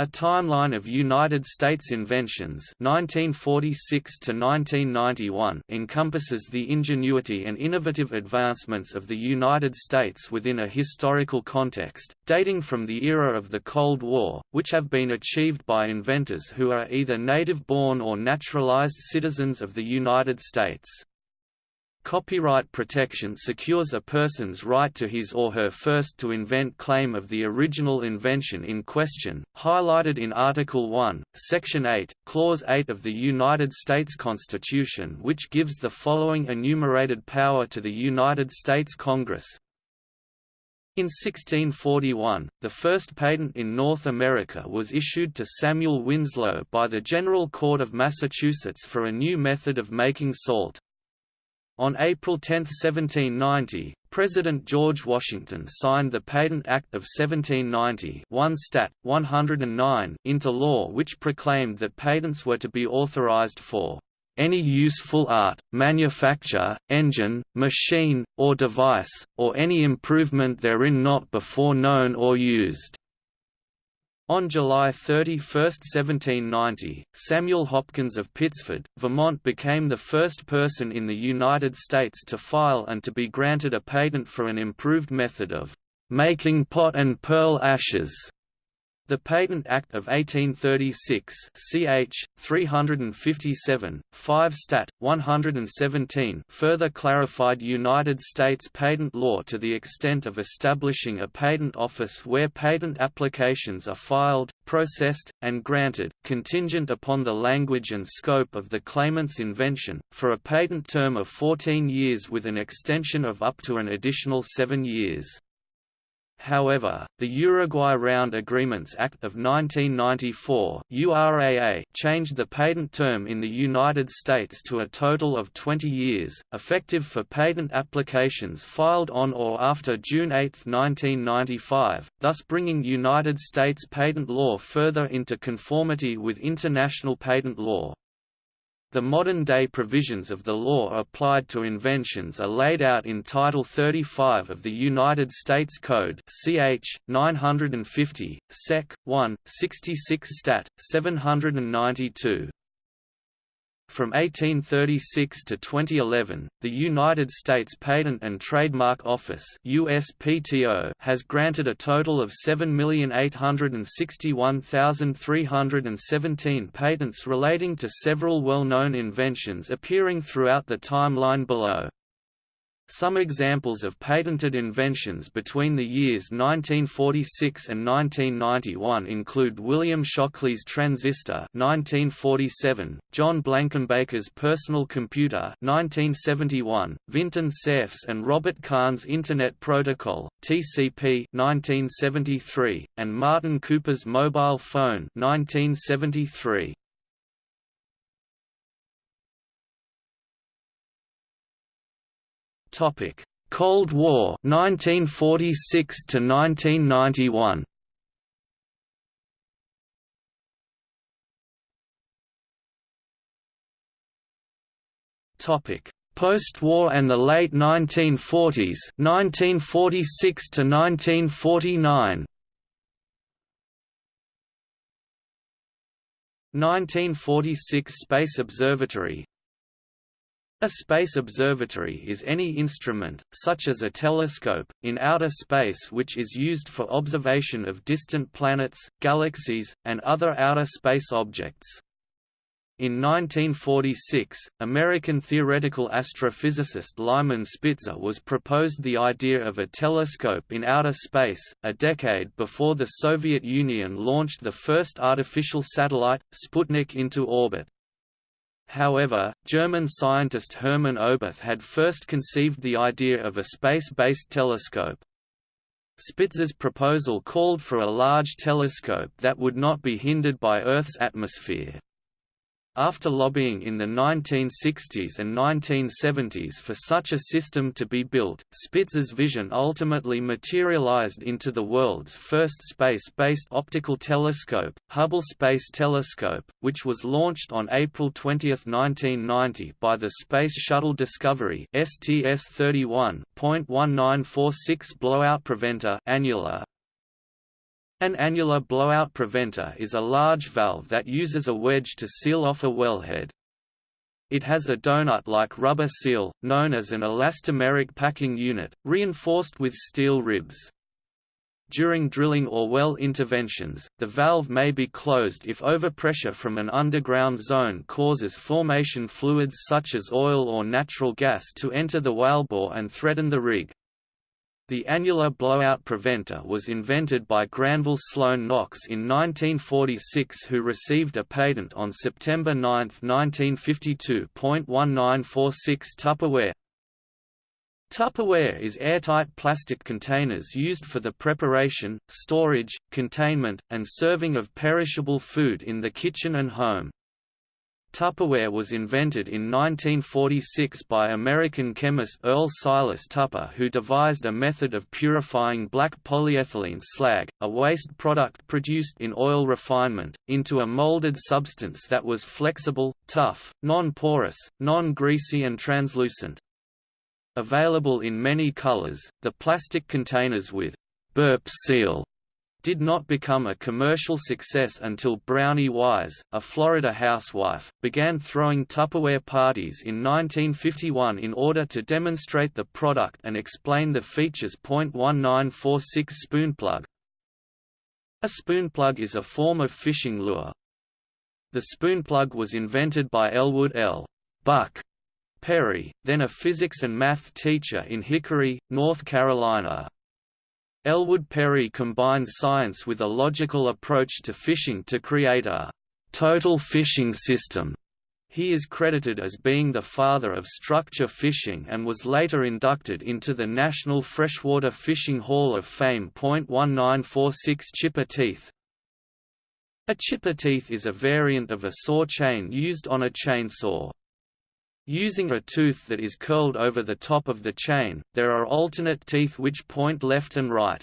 A timeline of United States inventions 1946 to 1991 encompasses the ingenuity and innovative advancements of the United States within a historical context, dating from the era of the Cold War, which have been achieved by inventors who are either native-born or naturalized citizens of the United States. Copyright protection secures a person's right to his or her first to invent claim of the original invention in question, highlighted in Article 1, Section 8, Clause 8 of the United States Constitution which gives the following enumerated power to the United States Congress. In 1641, the first patent in North America was issued to Samuel Winslow by the General Court of Massachusetts for a new method of making salt. On April 10, 1790, President George Washington signed the Patent Act of 1790 1 Stat. 109 into law which proclaimed that patents were to be authorized for any useful art, manufacture, engine, machine, or device, or any improvement therein not before known or used. On July 31, 1790, Samuel Hopkins of Pittsford, Vermont became the first person in the United States to file and to be granted a patent for an improved method of making pot and pearl ashes. The Patent Act of 1836 ch. 357, 5 Stat. 117 further clarified United States patent law to the extent of establishing a patent office where patent applications are filed, processed, and granted, contingent upon the language and scope of the claimant's invention, for a patent term of 14 years with an extension of up to an additional seven years. However, the Uruguay Round Agreements Act of 1994 URAA changed the patent term in the United States to a total of 20 years, effective for patent applications filed on or after June 8, 1995, thus bringing United States patent law further into conformity with international patent law. The modern-day provisions of the law applied to inventions are laid out in Title 35 of the United States Code ch. 950, sec. 1, 66 stat. 792. From 1836 to 2011, the United States Patent and Trademark Office USPTO has granted a total of 7,861,317 patents relating to several well-known inventions appearing throughout the timeline below. Some examples of patented inventions between the years 1946 and 1991 include William Shockley's transistor 1947, John Blankenbaker's personal computer 1971, Vinton Cerf's and Robert Kahn's Internet Protocol (TCP) 1973, and Martin Cooper's mobile phone 1973. Topic: Cold War 1946 to 1991. Topic: Post-war and the late 1940s, 1946 to 1949. 1946 Space Observatory a space observatory is any instrument, such as a telescope, in outer space which is used for observation of distant planets, galaxies, and other outer space objects. In 1946, American theoretical astrophysicist Lyman Spitzer was proposed the idea of a telescope in outer space, a decade before the Soviet Union launched the first artificial satellite, Sputnik into orbit. However, German scientist Hermann Oberth had first conceived the idea of a space-based telescope. Spitzer's proposal called for a large telescope that would not be hindered by Earth's atmosphere. After lobbying in the 1960s and 1970s for such a system to be built, Spitzer's vision ultimately materialized into the world's first space-based optical telescope, Hubble Space Telescope, which was launched on April 20, 1990 by the Space Shuttle Discovery STS-31.1946 blowout preventer annular An annular blowout preventer is a large valve that uses a wedge to seal off a wellhead. It has a donut-like rubber seal, known as an elastomeric packing unit, reinforced with steel ribs. During drilling or well interventions, the valve may be closed if overpressure from an underground zone causes formation fluids such as oil or natural gas to enter the wellbore and threaten the rig. The annular blowout preventer was invented by Granville Sloane Knox in 1946 who received a patent on September 9, 1952. 1946 Tupperware Tupperware is airtight plastic containers used for the preparation, storage, containment, and serving of perishable food in the kitchen and home. Tupperware was invented in 1946 by American chemist Earl Silas Tupper who devised a method of purifying black polyethylene slag, a waste product produced in oil refinement, into a molded substance that was flexible, tough, non-porous, non-greasy and translucent. Available in many colors, the plastic containers with burp seal did not become a commercial success until Brownie Wise, a Florida housewife, began throwing Tupperware parties in 1951 in order to demonstrate the product and explain the features. 1946 Spoonplug A spoonplug is a form of fishing lure. The spoonplug was invented by Elwood L. Buck Perry, then a physics and math teacher in Hickory, North Carolina. Elwood Perry combines science with a logical approach to fishing to create a total fishing system. He is credited as being the father of structure fishing and was later inducted into the National Freshwater Fishing Hall of Fame. 1946 Chipper teeth A chipper teeth is a variant of a saw chain used on a chainsaw. Using a tooth that is curled over the top of the chain, there are alternate teeth which point left and right.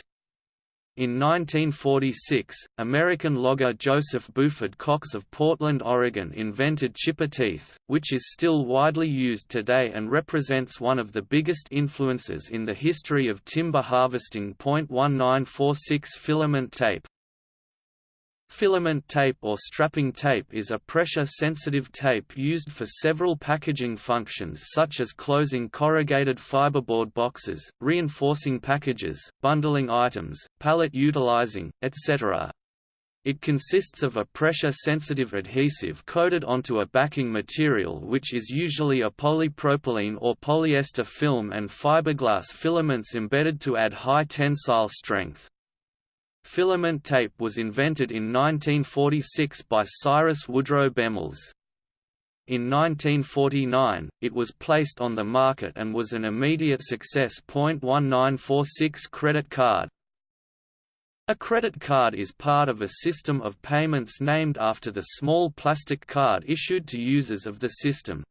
In 1946, American logger Joseph Buford Cox of Portland, Oregon invented chipper teeth, which is still widely used today and represents one of the biggest influences in the history of timber harvesting. 1946 filament tape Filament tape or strapping tape is a pressure-sensitive tape used for several packaging functions such as closing corrugated fiberboard boxes, reinforcing packages, bundling items, pallet utilizing, etc. It consists of a pressure-sensitive adhesive coated onto a backing material which is usually a polypropylene or polyester film and fiberglass filaments embedded to add high tensile strength. Filament tape was invented in 1946 by Cyrus Woodrow Bemmels. In 1949, it was placed on the market and was an immediate success. 1946 Credit card A credit card is part of a system of payments named after the small plastic card issued to users of the system.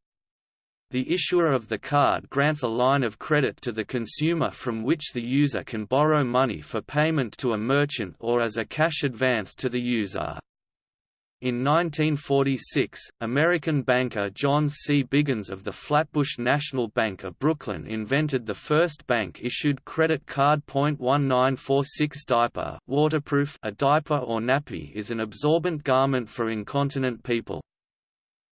The issuer of the card grants a line of credit to the consumer from which the user can borrow money for payment to a merchant or as a cash advance to the user. In 1946, American banker John C. Biggins of the Flatbush National Bank of Brooklyn invented the first bank-issued credit card. 1946 diaper waterproof A diaper or nappy is an absorbent garment for incontinent people.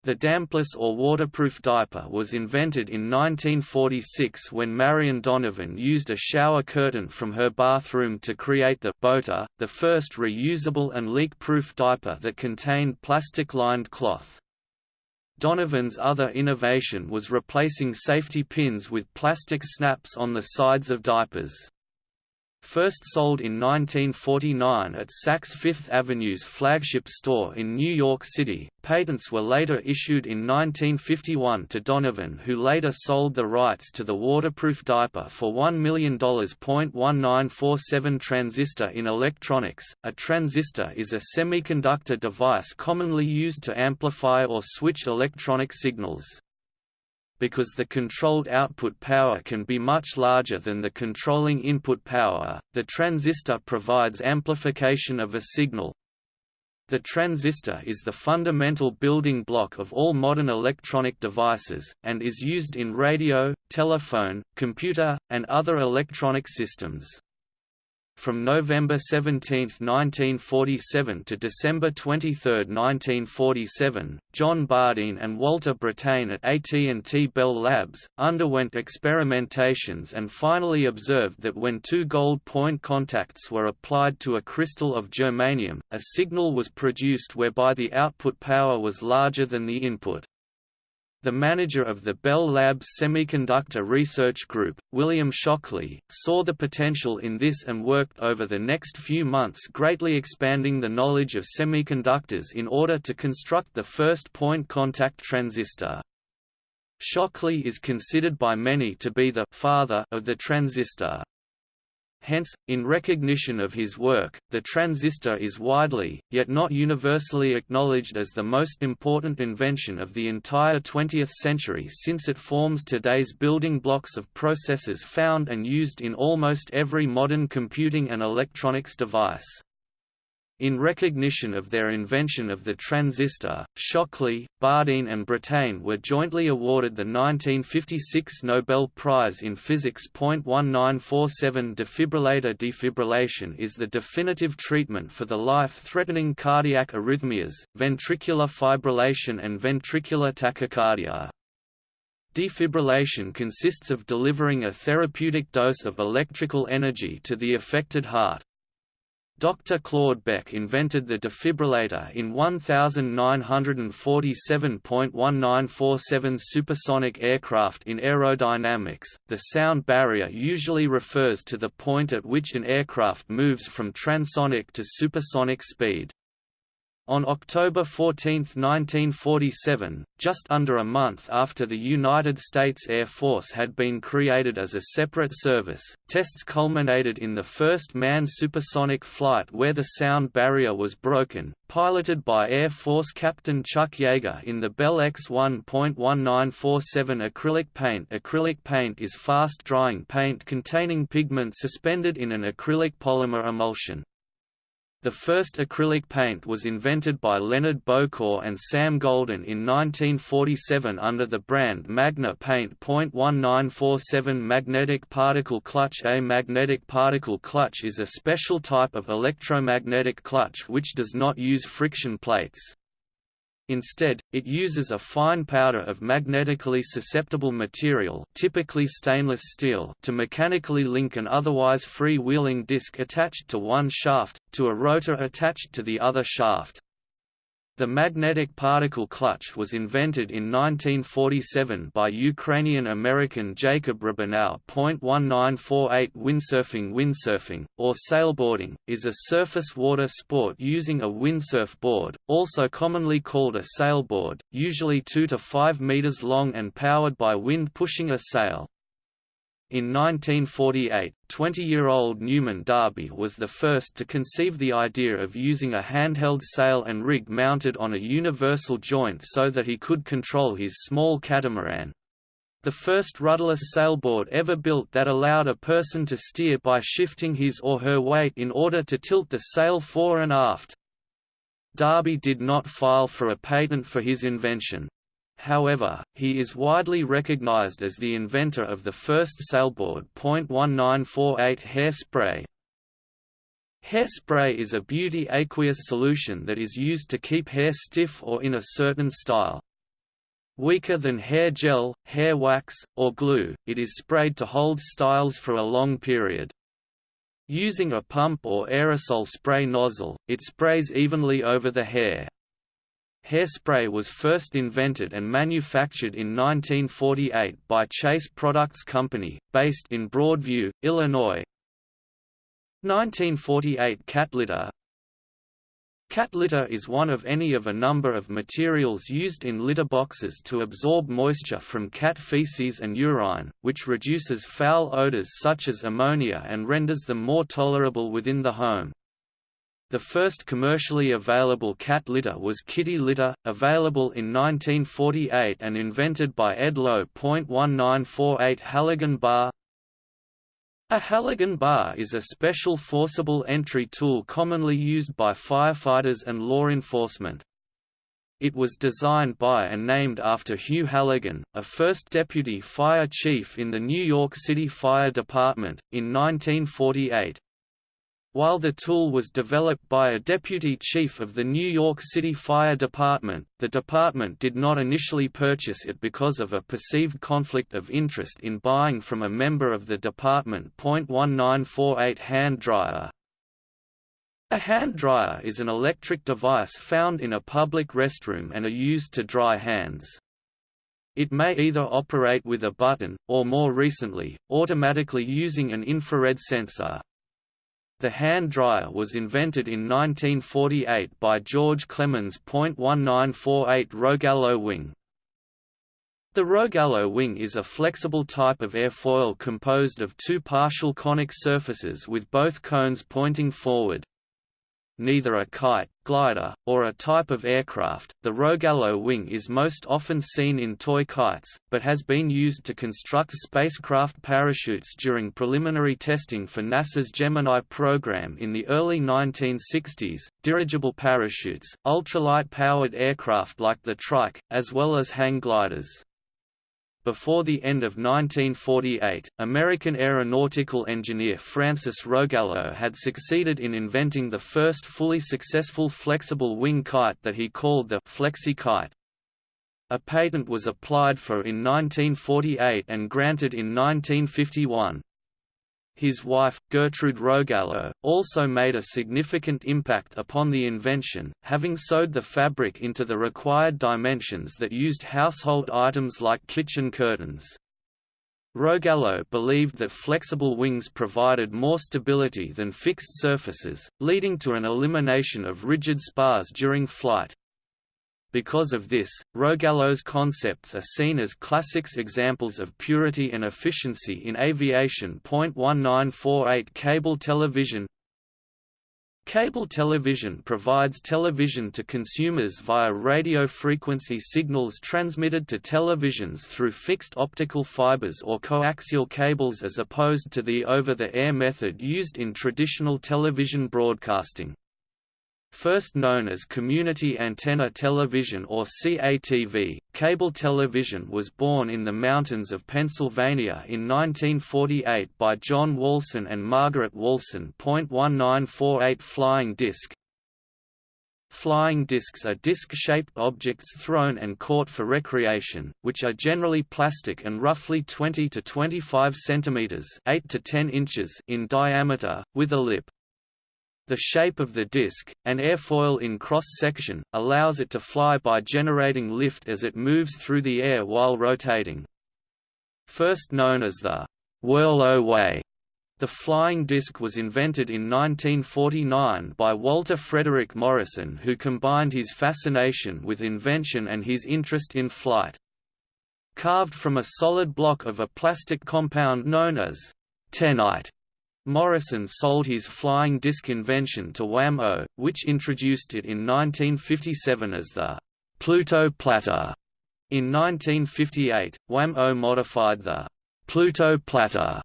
The dampless or waterproof diaper was invented in 1946 when Marion Donovan used a shower curtain from her bathroom to create the Boater, the first reusable and leak-proof diaper that contained plastic-lined cloth. Donovan's other innovation was replacing safety pins with plastic snaps on the sides of diapers. First sold in 1949 at Saks Fifth Avenue's flagship store in New York City, patents were later issued in 1951 to Donovan who later sold the rights to the waterproof diaper for $1 million. 1947 Transistor in electronics. A transistor is a semiconductor device commonly used to amplify or switch electronic signals because the controlled output power can be much larger than the controlling input power, the transistor provides amplification of a signal. The transistor is the fundamental building block of all modern electronic devices, and is used in radio, telephone, computer, and other electronic systems. From November 17, 1947 to December 23, 1947, John Bardeen and Walter Brattain at AT&T Bell Labs, underwent experimentations and finally observed that when two gold point contacts were applied to a crystal of germanium, a signal was produced whereby the output power was larger than the input. The manager of the Bell Labs Semiconductor Research Group, William Shockley, saw the potential in this and worked over the next few months greatly expanding the knowledge of semiconductors in order to construct the first point contact transistor. Shockley is considered by many to be the «father» of the transistor. Hence, in recognition of his work, the transistor is widely, yet not universally acknowledged as the most important invention of the entire 20th century since it forms today's building blocks of processors found and used in almost every modern computing and electronics device. In recognition of their invention of the transistor, Shockley, Bardeen and Brattain were jointly awarded the 1956 Nobel Prize in Physics. 1947 Defibrillator defibrillation is the definitive treatment for the life-threatening cardiac arrhythmias, ventricular fibrillation and ventricular tachycardia. Defibrillation consists of delivering a therapeutic dose of electrical energy to the affected heart, Dr. Claude Beck invented the defibrillator in 1947.1947 supersonic aircraft in aerodynamics. The sound barrier usually refers to the point at which an aircraft moves from transonic to supersonic speed. On October 14, 1947, just under a month after the United States Air Force had been created as a separate service, tests culminated in the first manned supersonic flight where the sound barrier was broken, piloted by Air Force Captain Chuck Yeager in the Bell X-1.1947 acrylic paint Acrylic paint is fast-drying paint containing pigment suspended in an acrylic polymer emulsion. The first acrylic paint was invented by Leonard Bocour and Sam Golden in 1947 under the brand Magna Paint. 1947 Magnetic particle clutch A magnetic particle clutch is a special type of electromagnetic clutch which does not use friction plates. Instead, it uses a fine powder of magnetically susceptible material typically stainless steel to mechanically link an otherwise free-wheeling disc attached to one shaft, to a rotor attached to the other shaft. The magnetic particle clutch was invented in 1947 by Ukrainian-American Jacob Rabinow. 1948 Windsurfing Windsurfing, or sailboarding, is a surface water sport using a windsurf board, also commonly called a sailboard, usually 2 to 5 meters long and powered by wind pushing a sail. In 1948, 20-year-old Newman Darby was the first to conceive the idea of using a handheld sail and rig mounted on a universal joint so that he could control his small catamaran. The first rudderless sailboard ever built that allowed a person to steer by shifting his or her weight in order to tilt the sail fore and aft. Darby did not file for a patent for his invention. However, he is widely recognized as the inventor of the first sailboard. 1948 Hairspray Hairspray is a beauty aqueous solution that is used to keep hair stiff or in a certain style. Weaker than hair gel, hair wax, or glue, it is sprayed to hold styles for a long period. Using a pump or aerosol spray nozzle, it sprays evenly over the hair. Hairspray was first invented and manufactured in 1948 by Chase Products Company, based in Broadview, Illinois. 1948 Cat litter Cat litter is one of any of a number of materials used in litter boxes to absorb moisture from cat feces and urine, which reduces foul odors such as ammonia and renders them more tolerable within the home. The first commercially available cat litter was Kitty Litter, available in 1948 and invented by Ed Lowe. 1948 Halligan bar A Halligan bar is a special forcible entry tool commonly used by firefighters and law enforcement. It was designed by and named after Hugh Halligan, a first deputy fire chief in the New York City Fire Department, in 1948. While the tool was developed by a deputy chief of the New York City Fire Department, the department did not initially purchase it because of a perceived conflict of interest in buying from a member of the department. 1948 hand dryer a hand dryer is an electric device found in a public restroom and are used to dry hands. It may either operate with a button, or more recently, automatically using an infrared sensor. The hand dryer was invented in 1948 by George Clemens. 1948 Rogallo wing. The Rogallo wing is a flexible type of airfoil composed of two partial conic surfaces with both cones pointing forward neither a kite, glider, or a type of aircraft. The Rogallo wing is most often seen in toy kites, but has been used to construct spacecraft parachutes during preliminary testing for NASA's Gemini program in the early 1960s, dirigible parachutes, ultralight-powered aircraft like the Trike, as well as hang gliders. Before the end of 1948, American aeronautical engineer Francis Rogallo had succeeded in inventing the first fully successful flexible wing kite that he called the Flexi kite. A patent was applied for in 1948 and granted in 1951. His wife, Gertrude Rogallo, also made a significant impact upon the invention, having sewed the fabric into the required dimensions that used household items like kitchen curtains. Rogallo believed that flexible wings provided more stability than fixed surfaces, leading to an elimination of rigid spars during flight. Because of this, Rogallo's concepts are seen as classics examples of purity and efficiency in aviation. 1948 Cable television Cable television provides television to consumers via radio frequency signals transmitted to televisions through fixed optical fibers or coaxial cables as opposed to the over-the-air method used in traditional television broadcasting. First known as Community Antenna Television or CATV, cable television was born in the mountains of Pennsylvania in 1948 by John Walson and Margaret Walson. 1948 Flying disc Flying discs are disc-shaped objects thrown and caught for recreation, which are generally plastic and roughly 20 to 25 centimeters (8 to 10 inches) in diameter, with a lip. The shape of the disc, an airfoil in cross-section, allows it to fly by generating lift as it moves through the air while rotating. First known as the whirl-o-way, the flying disc was invented in 1949 by Walter Frederick Morrison who combined his fascination with invention and his interest in flight. Carved from a solid block of a plastic compound known as Tenite, Morrison sold his flying disc invention to Wham-O, which introduced it in 1957 as the Pluto Platter. In 1958, Wham-O modified the Pluto Platter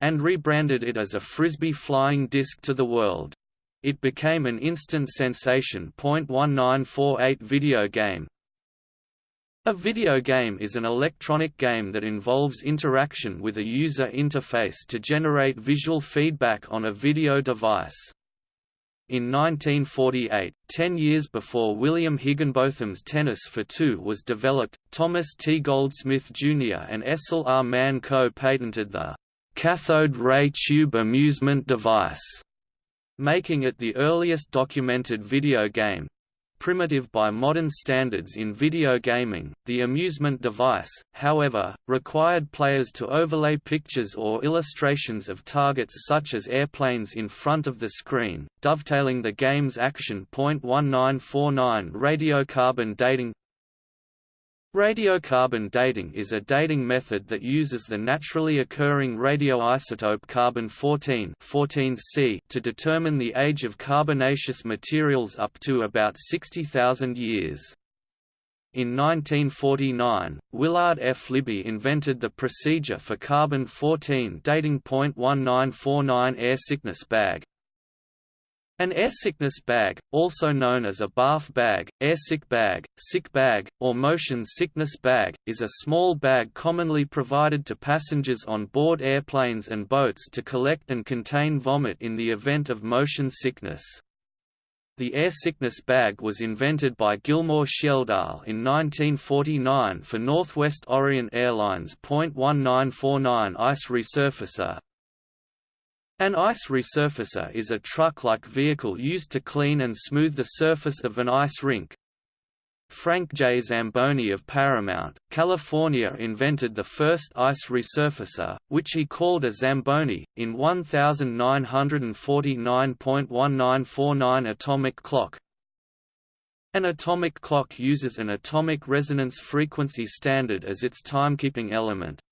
and rebranded it as a Frisbee flying disc to the world. It became an instant sensation. 1948 video game, a video game is an electronic game that involves interaction with a user interface to generate visual feedback on a video device. In 1948, ten years before William Higginbotham's Tennis for Two was developed, Thomas T. Goldsmith Jr. and Essel R. Mann co-patented the cathode ray tube amusement device, making it the earliest documented video game primitive by modern standards in video gaming. The amusement device, however, required players to overlay pictures or illustrations of targets such as airplanes in front of the screen, dovetailing the game's action. 1949 Radiocarbon dating Radiocarbon dating is a dating method that uses the naturally occurring radioisotope carbon-14 14C to determine the age of carbonaceous materials up to about 60,000 years. In 1949, Willard F. Libby invented the procedure for carbon-14 dating. 1949 air sickness bag, An airsickness bag, also known as a barf bag, airsick bag, sick bag, or motion sickness bag, is a small bag commonly provided to passengers on board airplanes and boats to collect and contain vomit in the event of motion sickness. The airsickness bag was invented by Gilmore Schjeldahl in 1949 for Northwest Orient Airlines .1949 ice resurfacer, an ice resurfacer is a truck-like vehicle used to clean and smooth the surface of an ice rink. Frank J. Zamboni of Paramount, California invented the first ice resurfacer, which he called a Zamboni, in 1949.1949 atomic clock. An atomic clock uses an atomic resonance frequency standard as its timekeeping element.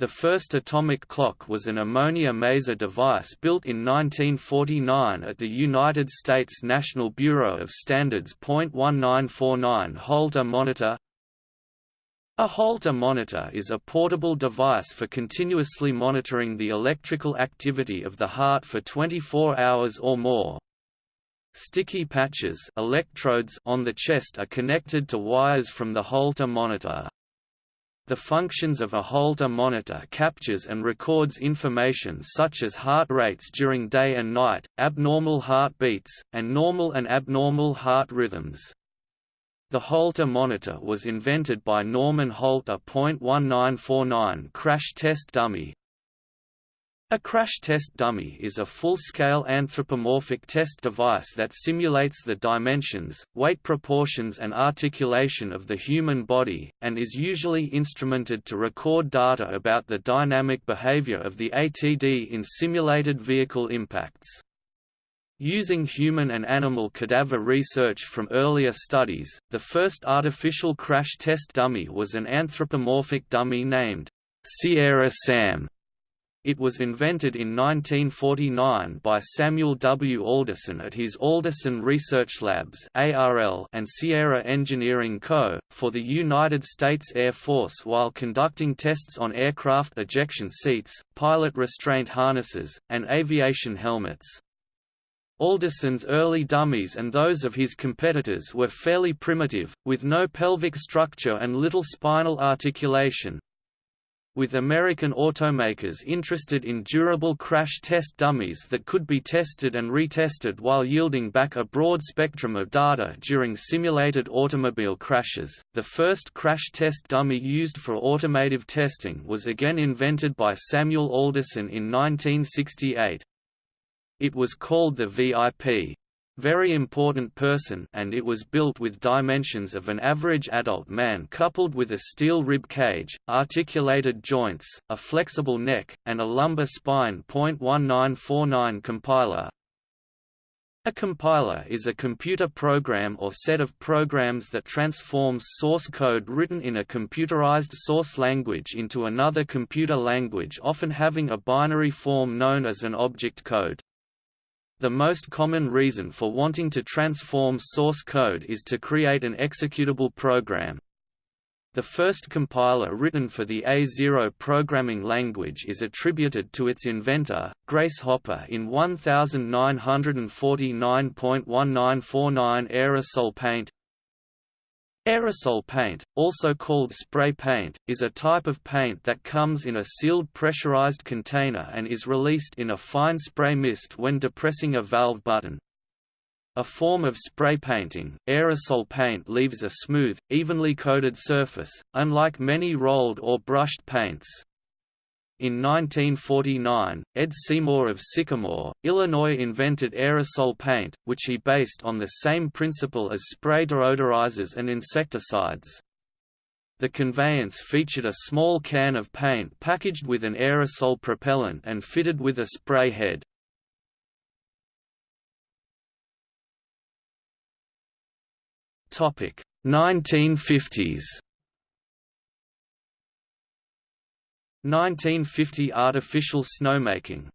The first atomic clock was an ammonia maser device built in 1949 at the United States National Bureau of Standards. 1949 Holter monitor A Holter monitor is a portable device for continuously monitoring the electrical activity of the heart for 24 hours or more. Sticky patches electrodes on the chest are connected to wires from the Holter monitor. The functions of a Holter monitor captures and records information such as heart rates during day and night, abnormal heartbeats, and normal and abnormal heart rhythms. The Holter monitor was invented by Norman Holter. 1949 crash test dummy, a crash test dummy is a full-scale anthropomorphic test device that simulates the dimensions, weight proportions and articulation of the human body, and is usually instrumented to record data about the dynamic behavior of the ATD in simulated vehicle impacts. Using human and animal cadaver research from earlier studies, the first artificial crash test dummy was an anthropomorphic dummy named Sierra Sam it was invented in 1949 by Samuel W. Alderson at his Alderson Research Labs and Sierra Engineering Co., for the United States Air Force while conducting tests on aircraft ejection seats, pilot restraint harnesses, and aviation helmets. Alderson's early dummies and those of his competitors were fairly primitive, with no pelvic structure and little spinal articulation, with American automakers interested in durable crash test dummies that could be tested and retested while yielding back a broad spectrum of data during simulated automobile crashes. The first crash test dummy used for automotive testing was again invented by Samuel Alderson in 1968. It was called the VIP very important person and it was built with dimensions of an average adult man coupled with a steel rib cage, articulated joints, a flexible neck, and a lumbar spine. 1949 compiler a compiler is a computer program or set of programs that transforms source code written in a computerized source language into another computer language often having a binary form known as an object code. The most common reason for wanting to transform source code is to create an executable program. The first compiler written for the A0 programming language is attributed to its inventor, Grace Hopper in 1949.1949 Aerosol Paint Aerosol paint, also called spray paint, is a type of paint that comes in a sealed pressurized container and is released in a fine spray mist when depressing a valve button. A form of spray painting, aerosol paint leaves a smooth, evenly coated surface, unlike many rolled or brushed paints. In 1949, Ed Seymour of Sycamore, Illinois invented aerosol paint, which he based on the same principle as spray deodorizers and insecticides. The conveyance featured a small can of paint packaged with an aerosol propellant and fitted with a spray head. Topic 1950s 1950 Artificial snowmaking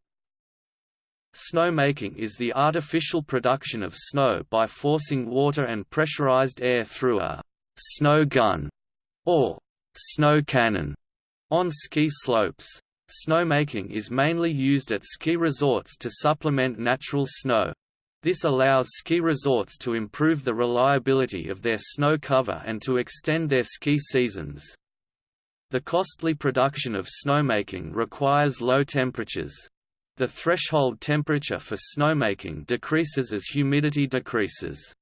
Snowmaking is the artificial production of snow by forcing water and pressurized air through a «snow gun» or «snow cannon» on ski slopes. Snowmaking is mainly used at ski resorts to supplement natural snow. This allows ski resorts to improve the reliability of their snow cover and to extend their ski seasons. The costly production of snowmaking requires low temperatures. The threshold temperature for snowmaking decreases as humidity decreases.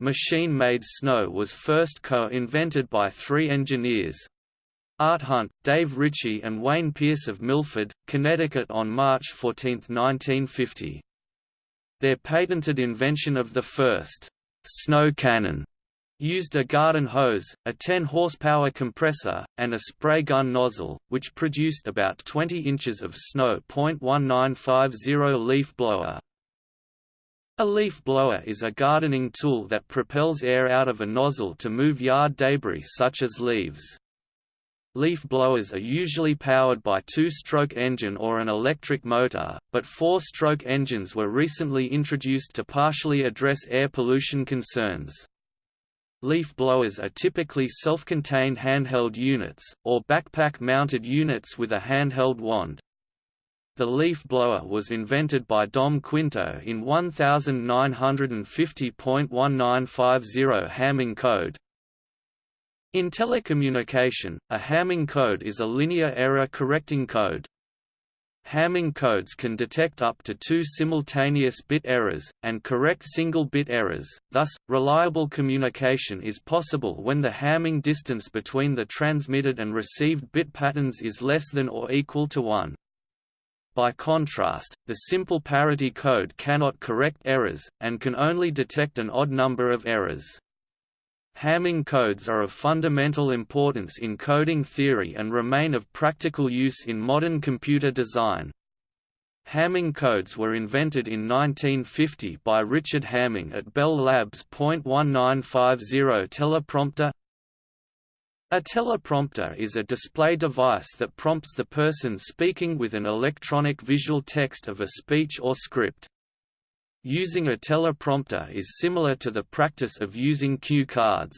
Machine-made snow was first co-invented by three engineers, Art Hunt, Dave Ritchie and Wayne Pierce of Milford, Connecticut on March 14, 1950. Their patented invention of the first snow cannon used a garden hose, a 10 horsepower compressor, and a spray gun nozzle, which produced about 20 inches of snow. 1950 leaf blower. A leaf blower is a gardening tool that propels air out of a nozzle to move yard debris such as leaves. Leaf blowers are usually powered by two-stroke engine or an electric motor, but four-stroke engines were recently introduced to partially address air pollution concerns. Leaf blowers are typically self-contained handheld units, or backpack-mounted units with a handheld wand. The leaf blower was invented by Dom Quinto in 1950.1950 Hamming code, in telecommunication, a Hamming code is a linear error correcting code. Hamming codes can detect up to two simultaneous bit errors, and correct single-bit errors, thus, reliable communication is possible when the Hamming distance between the transmitted and received bit patterns is less than or equal to 1. By contrast, the simple parity code cannot correct errors, and can only detect an odd number of errors. Hamming codes are of fundamental importance in coding theory and remain of practical use in modern computer design. Hamming codes were invented in 1950 by Richard Hamming at Bell Labs. 1950 Teleprompter A teleprompter is a display device that prompts the person speaking with an electronic visual text of a speech or script. Using a teleprompter is similar to the practice of using cue cards.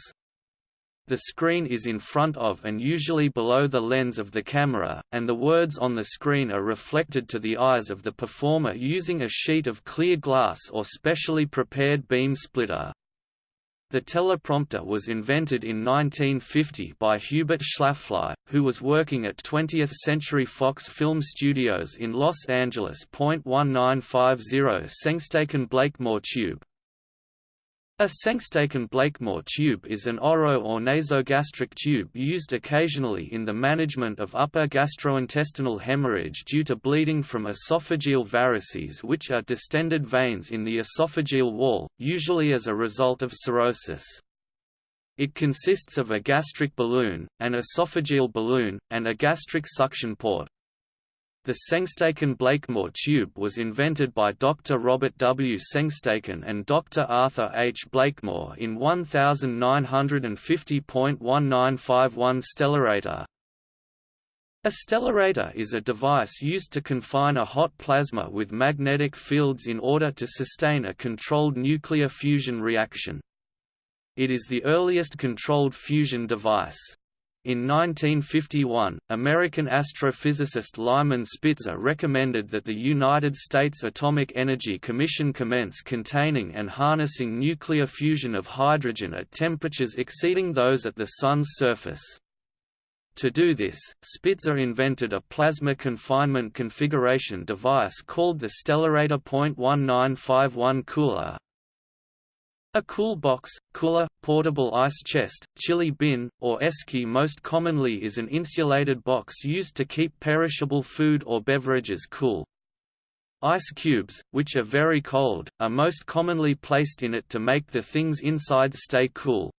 The screen is in front of and usually below the lens of the camera, and the words on the screen are reflected to the eyes of the performer using a sheet of clear glass or specially prepared beam splitter. The teleprompter was invented in 1950 by Hubert Schlafly, who was working at 20th Century Fox Film Studios in Los Angeles. 1950 Sengstaken Blakemore tube a Sengstaken-Blakemore tube is an oro or nasogastric tube used occasionally in the management of upper gastrointestinal hemorrhage due to bleeding from esophageal varices which are distended veins in the esophageal wall, usually as a result of cirrhosis. It consists of a gastric balloon, an esophageal balloon, and a gastric suction port. The Sengstaken-Blakemore tube was invented by Dr. Robert W. Sengstaken and Dr. Arthur H. Blakemore in 1950.1951 Stellarator. A stellarator is a device used to confine a hot plasma with magnetic fields in order to sustain a controlled nuclear fusion reaction. It is the earliest controlled fusion device. In 1951, American astrophysicist Lyman Spitzer recommended that the United States Atomic Energy Commission commence containing and harnessing nuclear fusion of hydrogen at temperatures exceeding those at the Sun's surface. To do this, Spitzer invented a plasma confinement configuration device called the Stellarator .1951 cooler, a cool box, cooler, portable ice chest, chilly bin, or esky most commonly is an insulated box used to keep perishable food or beverages cool. Ice cubes, which are very cold, are most commonly placed in it to make the things inside stay cool.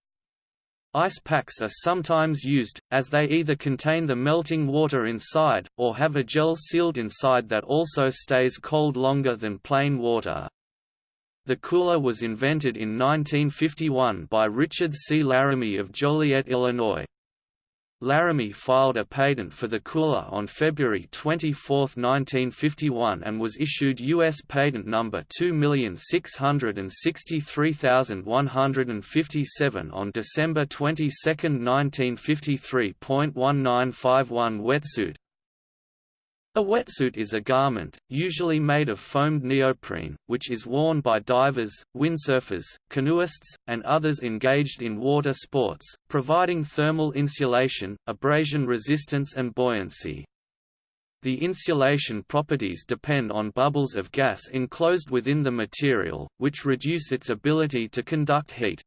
Ice packs are sometimes used, as they either contain the melting water inside, or have a gel sealed inside that also stays cold longer than plain water. The cooler was invented in 1951 by Richard C. Laramy of Joliet, Illinois. Laramy filed a patent for the cooler on February 24, 1951 and was issued U.S. Patent Number 2663157 on December 22, 1953. 1951 Wetsuit A wetsuit is a garment, usually made of foamed neoprene, which is worn by divers, windsurfers, canoeists, and others engaged in water sports, providing thermal insulation, abrasion resistance and buoyancy. The insulation properties depend on bubbles of gas enclosed within the material, which reduce its ability to conduct heat.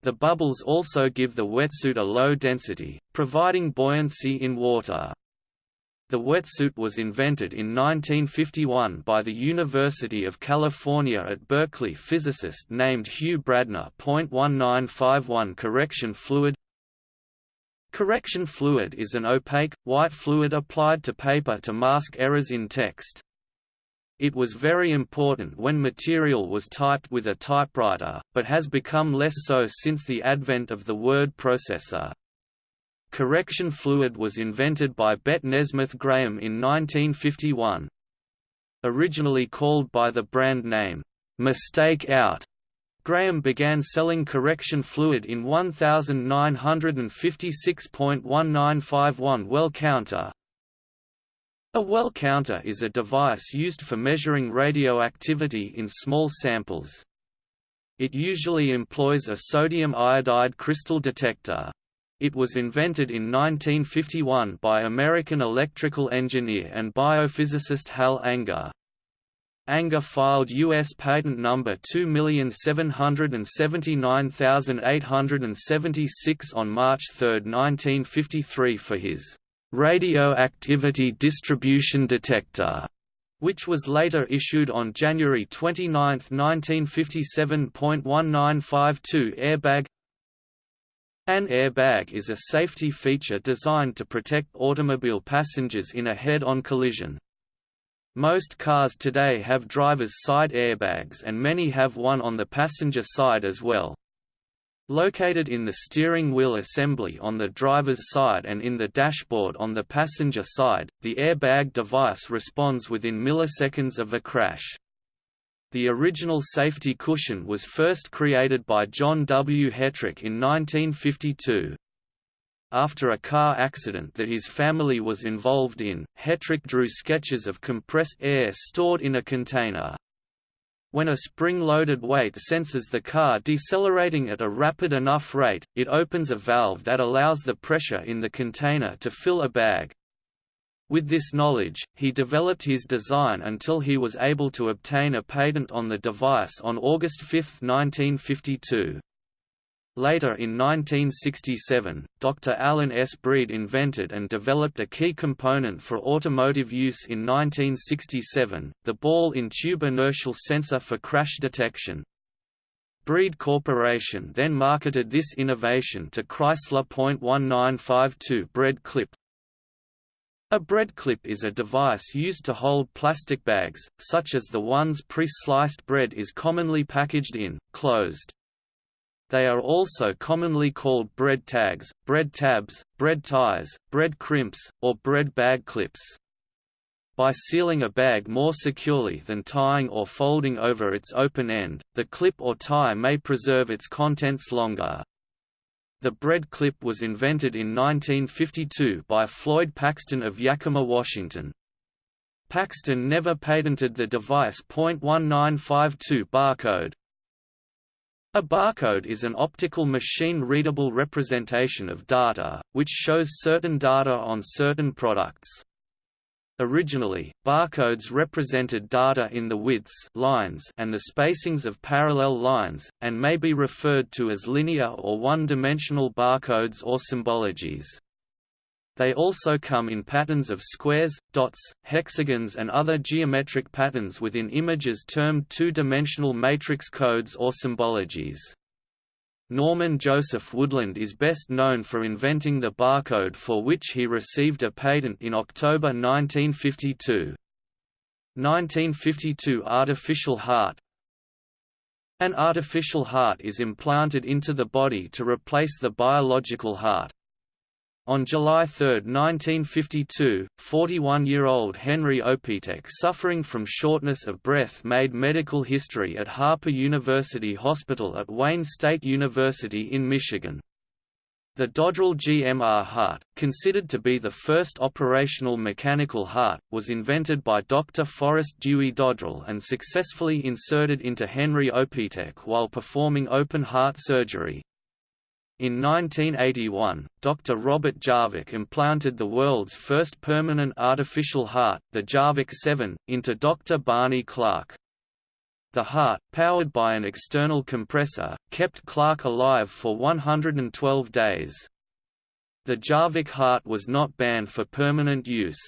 The bubbles also give the wetsuit a low density, providing buoyancy in water. The wetsuit was invented in 1951 by the University of California at Berkeley physicist named Hugh Bradner. 1951 Correction fluid Correction fluid is an opaque, white fluid applied to paper to mask errors in text. It was very important when material was typed with a typewriter, but has become less so since the advent of the word processor. Correction fluid was invented by Bette Nesmith Graham in 1951. Originally called by the brand name, Mistake Out, Graham began selling correction fluid in 1956.1951 well counter. A well counter is a device used for measuring radioactivity in small samples. It usually employs a sodium iodide crystal detector. It was invented in 1951 by American electrical engineer and biophysicist Hal Anger. Anger filed U.S. patent number 2779876 on March 3, 1953 for his radioactivity distribution detector, which was later issued on January 29, 1957.1952 Airbag an airbag is a safety feature designed to protect automobile passengers in a head-on collision. Most cars today have driver's side airbags and many have one on the passenger side as well. Located in the steering wheel assembly on the driver's side and in the dashboard on the passenger side, the airbag device responds within milliseconds of a crash. The original safety cushion was first created by John W. Hetrick in 1952. After a car accident that his family was involved in, Hetrick drew sketches of compressed air stored in a container. When a spring-loaded weight senses the car decelerating at a rapid enough rate, it opens a valve that allows the pressure in the container to fill a bag. With this knowledge, he developed his design until he was able to obtain a patent on the device on August 5, 1952. Later in 1967, Dr. Alan S. Breed invented and developed a key component for automotive use in 1967, the ball-in-tube inertial sensor for crash detection. Breed Corporation then marketed this innovation to Chrysler. 1952 bread clip, a bread clip is a device used to hold plastic bags, such as the ones pre-sliced bread is commonly packaged in, closed. They are also commonly called bread tags, bread tabs, bread ties, bread crimps, or bread bag clips. By sealing a bag more securely than tying or folding over its open end, the clip or tie may preserve its contents longer. The bread clip was invented in 1952 by Floyd Paxton of Yakima, Washington. Paxton never patented the device .1952 barcode. A barcode is an optical machine-readable representation of data, which shows certain data on certain products. Originally, barcodes represented data in the widths lines and the spacings of parallel lines, and may be referred to as linear or one-dimensional barcodes or symbologies. They also come in patterns of squares, dots, hexagons and other geometric patterns within images termed two-dimensional matrix codes or symbologies. Norman Joseph Woodland is best known for inventing the barcode for which he received a patent in October 1952. 1952 Artificial heart An artificial heart is implanted into the body to replace the biological heart. On July 3, 1952, 41-year-old Henry Opitek suffering from shortness of breath made medical history at Harper University Hospital at Wayne State University in Michigan. The Dodrill GMR heart, considered to be the first operational mechanical heart, was invented by Dr. Forrest Dewey Dodrill and successfully inserted into Henry Opitek while performing open heart surgery. In 1981, Dr. Robert Jarvik implanted the world's first permanent artificial heart, the Jarvik 7, into Dr. Barney Clark. The heart, powered by an external compressor, kept Clark alive for 112 days. The Jarvik heart was not banned for permanent use.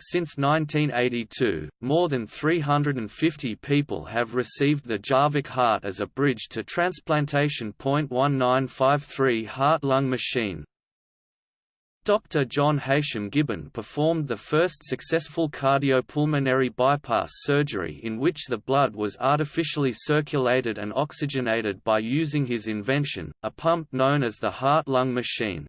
Since 1982, more than 350 people have received the Jarvik heart as a bridge to transplantation. 1953 heart-lung machine Dr. John Heysham Gibbon performed the first successful cardiopulmonary bypass surgery in which the blood was artificially circulated and oxygenated by using his invention, a pump known as the heart-lung machine.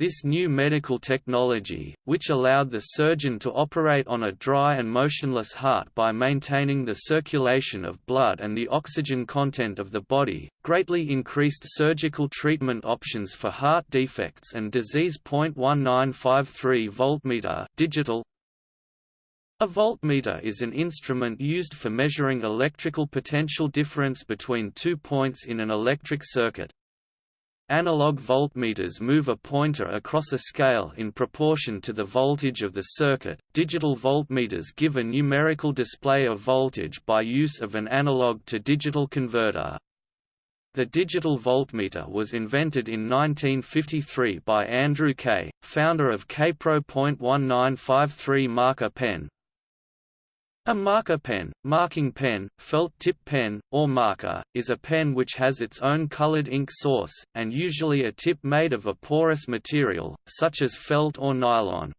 This new medical technology, which allowed the surgeon to operate on a dry and motionless heart by maintaining the circulation of blood and the oxygen content of the body, greatly increased surgical treatment options for heart defects and disease. 1953 voltmeter digital a voltmeter is an instrument used for measuring electrical potential difference between two points in an electric circuit. Analog voltmeters move a pointer across a scale in proportion to the voltage of the circuit. Digital voltmeters give a numerical display of voltage by use of an analog to digital converter. The digital voltmeter was invented in 1953 by Andrew Kay, founder of Kaypro.1953 marker pen, a marker pen, marking pen, felt tip pen, or marker, is a pen which has its own colored ink source, and usually a tip made of a porous material, such as felt or nylon.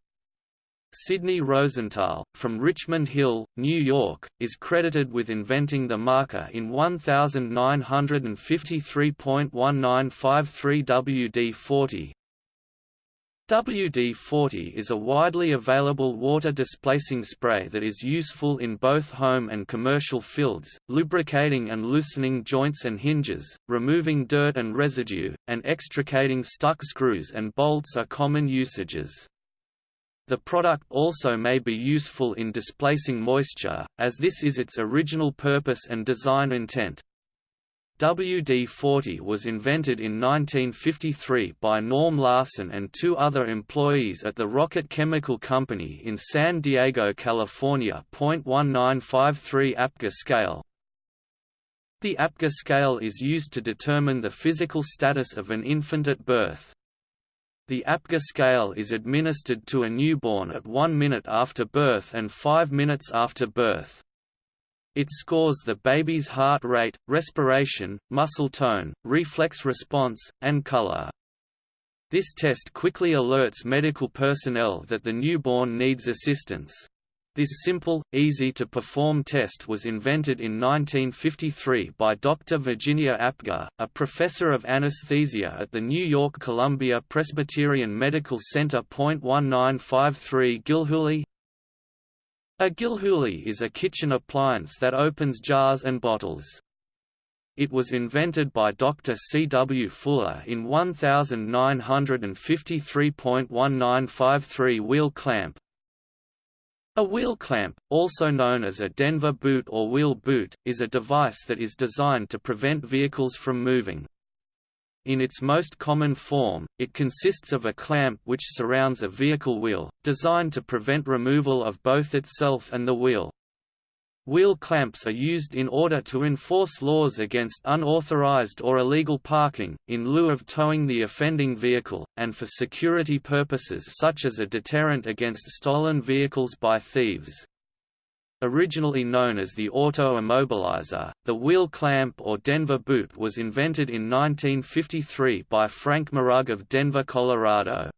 Sidney Rosenthal, from Richmond Hill, New York, is credited with inventing the marker in 1953.1953 WD-40, WD-40 is a widely available water-displacing spray that is useful in both home and commercial fields, lubricating and loosening joints and hinges, removing dirt and residue, and extricating stuck screws and bolts are common usages. The product also may be useful in displacing moisture, as this is its original purpose and design intent. WD-40 was invented in 1953 by Norm Larsen and two other employees at the Rocket Chemical Company in San Diego, California. 1953 APGAR scale The APGAR scale is used to determine the physical status of an infant at birth. The APGAR scale is administered to a newborn at one minute after birth and five minutes after birth. It scores the baby's heart rate, respiration, muscle tone, reflex response, and color. This test quickly alerts medical personnel that the newborn needs assistance. This simple, easy-to-perform test was invented in 1953 by Dr. Virginia Apgar, a professor of anesthesia at the New York Columbia Presbyterian Medical Center. 1953 Gilhooly, a Gilhooly is a kitchen appliance that opens jars and bottles. It was invented by Dr. C. W. Fuller in 1953.1953 wheel clamp. A wheel clamp, also known as a Denver boot or wheel boot, is a device that is designed to prevent vehicles from moving. In its most common form, it consists of a clamp which surrounds a vehicle wheel, designed to prevent removal of both itself and the wheel. Wheel clamps are used in order to enforce laws against unauthorized or illegal parking, in lieu of towing the offending vehicle, and for security purposes such as a deterrent against stolen vehicles by thieves. Originally known as the auto immobilizer, the wheel clamp or Denver boot was invented in 1953 by Frank Marugg of Denver, Colorado.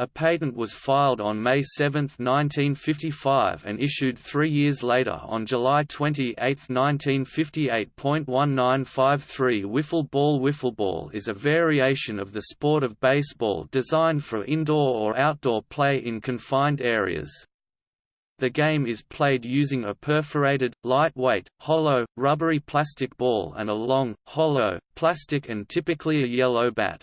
A patent was filed on May 7, 1955 and issued three years later on July 28, 1958. 1953 Wiffle ball Wiffle ball is a variation of the sport of baseball designed for indoor or outdoor play in confined areas. The game is played using a perforated, lightweight, hollow, rubbery plastic ball and a long, hollow, plastic and typically a yellow bat.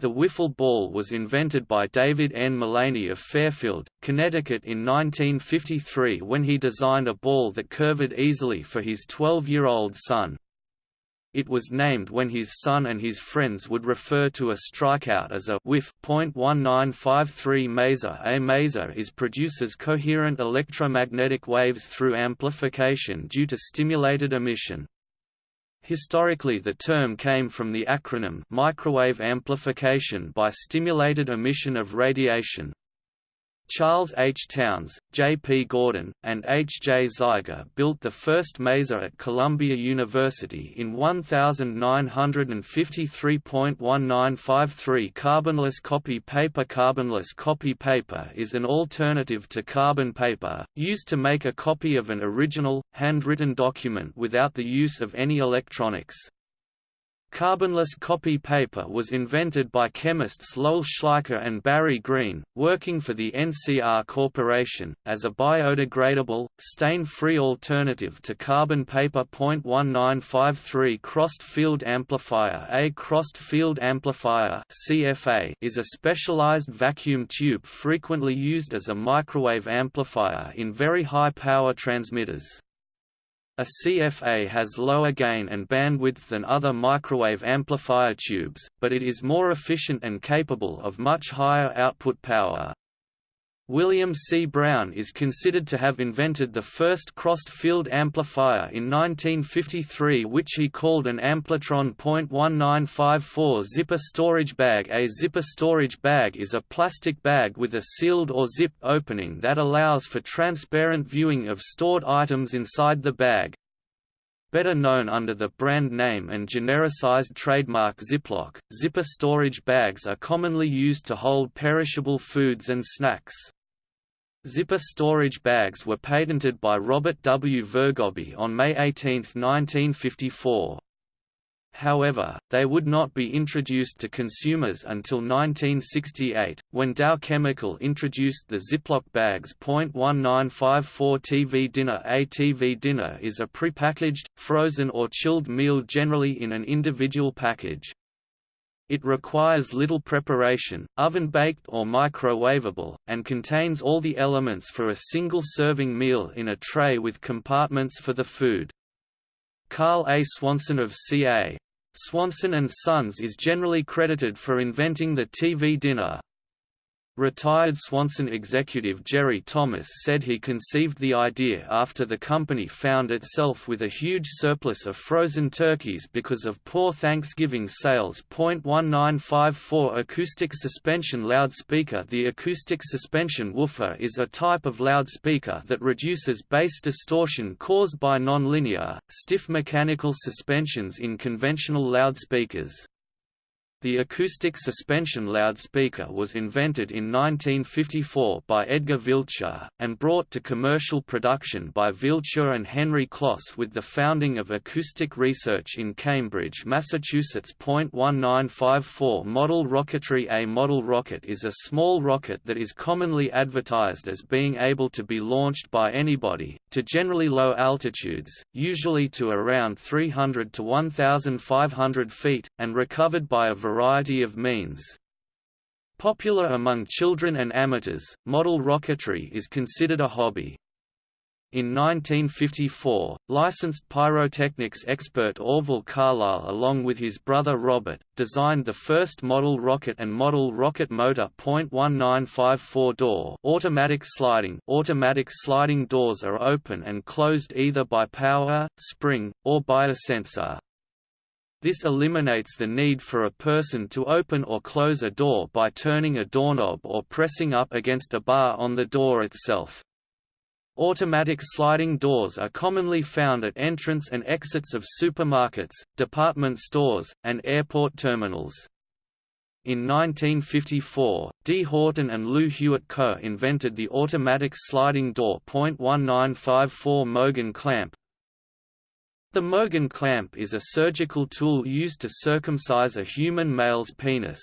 The wiffle ball was invented by David N. Mullany of Fairfield, Connecticut in 1953 when he designed a ball that curved easily for his 12-year-old son. It was named when his son and his friends would refer to a strikeout as a whiff. .1953 maser A maser is produces coherent electromagnetic waves through amplification due to stimulated emission. Historically the term came from the acronym microwave amplification by stimulated emission of radiation. Charles H. Townes, J. P. Gordon, and H. J. Zeiger built the first maser at Columbia University in 1953.1953 Carbonless copy paper Carbonless copy paper is an alternative to carbon paper, used to make a copy of an original, handwritten document without the use of any electronics. Carbonless copy paper was invented by chemists Lowell Schleicher and Barry Green, working for the NCR Corporation, as a biodegradable, stain-free alternative to carbon paper. 1953 Crossed Field Amplifier A crossed field amplifier CFA is a specialized vacuum tube frequently used as a microwave amplifier in very high power transmitters. A CFA has lower gain and bandwidth than other microwave amplifier tubes, but it is more efficient and capable of much higher output power. William C. Brown is considered to have invented the first crossed-field amplifier in 1953 which he called an Amplitron .1954 zipper storage bag A zipper storage bag is a plastic bag with a sealed or zip opening that allows for transparent viewing of stored items inside the bag. Better known under the brand name and genericized trademark Ziploc, zipper storage bags are commonly used to hold perishable foods and snacks. Zipper storage bags were patented by Robert W. Vergobbe on May 18, 1954. However, they would not be introduced to consumers until 1968, when Dow Chemical introduced the Ziploc bags. 1954 TV dinner A TV dinner is a prepackaged, frozen or chilled meal generally in an individual package. It requires little preparation, oven-baked or microwavable, and contains all the elements for a single-serving meal in a tray with compartments for the food. Carl A. Swanson of C.A. Swanson & Sons is generally credited for inventing the TV dinner. Retired Swanson executive Jerry Thomas said he conceived the idea after the company found itself with a huge surplus of frozen turkeys because of poor Thanksgiving sales. 1954 Acoustic suspension loudspeaker The acoustic suspension woofer is a type of loudspeaker that reduces bass distortion caused by nonlinear, stiff mechanical suspensions in conventional loudspeakers. The acoustic suspension loudspeaker was invented in 1954 by Edgar Villchur, and brought to commercial production by Villchur and Henry Kloss with the founding of Acoustic Research in Cambridge, Massachusetts. 1954 Model rocketry A model rocket is a small rocket that is commonly advertised as being able to be launched by anybody, to generally low altitudes, usually to around 300 to 1,500 feet, and recovered by a variety variety of means. Popular among children and amateurs, model rocketry is considered a hobby. In 1954, licensed pyrotechnics expert Orville Carlisle along with his brother Robert, designed the first model rocket and model rocket motor. 1954 door automatic sliding Automatic sliding doors are open and closed either by power, spring, or by a sensor. This eliminates the need for a person to open or close a door by turning a doorknob or pressing up against a bar on the door itself. Automatic sliding doors are commonly found at entrance and exits of supermarkets, department stores, and airport terminals. In 1954, D. Horton and Lew Hewitt co-invented the automatic sliding door .1954 Mogen clamp, the Mogen clamp is a surgical tool used to circumcise a human male's penis.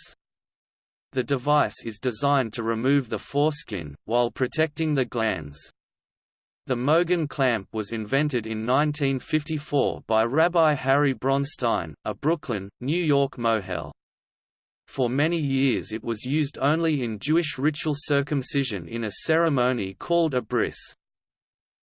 The device is designed to remove the foreskin, while protecting the glans. The Mogen clamp was invented in 1954 by Rabbi Harry Bronstein, a Brooklyn, New York mohel. For many years it was used only in Jewish ritual circumcision in a ceremony called a bris.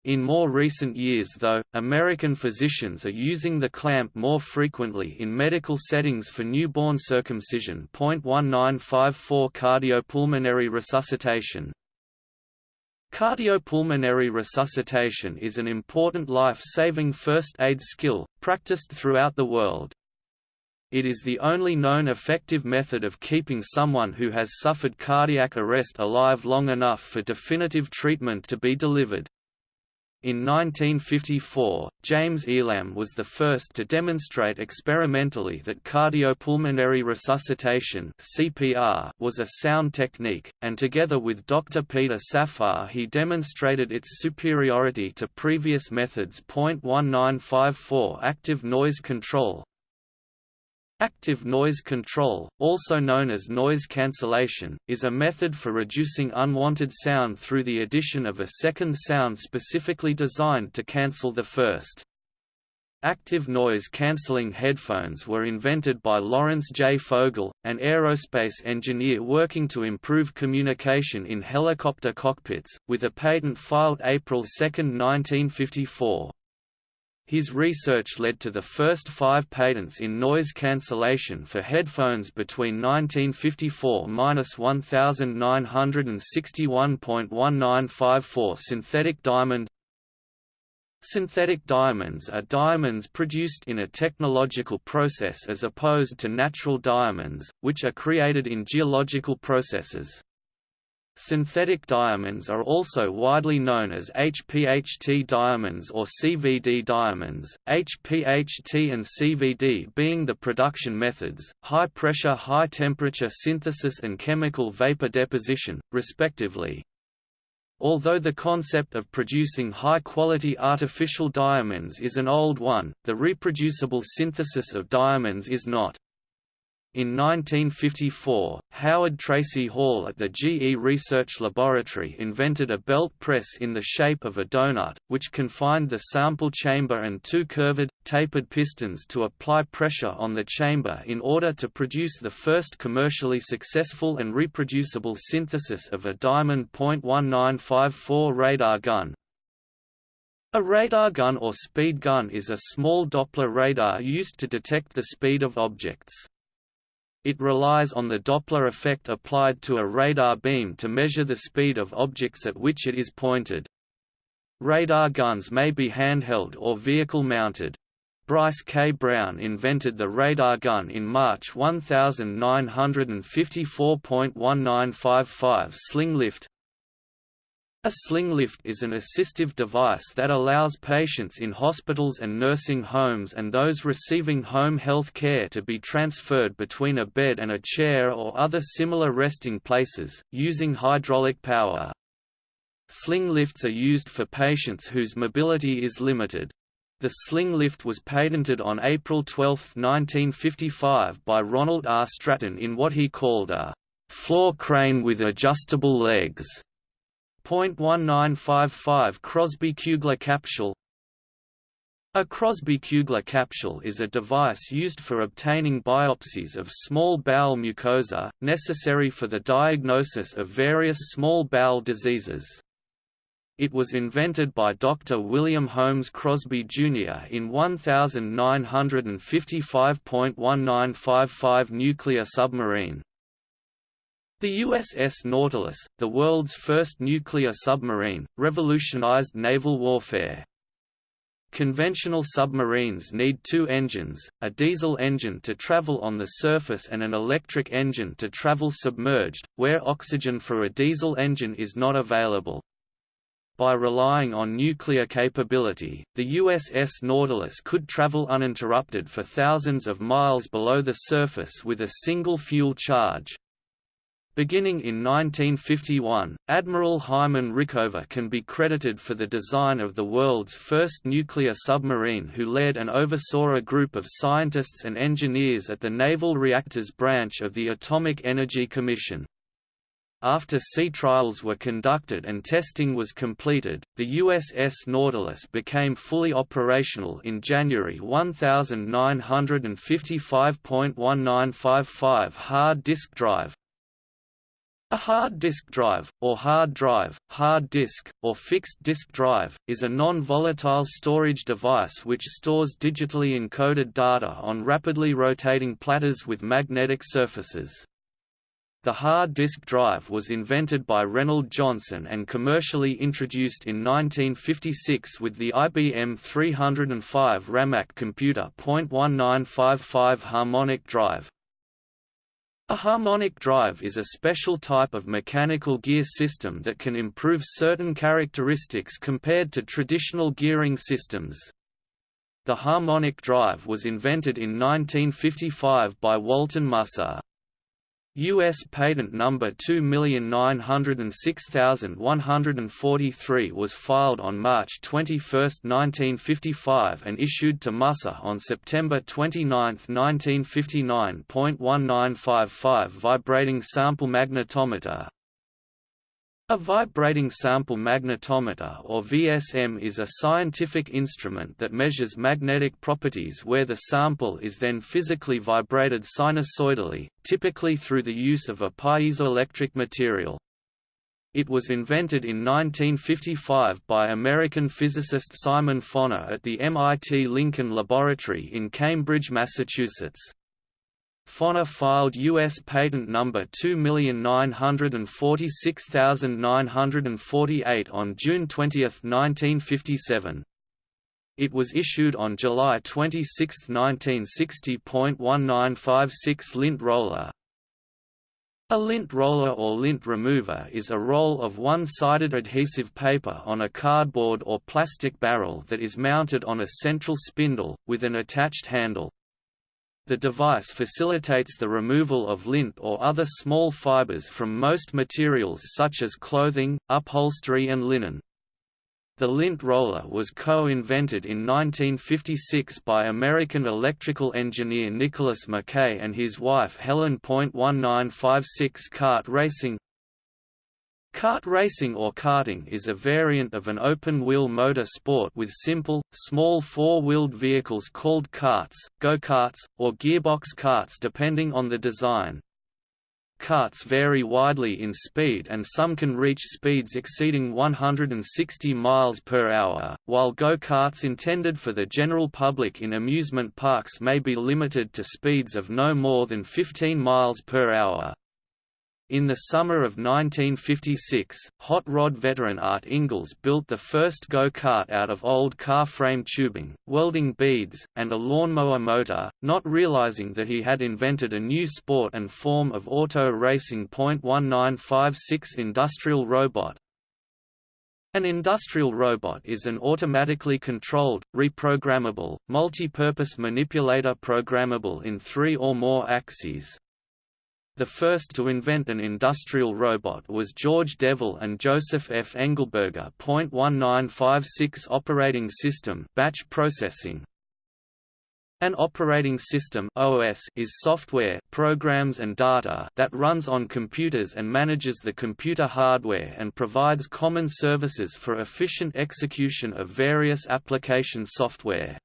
In more recent years though, American physicians are using the clamp more frequently in medical settings for newborn circumcision. 1954 Cardiopulmonary resuscitation Cardiopulmonary resuscitation is an important life-saving first aid skill, practiced throughout the world. It is the only known effective method of keeping someone who has suffered cardiac arrest alive long enough for definitive treatment to be delivered. In 1954, James Elam was the first to demonstrate experimentally that cardiopulmonary resuscitation (CPR) was a sound technique, and together with Dr. Peter Safar he demonstrated its superiority to previous methods. 1954 Active noise control Active noise control, also known as noise cancellation, is a method for reducing unwanted sound through the addition of a second sound specifically designed to cancel the first. Active noise cancelling headphones were invented by Lawrence J. Fogel, an aerospace engineer working to improve communication in helicopter cockpits, with a patent filed April 2, 1954. His research led to the first five patents in noise cancellation for headphones between 1954–1961.1954 Synthetic diamond Synthetic diamonds are diamonds produced in a technological process as opposed to natural diamonds, which are created in geological processes. Synthetic diamonds are also widely known as HPHT diamonds or CVD diamonds, HPHT and CVD being the production methods, high-pressure high-temperature synthesis and chemical vapor deposition, respectively. Although the concept of producing high-quality artificial diamonds is an old one, the reproducible synthesis of diamonds is not. In 1954, Howard Tracy Hall at the GE Research Laboratory invented a belt press in the shape of a donut, which confined the sample chamber and two curved, tapered pistons to apply pressure on the chamber in order to produce the first commercially successful and reproducible synthesis of a diamond .1954 radar gun. A radar gun or speed gun is a small Doppler radar used to detect the speed of objects. It relies on the Doppler effect applied to a radar beam to measure the speed of objects at which it is pointed. Radar guns may be handheld or vehicle-mounted. Bryce K. Brown invented the radar gun in March 1954.1955 sling lift, a sling lift is an assistive device that allows patients in hospitals and nursing homes and those receiving home health care to be transferred between a bed and a chair or other similar resting places, using hydraulic power. Sling lifts are used for patients whose mobility is limited. The sling lift was patented on April 12, 1955 by Ronald R. Stratton in what he called a floor crane with adjustable legs. .1955 Crosby-Kugler capsule A Crosby-Kugler capsule is a device used for obtaining biopsies of small bowel mucosa, necessary for the diagnosis of various small bowel diseases. It was invented by Dr. William Holmes Crosby, Jr. in 1955.1955 nuclear submarine. The USS Nautilus, the world's first nuclear submarine, revolutionized naval warfare. Conventional submarines need two engines, a diesel engine to travel on the surface and an electric engine to travel submerged, where oxygen for a diesel engine is not available. By relying on nuclear capability, the USS Nautilus could travel uninterrupted for thousands of miles below the surface with a single fuel charge, Beginning in 1951, Admiral Hyman Rickover can be credited for the design of the world's first nuclear submarine who led and oversaw a group of scientists and engineers at the Naval Reactors Branch of the Atomic Energy Commission. After sea trials were conducted and testing was completed, the USS Nautilus became fully operational in January 1955.1955 hard disk drive. A hard disk drive, or hard drive, hard disk, or fixed disk drive, is a non-volatile storage device which stores digitally encoded data on rapidly rotating platters with magnetic surfaces. The hard disk drive was invented by Reynold Johnson and commercially introduced in 1956 with the IBM 305 Ramac computer. 1955 Harmonic drive a harmonic drive is a special type of mechanical gear system that can improve certain characteristics compared to traditional gearing systems. The harmonic drive was invented in 1955 by Walton Musser. U.S. patent number 2906143 was filed on March 21, 1955 and issued to Musser on September 29, 1959. 1955 Vibrating sample magnetometer a vibrating sample magnetometer or VSM is a scientific instrument that measures magnetic properties where the sample is then physically vibrated sinusoidally, typically through the use of a piezoelectric material. It was invented in 1955 by American physicist Simon Foner at the MIT Lincoln Laboratory in Cambridge, Massachusetts. Foner filed U.S. patent number 2946948 on June 20, 1957. It was issued on July 26, 1960.1956 lint roller. A lint roller or lint remover is a roll of one-sided adhesive paper on a cardboard or plastic barrel that is mounted on a central spindle, with an attached handle. The device facilitates the removal of lint or other small fibers from most materials such as clothing, upholstery and linen. The lint roller was co-invented in 1956 by American electrical engineer Nicholas McKay and his wife Helen. 1956 kart racing Kart racing or karting is a variant of an open-wheel motor sport with simple, small four-wheeled vehicles called karts, go-karts, or gearbox karts depending on the design. Karts vary widely in speed and some can reach speeds exceeding 160 miles per hour, while go-karts intended for the general public in amusement parks may be limited to speeds of no more than 15 miles per hour. In the summer of 1956, hot rod veteran Art Ingels built the first go-kart out of old car frame tubing, welding beads, and a lawnmower motor, not realizing that he had invented a new sport and form of auto racing. 1956 Industrial robot An industrial robot is an automatically controlled, reprogrammable, multi-purpose manipulator programmable in three or more axes. The first to invent an industrial robot was George Devol and Joseph F. Engelberger. 1956 Operating System batch processing. An operating system OS is software, programs and data that runs on computers and manages the computer hardware and provides common services for efficient execution of various application software.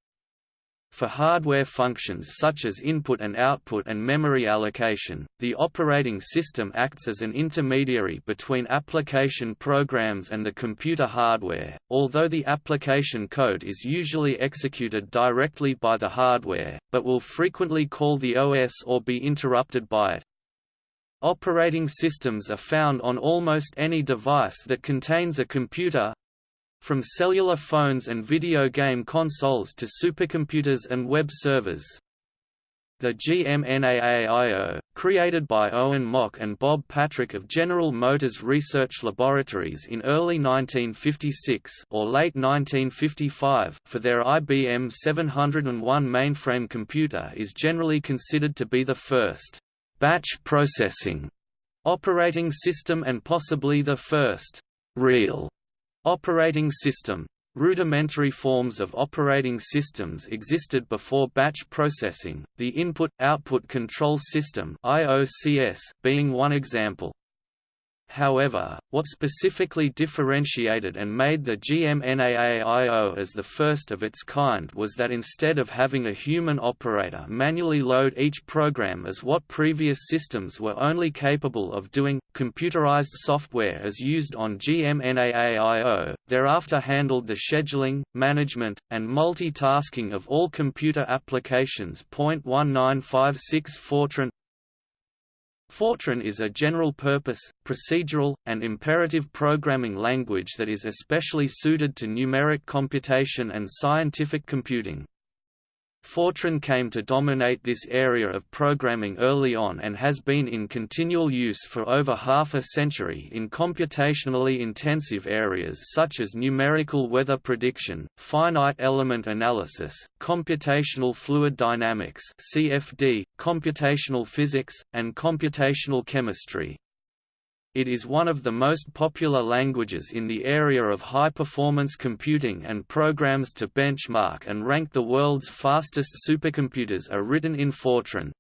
For hardware functions such as input and output and memory allocation, the operating system acts as an intermediary between application programs and the computer hardware, although the application code is usually executed directly by the hardware, but will frequently call the OS or be interrupted by it. Operating systems are found on almost any device that contains a computer, from cellular phones and video game consoles to supercomputers and web servers. The GMNAAIO, created by Owen Mock and Bob Patrick of General Motors Research Laboratories in early 1956 or late 1955 for their IBM 701 mainframe computer is generally considered to be the first batch processing operating system and possibly the first real Operating system Rudimentary forms of operating systems existed before batch processing, the Input-Output Control System being one example. However, what specifically differentiated and made the GMNAAIO as the first of its kind was that instead of having a human operator manually load each program as what previous systems were only capable of doing, computerized software as used on GMNAAIO, thereafter handled the scheduling, management, and multitasking of all computer applications. 1956 Fortran Fortran is a general-purpose, procedural, and imperative programming language that is especially suited to numeric computation and scientific computing. Fortran came to dominate this area of programming early on and has been in continual use for over half a century in computationally intensive areas such as numerical weather prediction, finite element analysis, computational fluid dynamics (CFD), computational physics, and computational chemistry. It is one of the most popular languages in the area of high-performance computing and programs to benchmark and rank the world's fastest supercomputers are written in Fortran.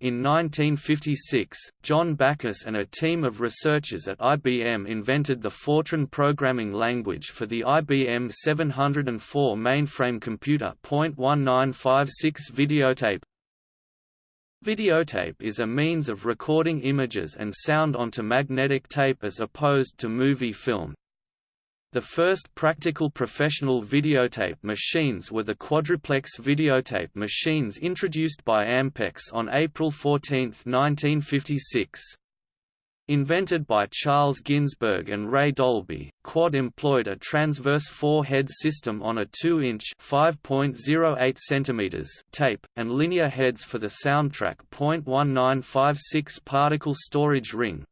In 1956, John Backus and a team of researchers at IBM invented the Fortran programming language for the IBM 704 mainframe computer. 1956 videotape Videotape is a means of recording images and sound onto magnetic tape as opposed to movie film. The first practical professional videotape machines were the quadruplex videotape machines introduced by Ampex on April 14, 1956. Invented by Charles Ginsburg and Ray Dolby, Quad employed a transverse four-head system on a 2-inch (5.08 tape, and linear heads for the soundtrack. .1956 particle storage ring.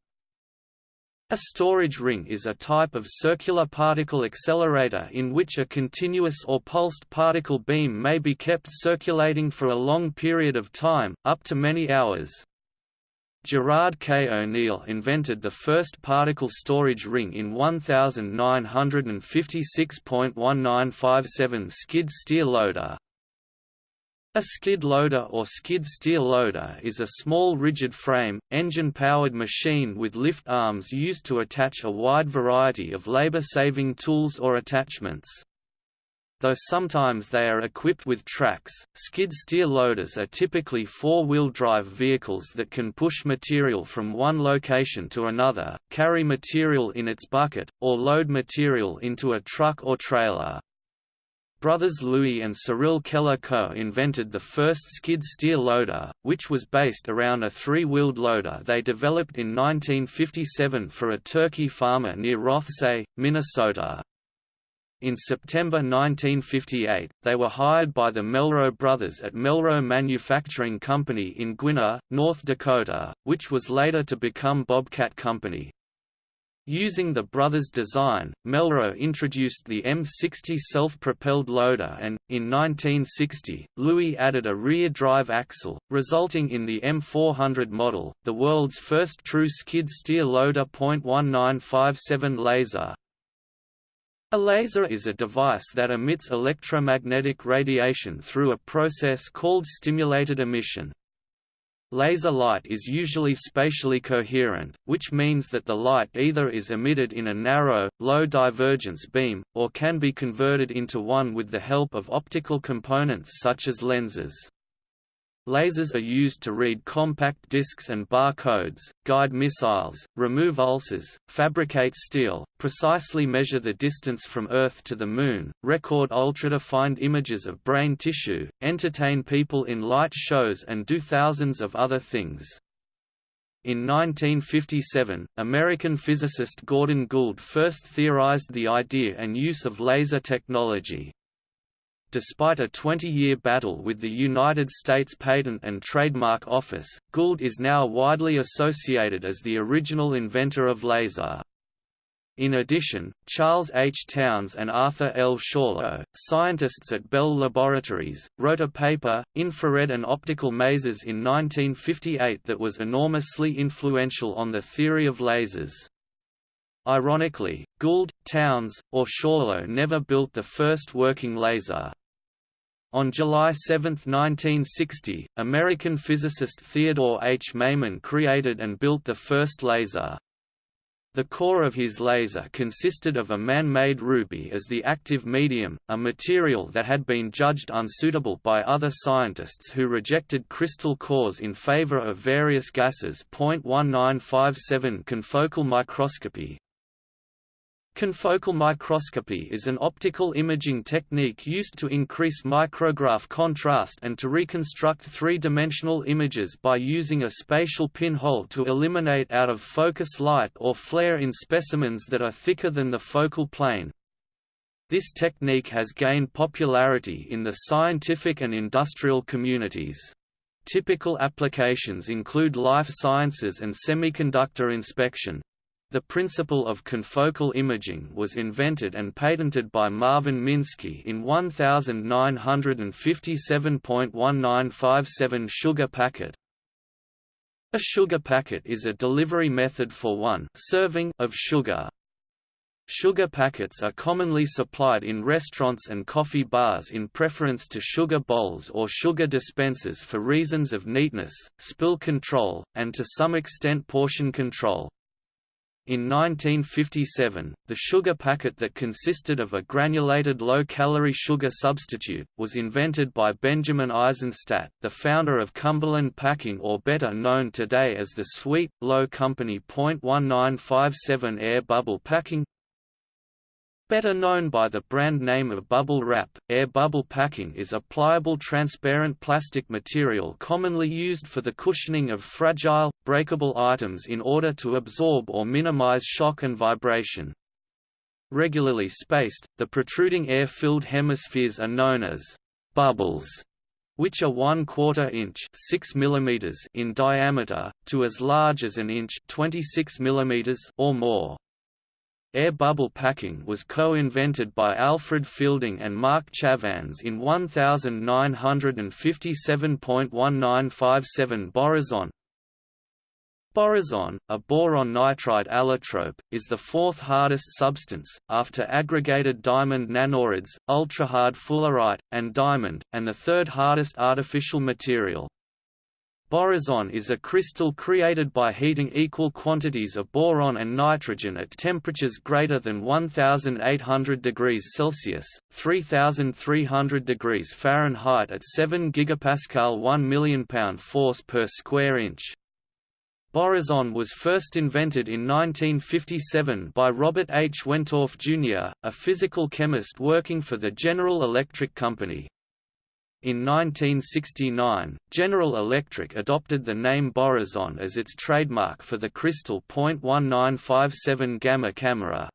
A storage ring is a type of circular particle accelerator in which a continuous or pulsed particle beam may be kept circulating for a long period of time, up to many hours. Gerard K. O'Neill invented the first particle storage ring in 1956.1957 skid steer loader. A skid loader or skid steer loader is a small rigid frame, engine-powered machine with lift arms used to attach a wide variety of labor-saving tools or attachments. Though sometimes they are equipped with tracks, skid steer loaders are typically four-wheel drive vehicles that can push material from one location to another, carry material in its bucket, or load material into a truck or trailer. Brothers Louis and Cyril Keller co-invented the first skid steer loader, which was based around a three-wheeled loader they developed in 1957 for a turkey farmer near Rothsay, Minnesota. In September 1958, they were hired by the Melroe brothers at Melroe Manufacturing Company in Gwinner, North Dakota, which was later to become Bobcat Company. Using the brothers' design, Melroe introduced the M60 self-propelled loader and, in 1960, Louis added a rear drive axle, resulting in the M400 model, the world's first true skid steer loader. 1957 laser, a laser is a device that emits electromagnetic radiation through a process called stimulated emission. Laser light is usually spatially coherent, which means that the light either is emitted in a narrow, low divergence beam, or can be converted into one with the help of optical components such as lenses. Lasers are used to read compact discs and bar codes, guide missiles, remove ulcers, fabricate steel, precisely measure the distance from Earth to the Moon, record ultra-defined images of brain tissue, entertain people in light shows and do thousands of other things. In 1957, American physicist Gordon Gould first theorized the idea and use of laser technology. Despite a 20-year battle with the United States Patent and Trademark Office, Gould is now widely associated as the original inventor of laser. In addition, Charles H. Townes and Arthur L. Schawlow, scientists at Bell Laboratories, wrote a paper, Infrared and Optical Masers in 1958 that was enormously influential on the theory of lasers. Ironically, Gould, Townes, or Schawlow never built the first working laser. On July 7, 1960, American physicist Theodore H. Maiman created and built the first laser. The core of his laser consisted of a man-made ruby as the active medium, a material that had been judged unsuitable by other scientists who rejected crystal cores in favor of various gases. 1957 Confocal microscopy Confocal microscopy is an optical imaging technique used to increase micrograph contrast and to reconstruct three-dimensional images by using a spatial pinhole to eliminate out-of-focus light or flare in specimens that are thicker than the focal plane. This technique has gained popularity in the scientific and industrial communities. Typical applications include life sciences and semiconductor inspection. The principle of confocal imaging was invented and patented by Marvin Minsky in 1957.1957 sugar packet. A sugar packet is a delivery method for one serving of sugar. Sugar packets are commonly supplied in restaurants and coffee bars in preference to sugar bowls or sugar dispensers for reasons of neatness, spill control, and to some extent portion control. In 1957, the sugar packet that consisted of a granulated low-calorie sugar substitute, was invented by Benjamin Eisenstadt, the founder of Cumberland Packing or better known today as the Sweet, Low Company. 1957 Air Bubble Packing Better known by the brand name of Bubble Wrap, air bubble packing is a pliable transparent plastic material commonly used for the cushioning of fragile, breakable items in order to absorb or minimize shock and vibration. Regularly spaced, the protruding air-filled hemispheres are known as bubbles which are 1 quarter inch 6 mm in diameter, to as large as an inch 26 mm or more. Air bubble packing was co-invented by Alfred Fielding and Marc Chavannes in 1957.1957 Borazon. Borazon, a boron nitride allotrope, is the fourth hardest substance, after aggregated diamond nanorods, ultrahard fullerite, and diamond, and the third hardest artificial material. Borazon is a crystal created by heating equal quantities of boron and nitrogen at temperatures greater than 1800 degrees Celsius, 3300 degrees Fahrenheit at 7 gigapascal 1 million pound force per square inch. Borazon was first invented in 1957 by Robert H. Wentorf Jr., a physical chemist working for the General Electric Company. In 1969, General Electric adopted the name Borazon as its trademark for the crystal .1957 gamma camera.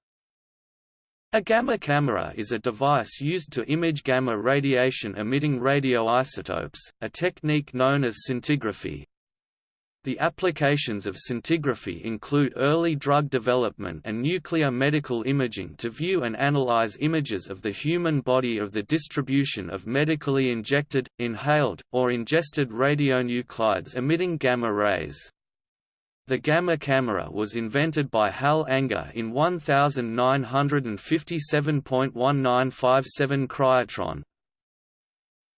A gamma camera is a device used to image gamma radiation emitting radioisotopes, a technique known as scintigraphy. The applications of scintigraphy include early drug development and nuclear medical imaging to view and analyze images of the human body of the distribution of medically injected, inhaled, or ingested radionuclides emitting gamma rays. The gamma camera was invented by Hal Anger in 1957.1957 cryotron.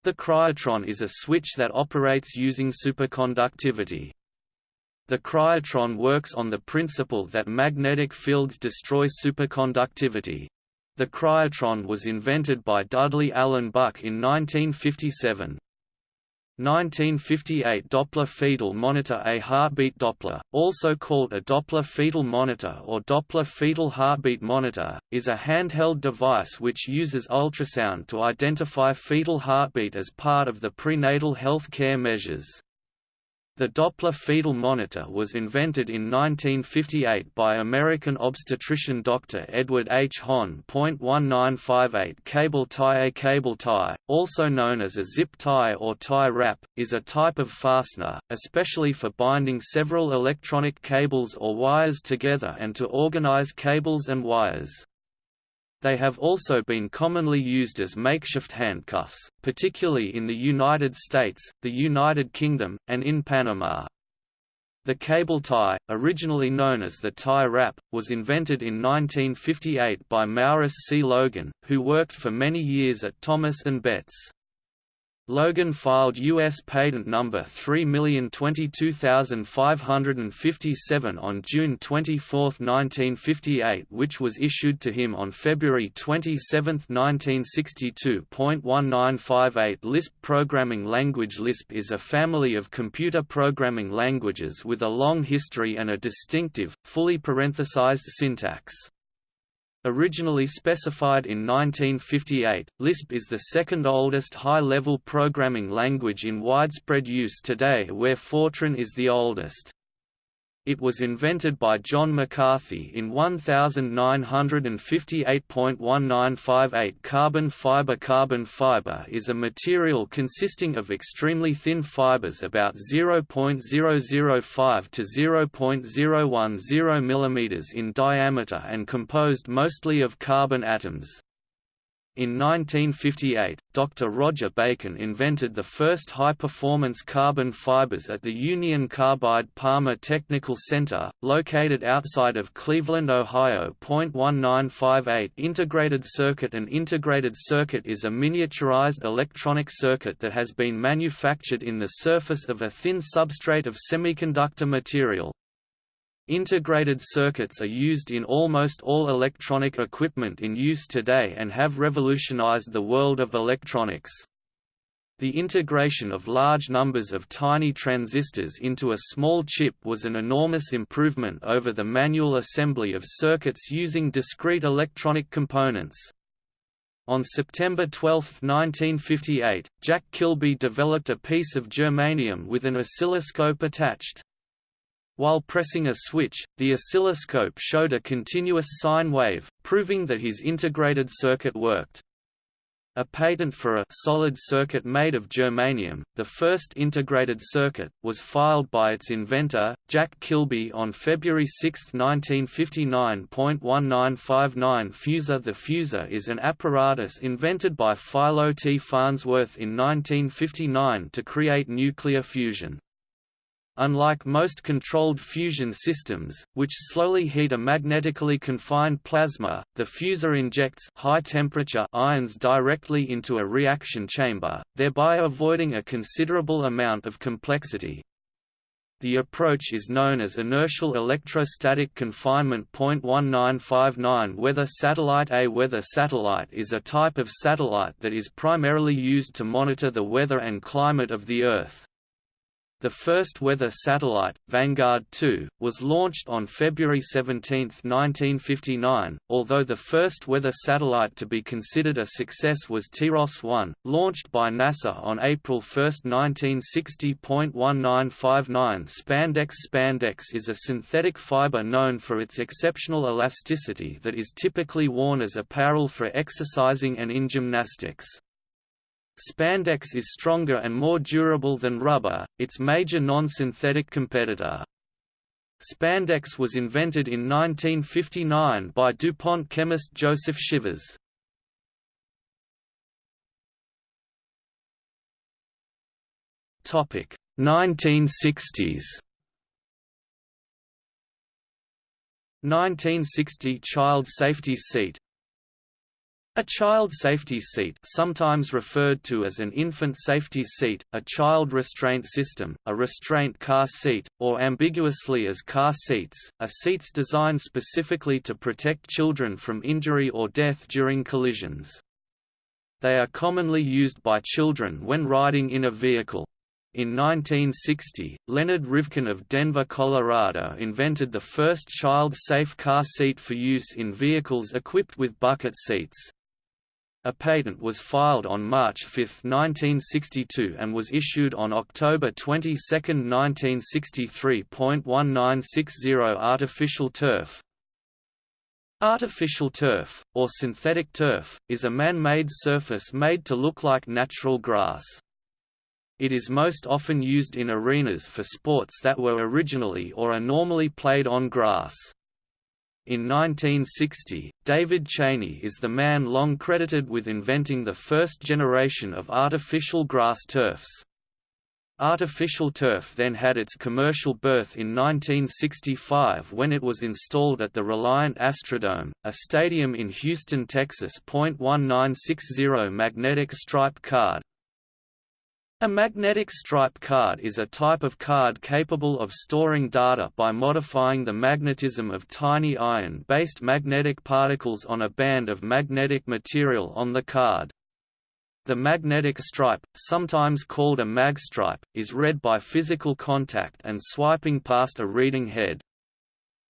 The cryotron is a switch that operates using superconductivity. The cryotron works on the principle that magnetic fields destroy superconductivity. The cryotron was invented by Dudley Allen Buck in 1957. 1958 Doppler fetal monitor A heartbeat Doppler, also called a Doppler fetal monitor or Doppler fetal heartbeat monitor, is a handheld device which uses ultrasound to identify fetal heartbeat as part of the prenatal health care measures. The Doppler fetal monitor was invented in 1958 by American obstetrician Dr. Edward H. Hon. 1958 Cable tie A cable tie, also known as a zip tie or tie wrap, is a type of fastener, especially for binding several electronic cables or wires together and to organize cables and wires. They have also been commonly used as makeshift handcuffs, particularly in the United States, the United Kingdom, and in Panama. The cable tie, originally known as the tie wrap, was invented in 1958 by Maurice C. Logan, who worked for many years at Thomas & Betts. Logan filed U.S. patent number 3022557 on June 24, 1958 which was issued to him on February 27, 1962.1958 Lisp programming language Lisp is a family of computer programming languages with a long history and a distinctive, fully parenthesized syntax. Originally specified in 1958, Lisp is the second oldest high-level programming language in widespread use today where Fortran is the oldest. It was invented by John McCarthy in 1958.1958 Carbon fiber Carbon fiber is a material consisting of extremely thin fibers about 0.005 to 0.010 mm in diameter and composed mostly of carbon atoms. In 1958, Dr. Roger Bacon invented the first high-performance carbon fibers at the Union Carbide Palmer Technical Center, located outside of Cleveland, Ohio. 1958 Integrated circuit An integrated circuit is a miniaturized electronic circuit that has been manufactured in the surface of a thin substrate of semiconductor material. Integrated circuits are used in almost all electronic equipment in use today and have revolutionized the world of electronics. The integration of large numbers of tiny transistors into a small chip was an enormous improvement over the manual assembly of circuits using discrete electronic components. On September 12, 1958, Jack Kilby developed a piece of germanium with an oscilloscope attached. While pressing a switch, the oscilloscope showed a continuous sine wave, proving that his integrated circuit worked. A patent for a solid circuit made of germanium, the first integrated circuit, was filed by its inventor, Jack Kilby on February 6, 1959.1959 Fusor The fusor is an apparatus invented by Philo T. Farnsworth in 1959 to create nuclear fusion. Unlike most controlled fusion systems, which slowly heat a magnetically confined plasma, the fusor injects high-temperature ions directly into a reaction chamber, thereby avoiding a considerable amount of complexity. The approach is known as inertial electrostatic confinement. 1959 Weather satellite A weather satellite is a type of satellite that is primarily used to monitor the weather and climate of the Earth. The first weather satellite, Vanguard 2, was launched on February 17, 1959, although the first weather satellite to be considered a success was TIROS-1, launched by NASA on April 1, 1960. 1959 Spandex Spandex is a synthetic fiber known for its exceptional elasticity that is typically worn as apparel for exercising and in gymnastics. Spandex is stronger and more durable than rubber, its major non-synthetic competitor. Spandex was invented in 1959 by DuPont chemist Joseph Shivers. Topic 1960s 1960 Child Safety Seat a child safety seat sometimes referred to as an infant safety seat, a child restraint system, a restraint car seat, or ambiguously as car seats, are seats designed specifically to protect children from injury or death during collisions. They are commonly used by children when riding in a vehicle. In 1960, Leonard Rivkin of Denver, Colorado invented the first child-safe car seat for use in vehicles equipped with bucket seats. A patent was filed on March 5, 1962 and was issued on October 22, 1963. 1960 Artificial turf Artificial turf, or synthetic turf, is a man-made surface made to look like natural grass. It is most often used in arenas for sports that were originally or are normally played on grass. In 1960, David Chaney is the man long credited with inventing the first generation of artificial grass turfs. Artificial turf then had its commercial birth in 1965 when it was installed at the Reliant Astrodome, a stadium in Houston, Texas. 1960 Magnetic stripe card A magnetic stripe card is a type of card capable of storing data by modifying the magnetism of tiny iron-based magnetic particles on a band of magnetic material on the card. The magnetic stripe, sometimes called a magstripe, is read by physical contact and swiping past a reading head.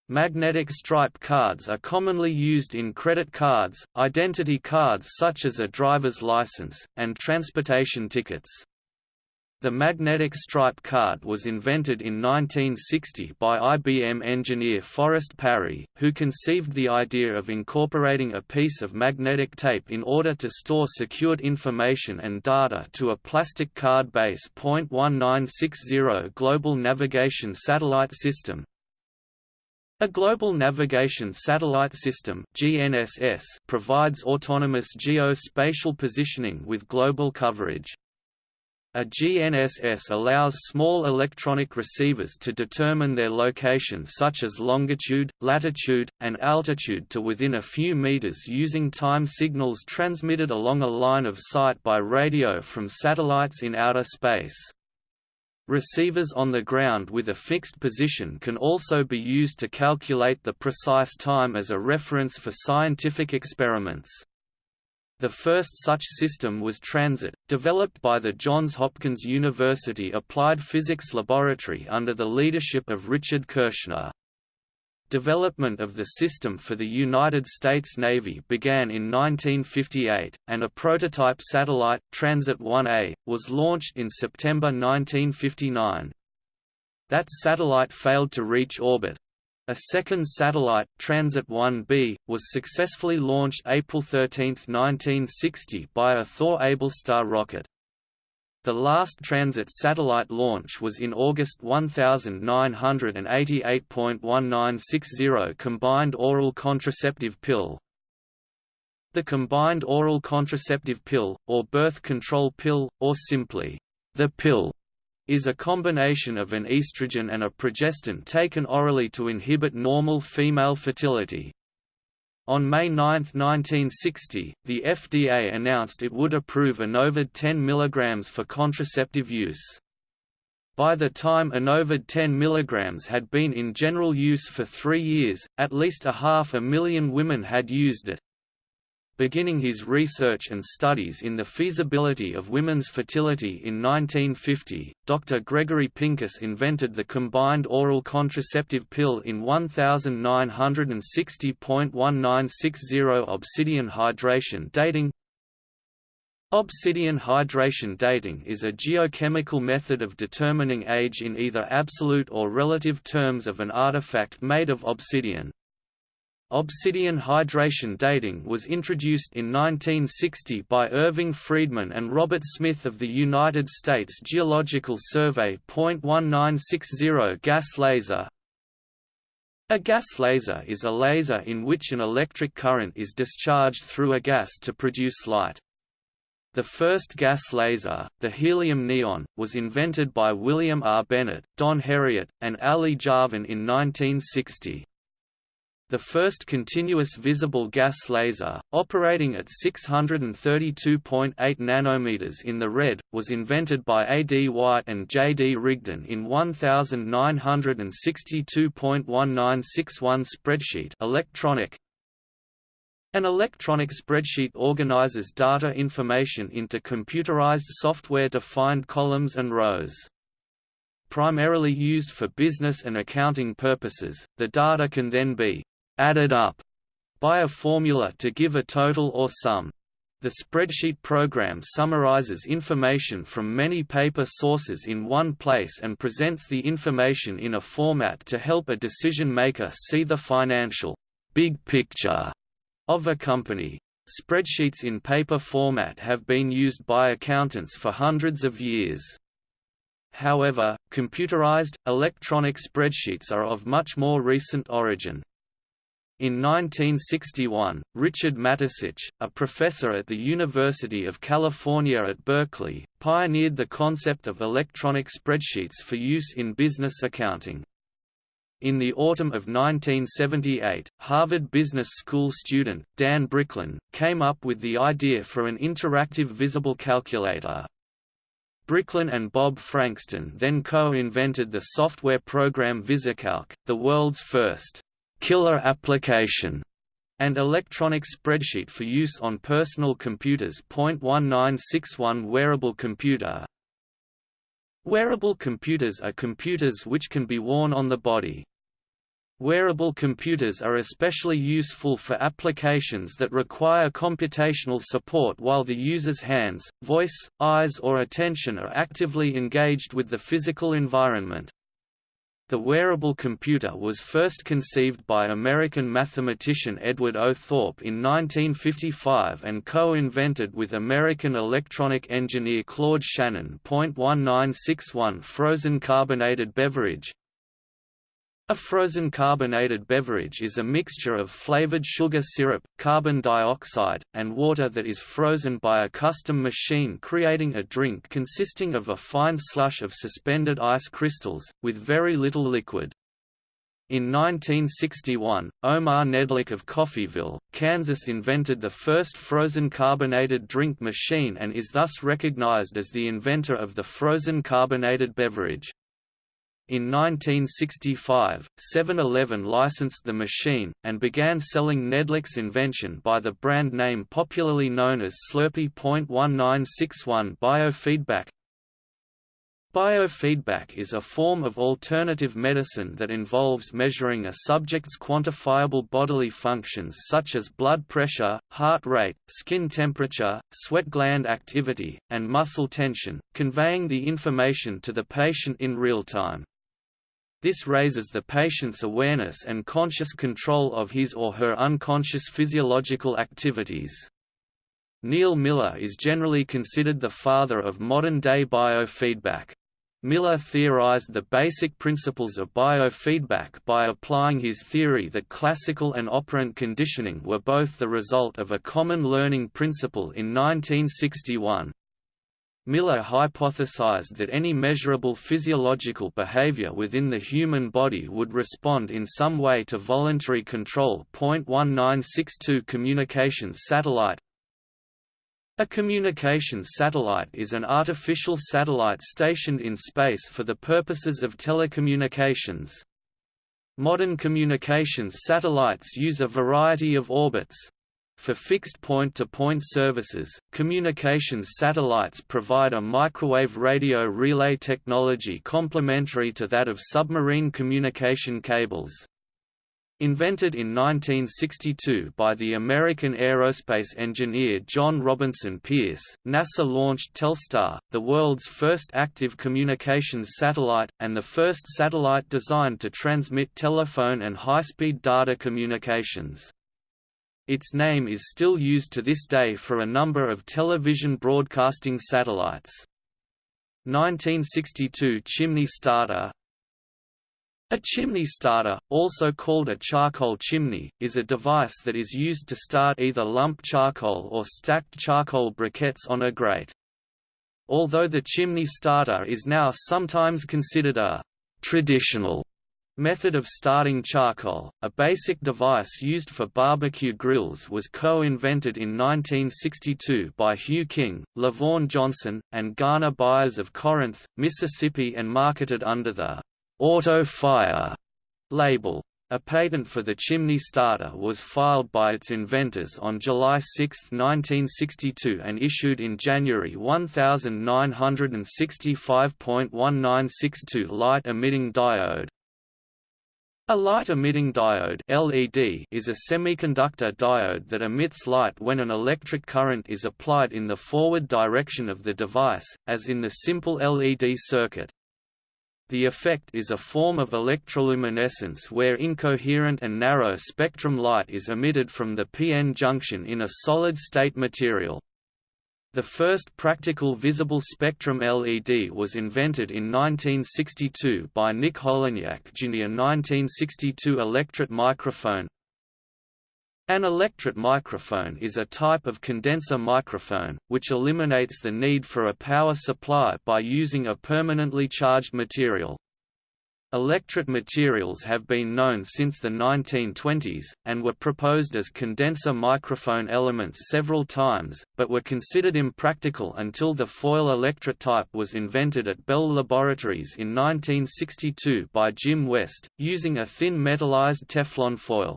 Magnetic stripe cards are commonly used in credit cards, identity cards such as a driver's license, and transportation tickets. The magnetic stripe card was invented in 1960 by IBM engineer Forrest Parry, who conceived the idea of incorporating a piece of magnetic tape in order to store secured information and data to a plastic card base. 1960 Global Navigation Satellite System a Global Navigation Satellite System provides autonomous geospatial positioning with global coverage. A GNSS allows small electronic receivers to determine their location such as longitude, latitude, and altitude to within a few meters using time signals transmitted along a line of sight by radio from satellites in outer space. Receivers on the ground with a fixed position can also be used to calculate the precise time as a reference for scientific experiments. The first such system was Transit, developed by the Johns Hopkins University Applied Physics Laboratory under the leadership of Richard Kershner. Development of the system for the United States Navy began in 1958, and a prototype satellite, Transit 1A, was launched in September 1959. That satellite failed to reach orbit, a second satellite, Transit 1B, was successfully launched April 13, 1960 by a Thor Ablestar rocket. The last transit satellite launch was in August 1988.1960 combined oral contraceptive pill. The combined oral contraceptive pill, or birth control pill, or simply, the pill, is a combination of an estrogen and a progestin taken orally to inhibit normal female fertility. On May 9, 1960, the FDA announced it would approve Enovid 10 mg for contraceptive use. By the time Enovid 10 mg had been in general use for three years, at least a half a million women had used it. Beginning his research and studies in the feasibility of women's fertility in 1950, Dr. Gregory Pincus invented the combined oral contraceptive pill in 1960.1960 obsidian hydration dating. Obsidian hydration dating is a geochemical method of determining age in either absolute or relative terms of an artifact made of obsidian. Obsidian hydration dating was introduced in 1960 by Irving Friedman and Robert Smith of the United States Geological Survey. 1960 Gas laser A gas laser is a laser in which an electric current is discharged through a gas to produce light. The first gas laser, the helium neon, was invented by William R. Bennett, Don Herriott, and Ali Javan in 1960. The first continuous visible gas laser, operating at 632.8 nanometers in the red, was invented by A. D. White and J. D. Rigdon in 1962.1961 spreadsheet electronic. An electronic spreadsheet organizes data information into computerized software-defined columns and rows primarily used for business and accounting purposes, the data can then be added up by a formula to give a total or sum. The spreadsheet program summarizes information from many paper sources in one place and presents the information in a format to help a decision maker see the financial big picture of a company. Spreadsheets in paper format have been used by accountants for hundreds of years. However, computerized, electronic spreadsheets are of much more recent origin. In 1961, Richard Mattessich, a professor at the University of California at Berkeley, pioneered the concept of electronic spreadsheets for use in business accounting. In the autumn of 1978, Harvard Business School student, Dan Bricklin, came up with the idea for an interactive visible calculator. Bricklin and Bob Frankston then co-invented the software program VisiCalc, the world's first killer application and electronic spreadsheet for use on personal computers. 1961 Wearable computer Wearable computers are computers which can be worn on the body. Wearable computers are especially useful for applications that require computational support while the user's hands, voice, eyes or attention are actively engaged with the physical environment. The wearable computer was first conceived by American mathematician Edward O. Thorp in 1955 and co-invented with American electronic engineer Claude Shannon. 1961 Frozen carbonated beverage a frozen carbonated beverage is a mixture of flavored sugar syrup, carbon dioxide, and water that is frozen by a custom machine creating a drink consisting of a fine slush of suspended ice crystals, with very little liquid. In 1961, Omar Knedlik of Coffeyville, Kansas invented the first frozen carbonated drink machine and is thus recognized as the inventor of the frozen carbonated beverage. In 1965, 7-Eleven licensed the machine, and began selling Knedlik's invention by the brand name popularly known as Slurpee. 1961 Biofeedback Biofeedback is a form of alternative medicine that involves measuring a subject's quantifiable bodily functions such as blood pressure, heart rate, skin temperature, sweat gland activity, and muscle tension, conveying the information to the patient in real time. This raises the patient's awareness and conscious control of his or her unconscious physiological activities. Neal Miller is generally considered the father of modern-day biofeedback. Miller theorized the basic principles of biofeedback by applying his theory that classical and operant conditioning were both the result of a common learning principle in 1961. Miller hypothesized that any measurable physiological behavior within the human body would respond in some way to voluntary control. 1962 Communications satellite A communications satellite is an artificial satellite stationed in space for the purposes of telecommunications. Modern communications satellites use a variety of orbits, for fixed point-to-point -point services, communications satellites provide a microwave radio relay technology complementary to that of submarine communication cables. Invented in 1962 by the American aerospace engineer John Robinson Pierce, NASA launched Telstar, the world's first active communications satellite, and the first satellite designed to transmit telephone and high-speed data communications. Its name is still used to this day for a number of television broadcasting satellites. 1962 Chimney starter A chimney starter, also called a charcoal chimney, is a device that is used to start either lump charcoal or stacked charcoal briquettes on a grate. Although the chimney starter is now sometimes considered a traditional Method of starting charcoal, a basic device used for barbecue grills was co-invented in 1962 by Hugh King, LaVaughn Johnson, and Garner Byers of Corinth, Mississippi and marketed under the «Auto Fire» label. A patent for the chimney starter was filed by its inventors on July 6, 1962 and issued in January 1965.1962 light-emitting diode, a light-emitting diode LED is a semiconductor diode that emits light when an electric current is applied in the forward direction of the device, as in the simple LED circuit. The effect is a form of electroluminescence where incoherent and narrow spectrum light is emitted from the p-n junction in a solid-state material. The first practical visible spectrum LED was invented in 1962 by Nick Holonyak Jr. 1962 Electret microphone An electret microphone is a type of condenser microphone, which eliminates the need for a power supply by using a permanently charged material. Electret materials have been known since the 1920s, and were proposed as condenser microphone elements several times, but were considered impractical until the foil electret type was invented at Bell Laboratories in 1962 by Jim West, using a thin metallized Teflon foil.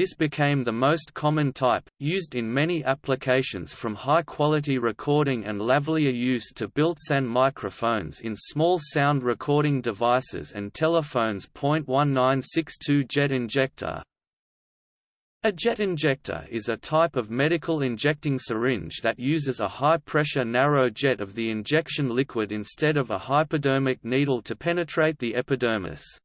This became the most common type, used in many applications from high-quality recording and lavalier use to built-in microphones in small sound recording devices and telephones. 1962 Jet injector A jet injector is a type of medical injecting syringe that uses a high-pressure narrow jet of the injection liquid instead of a hypodermic needle to penetrate the epidermis.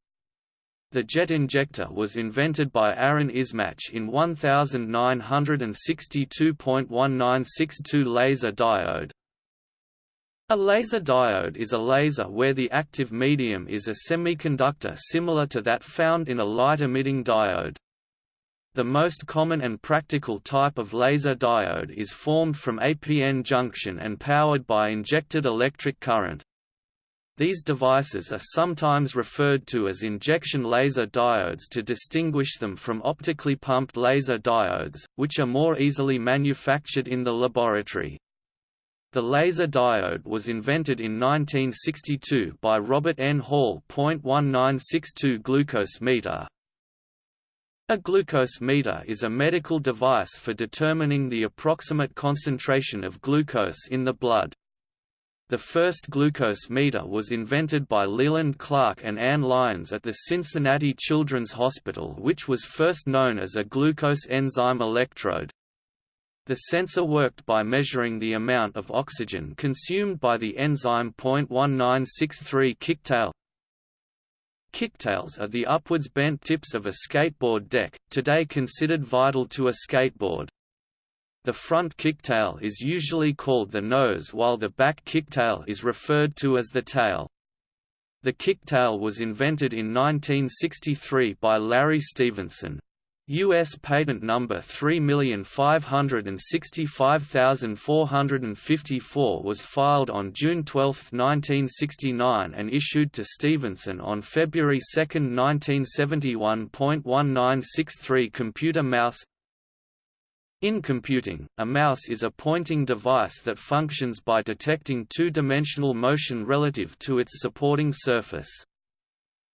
The jet injector was invented by Aaron Ismach in 1962.1962 laser diode. A laser diode is a laser where the active medium is a semiconductor similar to that found in a light-emitting diode. The most common and practical type of laser diode is formed from APN junction and powered by injected electric current. These devices are sometimes referred to as injection laser diodes to distinguish them from optically pumped laser diodes, which are more easily manufactured in the laboratory. The laser diode was invented in 1962 by Robert N. Hall. 1962 glucose meter. A glucose meter is a medical device for determining the approximate concentration of glucose in the blood. The first glucose meter was invented by Leland Clark and Ann Lyons at the Cincinnati Children's Hospital which was first known as a glucose enzyme electrode. The sensor worked by measuring the amount of oxygen consumed by the enzyme. 1963 Kicktail Kicktails are the upwards bent tips of a skateboard deck, today considered vital to a skateboard. The front kicktail is usually called the nose while the back kicktail is referred to as the tail. The kicktail was invented in 1963 by Larry Stevenson. U.S. patent number 3565454 was filed on June 12, 1969 and issued to Stevenson on February 2, 1971. 1963 Computer mouse in computing, a mouse is a pointing device that functions by detecting two-dimensional motion relative to its supporting surface.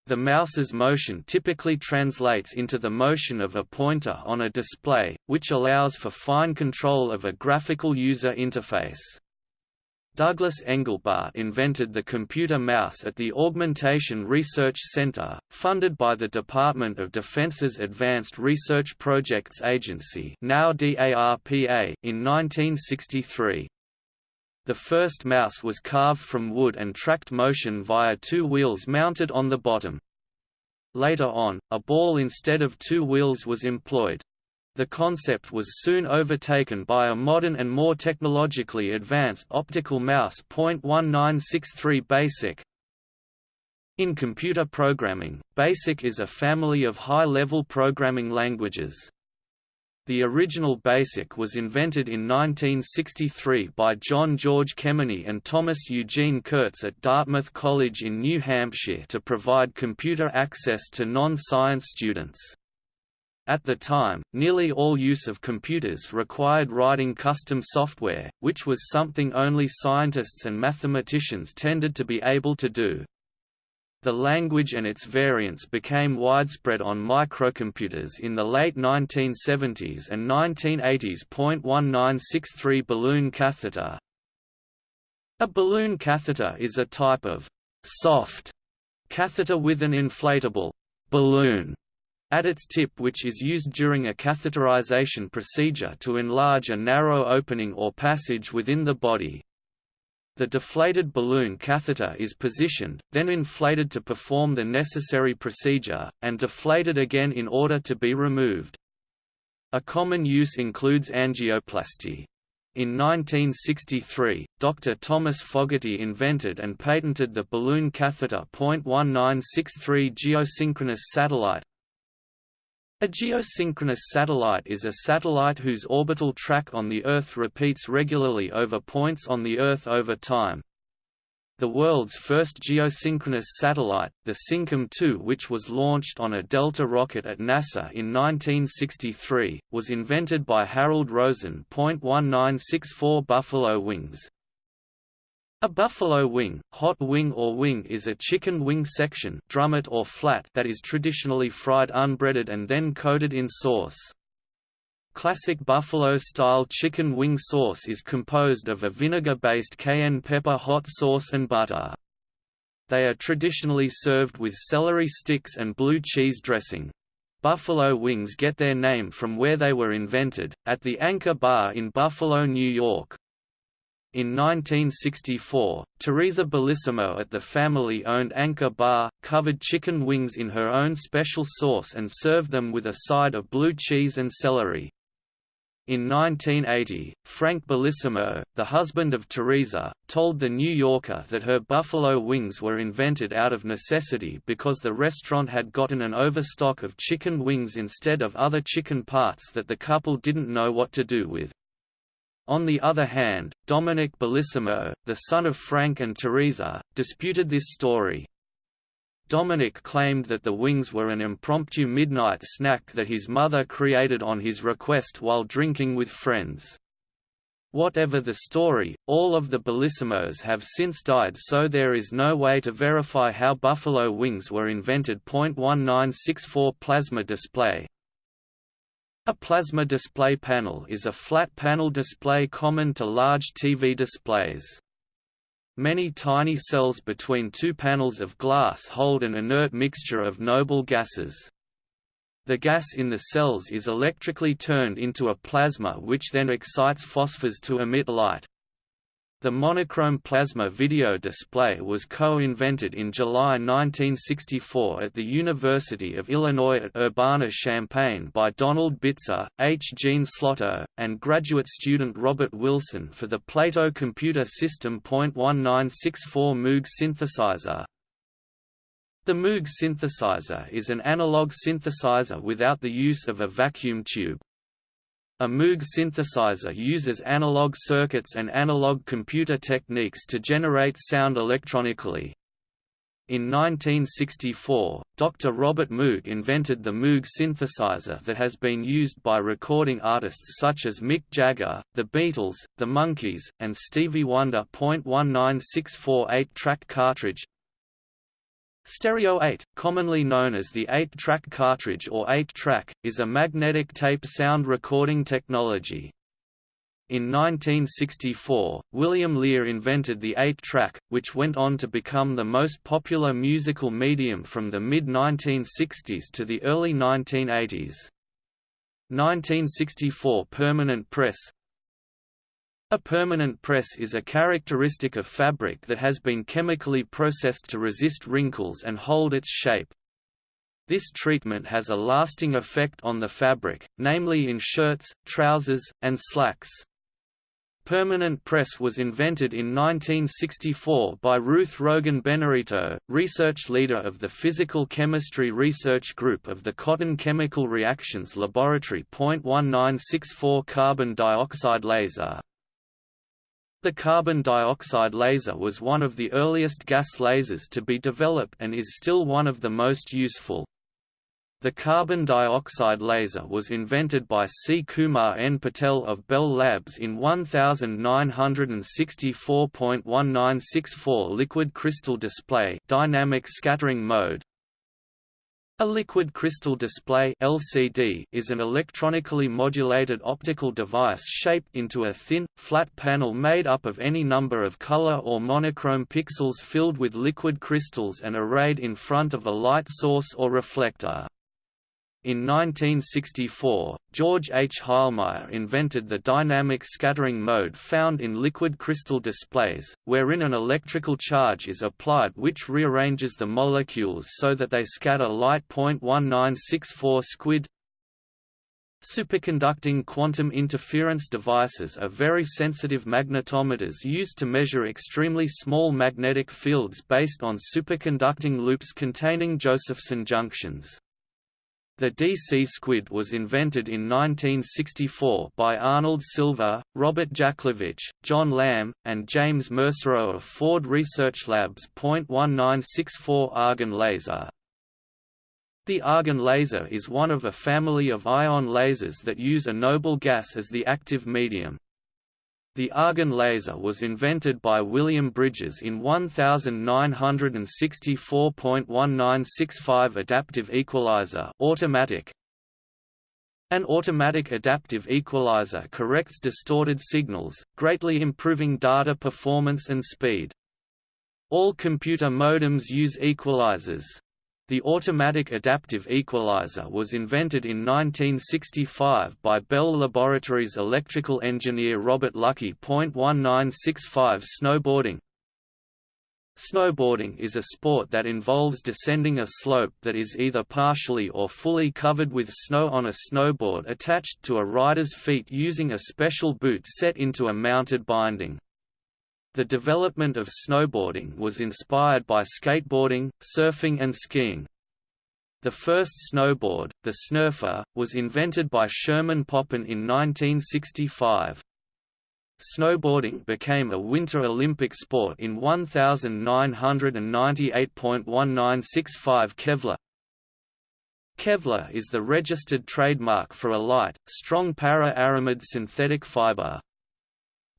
The mouse's motion typically translates into the motion of a pointer on a display, which allows for fine control of a graphical user interface. Douglas Engelbart invented the computer mouse at the Augmentation Research Center, funded by the Department of Defense's Advanced Research Projects Agency now DARPA in 1963. The first mouse was carved from wood and tracked motion via two wheels mounted on the bottom. Later on, a ball instead of two wheels was employed. The concept was soon overtaken by a modern and more technologically advanced optical mouse. 1963 BASIC In computer programming, BASIC is a family of high-level programming languages. The original BASIC was invented in 1963 by John George Kemeny and Thomas Eugene Kurtz at Dartmouth College in New Hampshire to provide computer access to non-science students. At the time, nearly all use of computers required writing custom software, which was something only scientists and mathematicians tended to be able to do. The language and its variants became widespread on microcomputers in the late 1970s and 1980s. 1963 Balloon catheter A balloon catheter is a type of soft catheter with an inflatable balloon at its tip which is used during a catheterization procedure to enlarge a narrow opening or passage within the body. The deflated balloon catheter is positioned, then inflated to perform the necessary procedure, and deflated again in order to be removed. A common use includes angioplasty. In 1963, Dr. Thomas Fogarty invented and patented the balloon catheter. 1963 geosynchronous satellite a geosynchronous satellite is a satellite whose orbital track on the Earth repeats regularly over points on the Earth over time. the world's first geosynchronous satellite, the Syncom 2 which was launched on a Delta rocket at NASA in 1963, was invented by Harold Rosen. 1964 Buffalo wings a buffalo wing, hot wing or wing is a chicken wing section drumette or flat that is traditionally fried unbreaded and then coated in sauce. Classic buffalo-style chicken wing sauce is composed of a vinegar-based cayenne pepper hot sauce and butter. They are traditionally served with celery sticks and blue cheese dressing. Buffalo wings get their name from where they were invented, at the Anchor Bar in Buffalo, New York. In 1964, Teresa Bellissimo at the family-owned Anchor Bar, covered chicken wings in her own special sauce and served them with a side of blue cheese and celery. In 1980, Frank Bellissimo, the husband of Teresa, told The New Yorker that her buffalo wings were invented out of necessity because the restaurant had gotten an overstock of chicken wings instead of other chicken parts that the couple didn't know what to do with. On the other hand, Dominic Bellissimo, the son of Frank and Teresa, disputed this story. Dominic claimed that the wings were an impromptu midnight snack that his mother created on his request while drinking with friends. Whatever the story, all of the Bellissimos have since died so there is no way to verify how buffalo wings were invented. 1964 Plasma display a plasma display panel is a flat panel display common to large TV displays. Many tiny cells between two panels of glass hold an inert mixture of noble gases. The gas in the cells is electrically turned into a plasma which then excites phosphors to emit light. The monochrome plasma video display was co-invented in July 1964 at the University of Illinois at Urbana-Champaign by Donald Bitzer, H. Gene Slottow, and graduate student Robert Wilson for the Plato Computer System. 1964 Moog synthesizer. The Moog synthesizer is an analog synthesizer without the use of a vacuum tube. A Moog synthesizer uses analog circuits and analog computer techniques to generate sound electronically. In 1964, Dr. Robert Moog invented the Moog synthesizer that has been used by recording artists such as Mick Jagger, The Beatles, The Monkees, and Stevie Wonder. 19648 track cartridge Stereo 8, commonly known as the 8-track cartridge or 8-track, is a magnetic tape sound recording technology. In 1964, William Lear invented the 8-track, which went on to become the most popular musical medium from the mid-1960s to the early 1980s. 1964 Permanent press a permanent press is a characteristic of fabric that has been chemically processed to resist wrinkles and hold its shape. This treatment has a lasting effect on the fabric, namely in shirts, trousers, and slacks. Permanent press was invented in 1964 by Ruth Rogan Benerito, research leader of the Physical Chemistry Research Group of the Cotton Chemical Reactions Laboratory. 1964 Carbon dioxide laser the carbon dioxide laser was one of the earliest gas lasers to be developed and is still one of the most useful. The carbon dioxide laser was invented by C. Kumar N. Patel of Bell Labs in 1964.1964 liquid crystal display dynamic scattering mode, a liquid crystal display LCD is an electronically modulated optical device shaped into a thin, flat panel made up of any number of color or monochrome pixels filled with liquid crystals and arrayed in front of a light source or reflector. In 1964, George H. Heilmeier invented the dynamic scattering mode found in liquid crystal displays, wherein an electrical charge is applied which rearranges the molecules so that they scatter light. 1964 squid Superconducting quantum interference devices are very sensitive magnetometers used to measure extremely small magnetic fields based on superconducting loops containing Josephson junctions. The DC Squid was invented in 1964 by Arnold Silver, Robert Jaklevic, John Lamb, and James Mersereau of Ford Research Labs. 1964 Argon laser The argon laser is one of a family of ion lasers that use a noble gas as the active medium. The argon laser was invented by William Bridges in 1964.1965 adaptive equalizer automatic. An automatic adaptive equalizer corrects distorted signals, greatly improving data performance and speed. All computer modems use equalizers. The automatic adaptive equalizer was invented in 1965 by Bell Laboratories electrical engineer Robert Lucky. 1965 Snowboarding Snowboarding is a sport that involves descending a slope that is either partially or fully covered with snow on a snowboard attached to a rider's feet using a special boot set into a mounted binding. The development of snowboarding was inspired by skateboarding, surfing and skiing. The first snowboard, the Snurfer, was invented by Sherman Poppen in 1965. Snowboarding became a Winter Olympic sport in 1998.1965 Kevlar Kevlar is the registered trademark for a light, strong para-aramid synthetic fiber.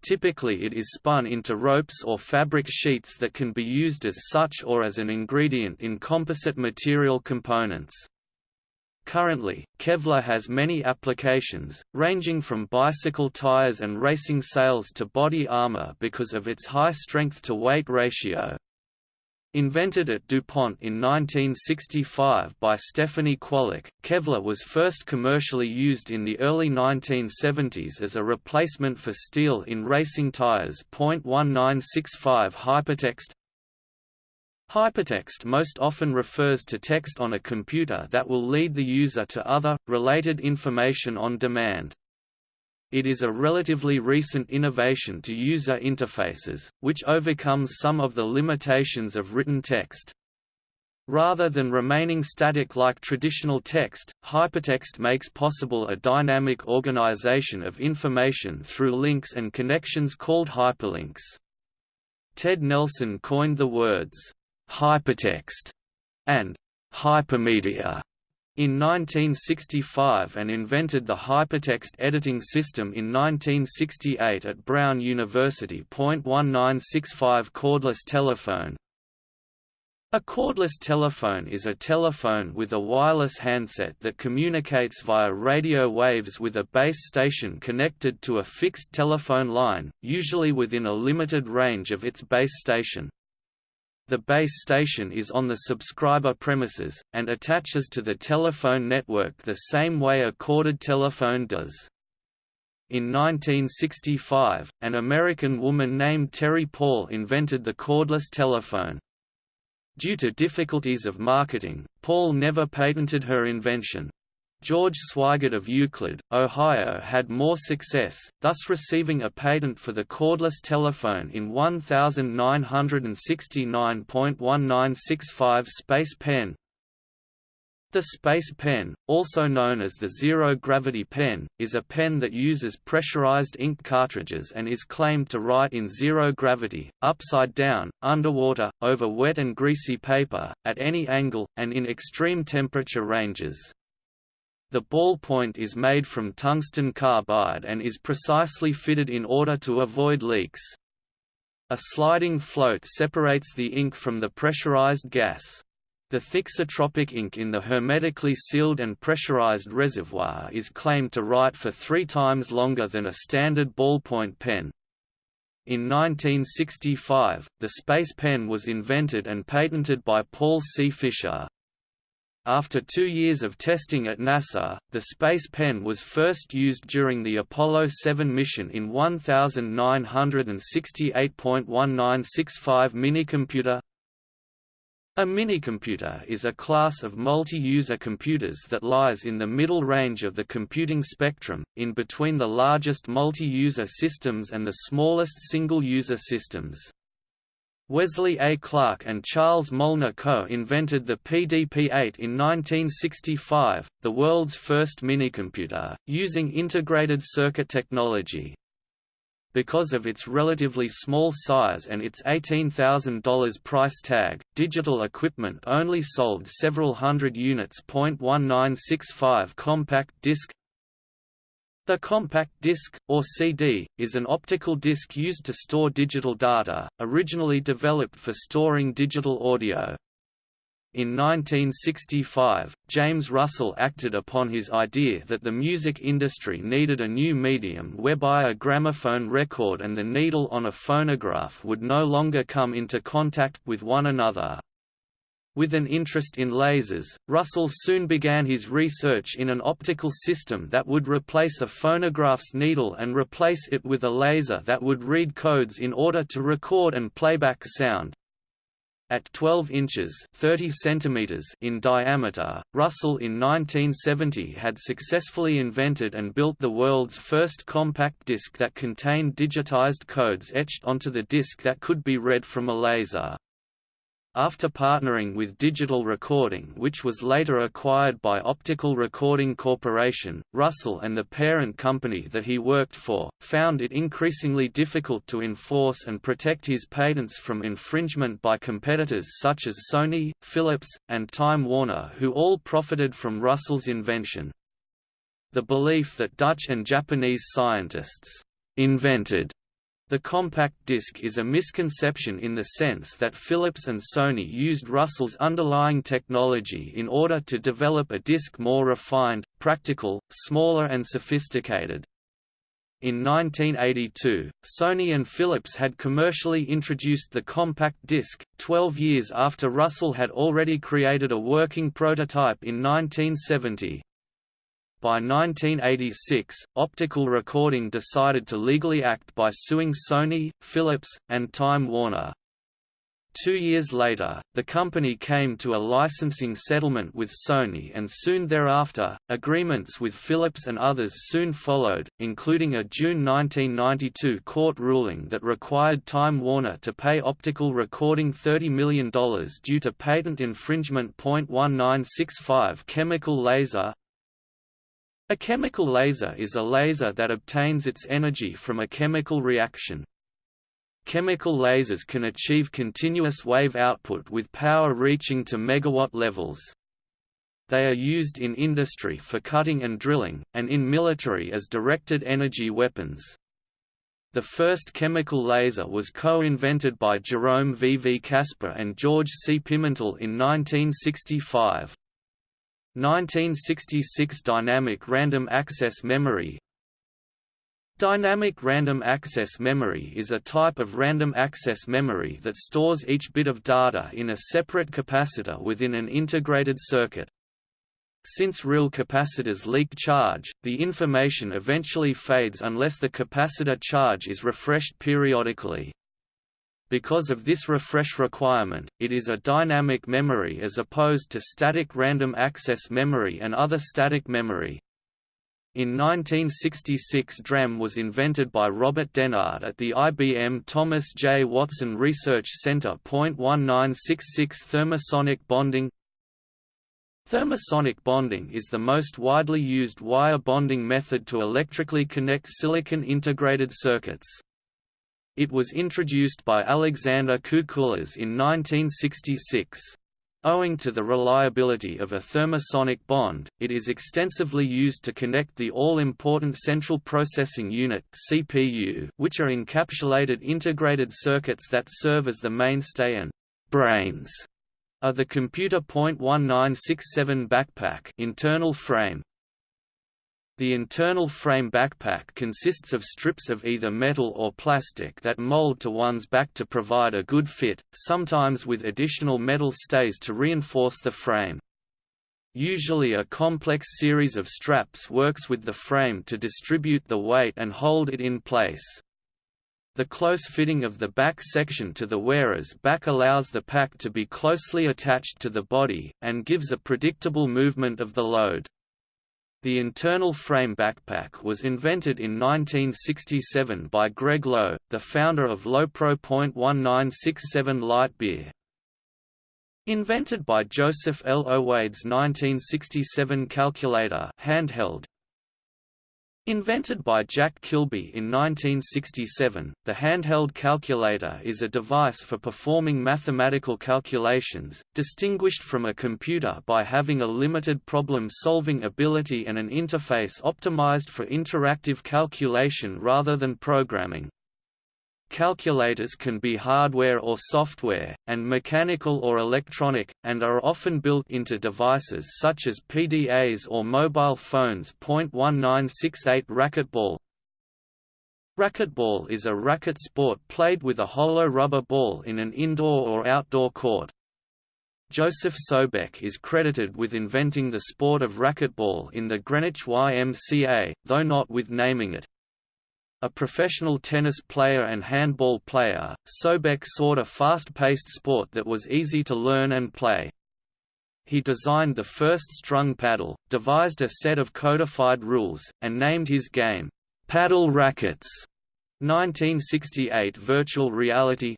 Typically it is spun into ropes or fabric sheets that can be used as such or as an ingredient in composite material components. Currently, Kevlar has many applications, ranging from bicycle tires and racing sails to body armor because of its high strength-to-weight ratio. Invented at DuPont in 1965 by Stephanie Kwolek, Kevlar was first commercially used in the early 1970s as a replacement for steel in racing tires. 1965 Hypertext Hypertext most often refers to text on a computer that will lead the user to other, related information on demand. It is a relatively recent innovation to user interfaces, which overcomes some of the limitations of written text. Rather than remaining static like traditional text, hypertext makes possible a dynamic organization of information through links and connections called hyperlinks. Ted Nelson coined the words, hypertext and hypermedia in 1965 and invented the hypertext editing system in 1968 at Brown University. 1965 Cordless telephone A cordless telephone is a telephone with a wireless handset that communicates via radio waves with a base station connected to a fixed telephone line, usually within a limited range of its base station. The base station is on the subscriber premises, and attaches to the telephone network the same way a corded telephone does. In 1965, an American woman named Terry Paul invented the cordless telephone. Due to difficulties of marketing, Paul never patented her invention. George Sweigert of Euclid, Ohio had more success, thus receiving a patent for the cordless telephone in 1969.1965 Space Pen. The Space Pen, also known as the zero-gravity pen, is a pen that uses pressurized ink cartridges and is claimed to write in zero gravity, upside down, underwater, over wet and greasy paper, at any angle, and in extreme temperature ranges. The ballpoint is made from tungsten carbide and is precisely fitted in order to avoid leaks. A sliding float separates the ink from the pressurized gas. The thixotropic ink in the hermetically sealed and pressurized reservoir is claimed to write for three times longer than a standard ballpoint pen. In 1965, the space pen was invented and patented by Paul C. Fisher. After two years of testing at NASA, the Space Pen was first used during the Apollo 7 mission in 1968.1965 minicomputer. A minicomputer is a class of multi-user computers that lies in the middle range of the computing spectrum, in between the largest multi-user systems and the smallest single-user systems. Wesley A. Clark and Charles Molnar co-invented the PDP-8 in 1965, the world's first minicomputer, using integrated circuit technology. Because of its relatively small size and its $18,000 price tag, digital equipment only sold several hundred units. 1965 compact disc the compact disc, or CD, is an optical disc used to store digital data, originally developed for storing digital audio. In 1965, James Russell acted upon his idea that the music industry needed a new medium whereby a gramophone record and the needle on a phonograph would no longer come into contact with one another. With an interest in lasers, Russell soon began his research in an optical system that would replace a phonograph's needle and replace it with a laser that would read codes in order to record and playback sound. At 12 inches 30 centimeters in diameter, Russell in 1970 had successfully invented and built the world's first compact disc that contained digitized codes etched onto the disc that could be read from a laser. After partnering with Digital Recording which was later acquired by Optical Recording Corporation, Russell and the parent company that he worked for, found it increasingly difficult to enforce and protect his patents from infringement by competitors such as Sony, Philips, and Time Warner who all profited from Russell's invention. The belief that Dutch and Japanese scientists invented the compact disc is a misconception in the sense that Philips and Sony used Russell's underlying technology in order to develop a disc more refined, practical, smaller and sophisticated. In 1982, Sony and Philips had commercially introduced the compact disc, 12 years after Russell had already created a working prototype in 1970. By 1986, Optical Recording decided to legally act by suing Sony, Philips, and Time Warner. Two years later, the company came to a licensing settlement with Sony and soon thereafter, agreements with Philips and others soon followed, including a June 1992 court ruling that required Time Warner to pay optical recording $30 million due to patent infringement. 1965 Chemical laser a chemical laser is a laser that obtains its energy from a chemical reaction. Chemical lasers can achieve continuous wave output with power reaching to megawatt levels. They are used in industry for cutting and drilling, and in military as directed energy weapons. The first chemical laser was co-invented by Jerome V. V. Kasper and George C. Pimentel in 1965. 1966 Dynamic Random Access Memory Dynamic random access memory is a type of random access memory that stores each bit of data in a separate capacitor within an integrated circuit. Since real capacitors leak charge, the information eventually fades unless the capacitor charge is refreshed periodically. Because of this refresh requirement, it is a dynamic memory as opposed to static random access memory and other static memory. In 1966 DRAM was invented by Robert Dennard at the IBM Thomas J. Watson Research Center. 1966 Thermosonic bonding Thermosonic bonding is the most widely used wire bonding method to electrically connect silicon integrated circuits. It was introduced by Alexander Coucoulas in 1966. Owing to the reliability of a thermosonic bond, it is extensively used to connect the all-important Central Processing Unit (CPU), which are encapsulated integrated circuits that serve as the mainstay and brains of the computer. 1967 backpack internal frame the internal frame backpack consists of strips of either metal or plastic that mold to one's back to provide a good fit, sometimes with additional metal stays to reinforce the frame. Usually a complex series of straps works with the frame to distribute the weight and hold it in place. The close fitting of the back section to the wearer's back allows the pack to be closely attached to the body, and gives a predictable movement of the load. The internal frame backpack was invented in 1967 by Greg Lowe, the founder of Lowepro.1967 light beer. Invented by Joseph L. Owades 1967 calculator handheld, Invented by Jack Kilby in 1967, the handheld calculator is a device for performing mathematical calculations, distinguished from a computer by having a limited problem-solving ability and an interface optimized for interactive calculation rather than programming. Calculators can be hardware or software, and mechanical or electronic, and are often built into devices such as PDAs or mobile phones. 1968 Racquetball Racquetball is a racket sport played with a hollow rubber ball in an indoor or outdoor court. Joseph Sobek is credited with inventing the sport of racquetball in the Greenwich YMCA, though not with naming it. A professional tennis player and handball player, Sobek sought a fast-paced sport that was easy to learn and play. He designed the first strung paddle, devised a set of codified rules, and named his game, Paddle Rackets. 1968 Virtual Reality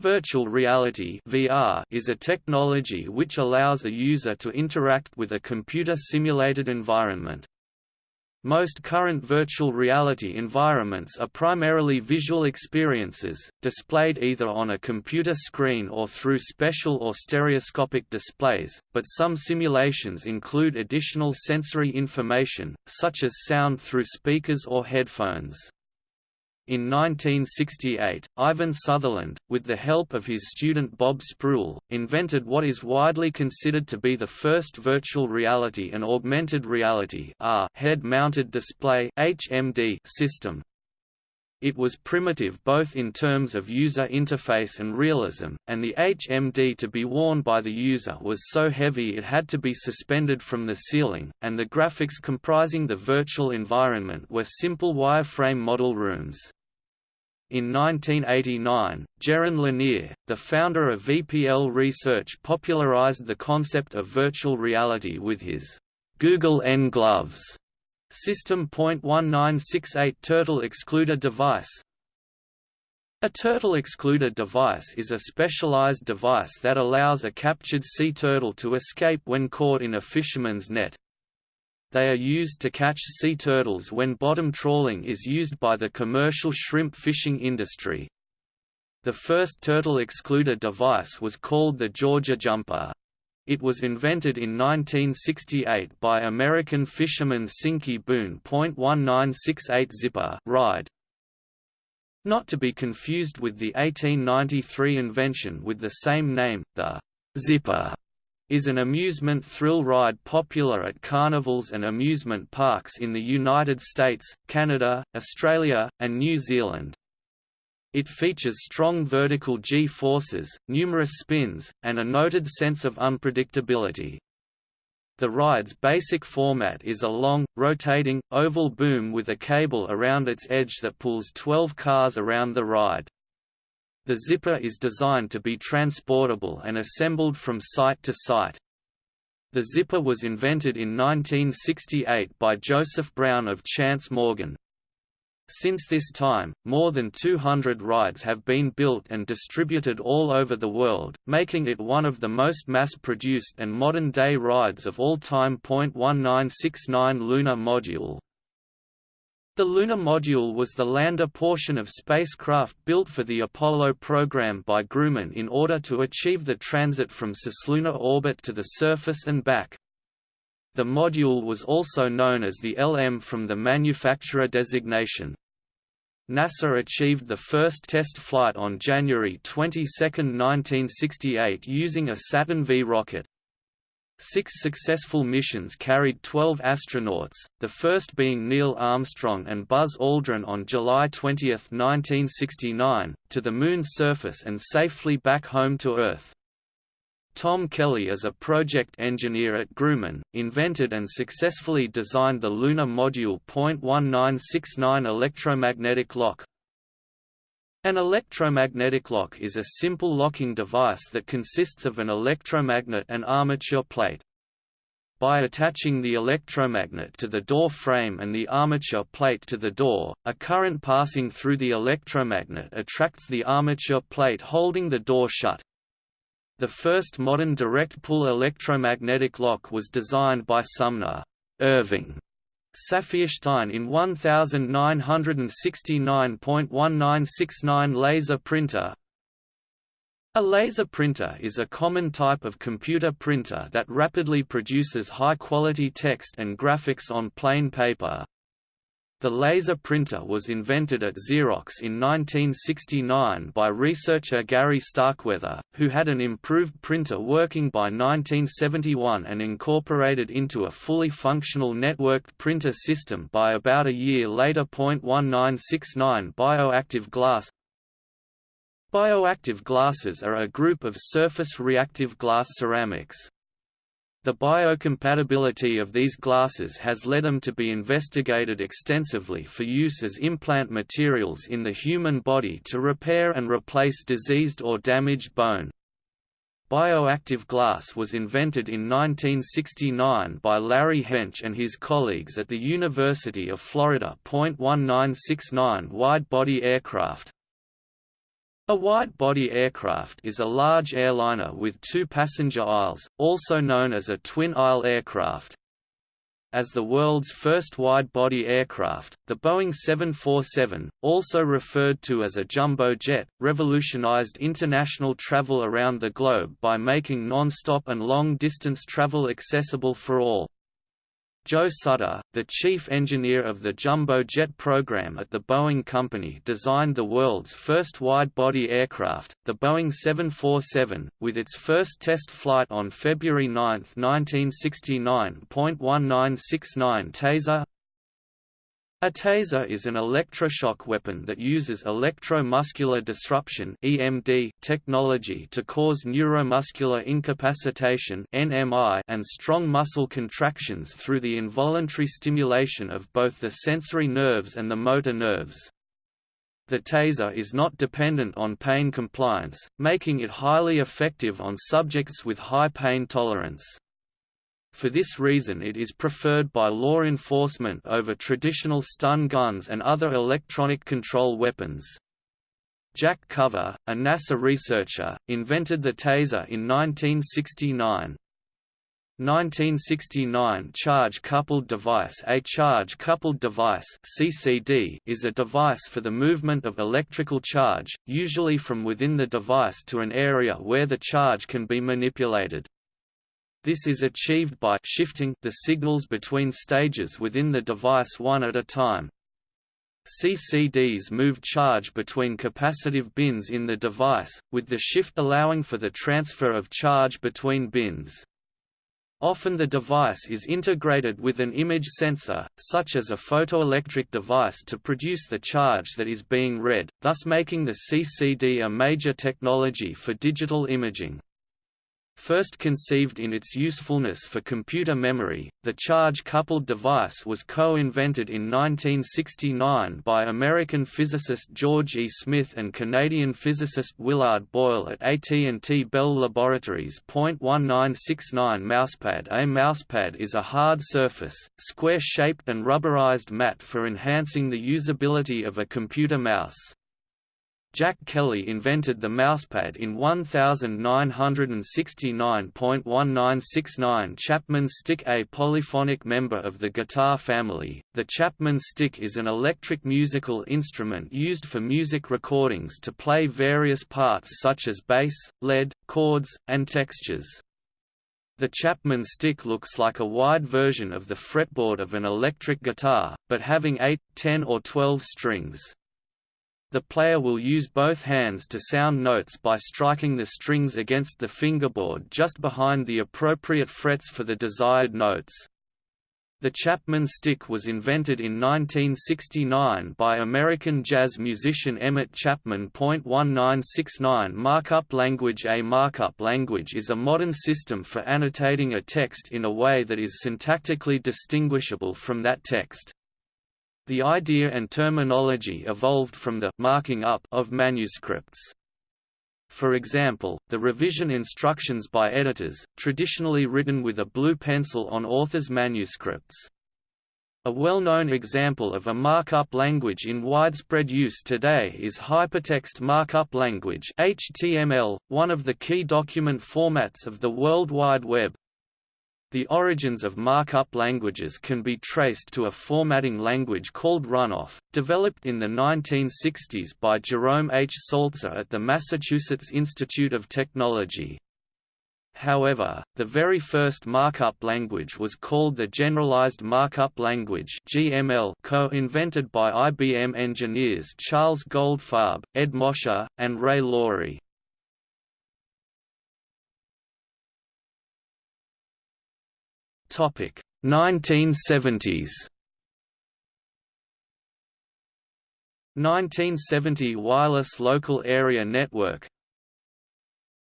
Virtual reality VR is a technology which allows a user to interact with a computer-simulated environment. Most current virtual reality environments are primarily visual experiences, displayed either on a computer screen or through special or stereoscopic displays, but some simulations include additional sensory information, such as sound through speakers or headphones. In 1968, Ivan Sutherland, with the help of his student Bob Sproull, invented what is widely considered to be the first virtual reality and augmented reality head-mounted display HMD system. It was primitive both in terms of user interface and realism, and the HMD to be worn by the user was so heavy it had to be suspended from the ceiling, and the graphics comprising the virtual environment were simple wireframe model rooms. In 1989, Jaron Lanier, the founder of VPL Research popularized the concept of virtual reality with his Goggles N Gloves System .1968 Turtle Excluder device. A turtle excluder device is a specialized device that allows a captured sea turtle to escape when caught in a fisherman's net, they are used to catch sea turtles when bottom trawling is used by the commercial shrimp fishing industry. The first turtle excluder device was called the Georgia Jumper. It was invented in 1968 by American fisherman Sinkey Boone. 1968 Zipper ride. Not to be confused with the 1893 invention with the same name, the Zipper is an amusement thrill ride popular at carnivals and amusement parks in the United States, Canada, Australia, and New Zealand. It features strong vertical G-forces, numerous spins, and a noted sense of unpredictability. The ride's basic format is a long, rotating, oval boom with a cable around its edge that pulls 12 cars around the ride. The zipper is designed to be transportable and assembled from site to site. The zipper was invented in 1968 by Joseph Brown of Chance Morgan. Since this time, more than 200 rides have been built and distributed all over the world, making it one of the most mass-produced and modern-day rides of all time. 1969 Lunar Module the lunar module was the lander portion of spacecraft built for the Apollo program by Grumman in order to achieve the transit from cislunar orbit to the surface and back. The module was also known as the LM from the manufacturer designation. NASA achieved the first test flight on January 22, 1968 using a Saturn V rocket. Six successful missions carried 12 astronauts, the first being Neil Armstrong and Buzz Aldrin on July 20, 1969, to the Moon's surface and safely back home to Earth. Tom Kelly as a project engineer at Grumman, invented and successfully designed the Lunar Module .1969 electromagnetic lock, an electromagnetic lock is a simple locking device that consists of an electromagnet and armature plate. by attaching the electromagnet to the door frame and the armature plate to the door, a current passing through the electromagnet attracts the armature plate holding the door shut. The first modern direct pull electromagnetic lock was designed by Sumner Irving Saphirstein in 1969.1969 laser printer a laser printer is a common type of computer printer that rapidly produces high-quality text and graphics on plain paper. The laser printer was invented at Xerox in 1969 by researcher Gary Starkweather, who had an improved printer working by 1971 and incorporated into a fully functional networked printer system by about a year later. 1969 Bioactive glass Bioactive glasses are a group of surface reactive glass ceramics. The biocompatibility of these glasses has led them to be investigated extensively for use as implant materials in the human body to repair and replace diseased or damaged bone. Bioactive glass was invented in 1969 by Larry Hench and his colleagues at the University of Florida. 1969 Wide-body aircraft a wide-body aircraft is a large airliner with two passenger aisles, also known as a twin-aisle aircraft. As the world's first wide-body aircraft, the Boeing 747, also referred to as a jumbo jet, revolutionized international travel around the globe by making non-stop and long-distance travel accessible for all. Joe Sutter, the chief engineer of the jumbo jet program at the Boeing Company designed the world's first wide-body aircraft, the Boeing 747, with its first test flight on February 9, 1969. 1969 Taser a taser is an electroshock weapon that uses electromuscular disruption (EMD) technology to cause neuromuscular incapacitation (NMI) and strong muscle contractions through the involuntary stimulation of both the sensory nerves and the motor nerves. The taser is not dependent on pain compliance, making it highly effective on subjects with high pain tolerance. For this reason it is preferred by law enforcement over traditional stun guns and other electronic control weapons. Jack Cover, a NASA researcher, invented the taser in 1969. 1969 Charge-coupled device A charge-coupled device CCD is a device for the movement of electrical charge, usually from within the device to an area where the charge can be manipulated. This is achieved by shifting the signals between stages within the device one at a time. CCDs move charge between capacitive bins in the device, with the shift allowing for the transfer of charge between bins. Often the device is integrated with an image sensor, such as a photoelectric device to produce the charge that is being read, thus making the CCD a major technology for digital imaging. First conceived in its usefulness for computer memory, the charge-coupled device was co-invented in 1969 by American physicist George E. Smith and Canadian physicist Willard Boyle at AT&T Bell Laboratories. 1969 Mousepad A mousepad is a hard surface, square-shaped and rubberized mat for enhancing the usability of a computer mouse. Jack Kelly invented the mousepad in 1969.1969 Chapman stick A polyphonic member of the guitar family, the Chapman stick is an electric musical instrument used for music recordings to play various parts such as bass, lead, chords, and textures. The Chapman stick looks like a wide version of the fretboard of an electric guitar, but having 8, 10 or 12 strings. The player will use both hands to sound notes by striking the strings against the fingerboard just behind the appropriate frets for the desired notes. The Chapman stick was invented in 1969 by American jazz musician Emmett Chapman. 1969 Markup language A markup language is a modern system for annotating a text in a way that is syntactically distinguishable from that text. The idea and terminology evolved from the marking up of manuscripts. for example, the revision instructions by editors, traditionally written with a blue pencil on authors' manuscripts. A well-known example of a markup language in widespread use today is Hypertext Markup Language HTML, one of the key document formats of the World Wide Web. The origins of markup languages can be traced to a formatting language called Runoff, developed in the 1960s by Jerome H. Saltzer at the Massachusetts Institute of Technology. However, the very first markup language was called the Generalized Markup Language (GML), co-invented by IBM engineers Charles Goldfarb, Ed Mosher, and Ray Lorie. Topic: 1970s. 1970 Wireless Local Area Network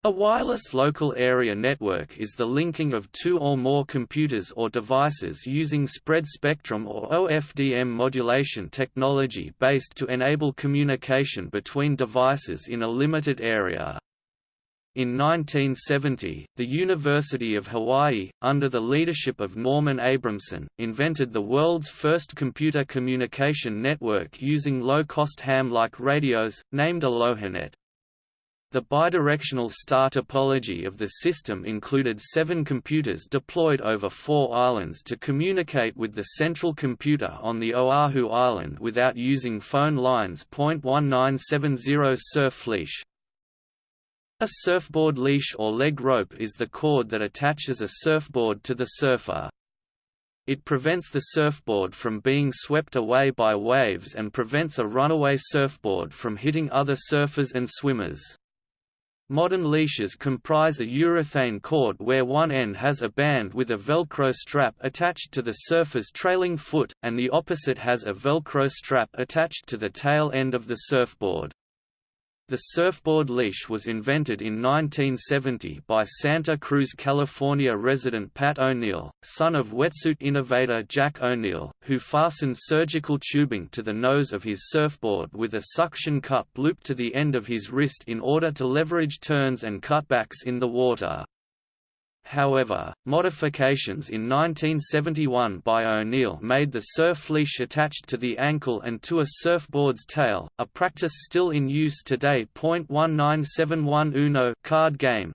a wireless local area network is the linking of two or more computers or devices using spread spectrum or OFDM modulation technology based to enable communication between devices in a limited area. In 1970, the University of Hawaii, under the leadership of Norman Abramson, invented the world's first computer communication network using low-cost ham-like radios, named AlohaNet. The bidirectional star topology of the system included seven computers deployed over four islands to communicate with the central computer on the Oahu Island without using phone lines. 1970 Surf leash A surfboard leash or leg rope is the cord that attaches a surfboard to the surfer. It prevents the surfboard from being swept away by waves and prevents a runaway surfboard from hitting other surfers and swimmers. Modern leashes comprise a urethane cord where one end has a band with a Velcro strap attached to the surfer's trailing foot, and the opposite has a Velcro strap attached to the tail end of the surfboard. The surfboard leash was invented in 1970 by Santa Cruz, California resident Pat O'Neill, son of wetsuit innovator Jack O'Neill, who fastened surgical tubing to the nose of his surfboard with a suction cup looped to the end of his wrist in order to leverage turns and cutbacks in the water. However, modifications in 1971 by O'Neill made the surf leash attached to the ankle and to a surfboard's tail, a practice still in use today. 1971 Uno card game.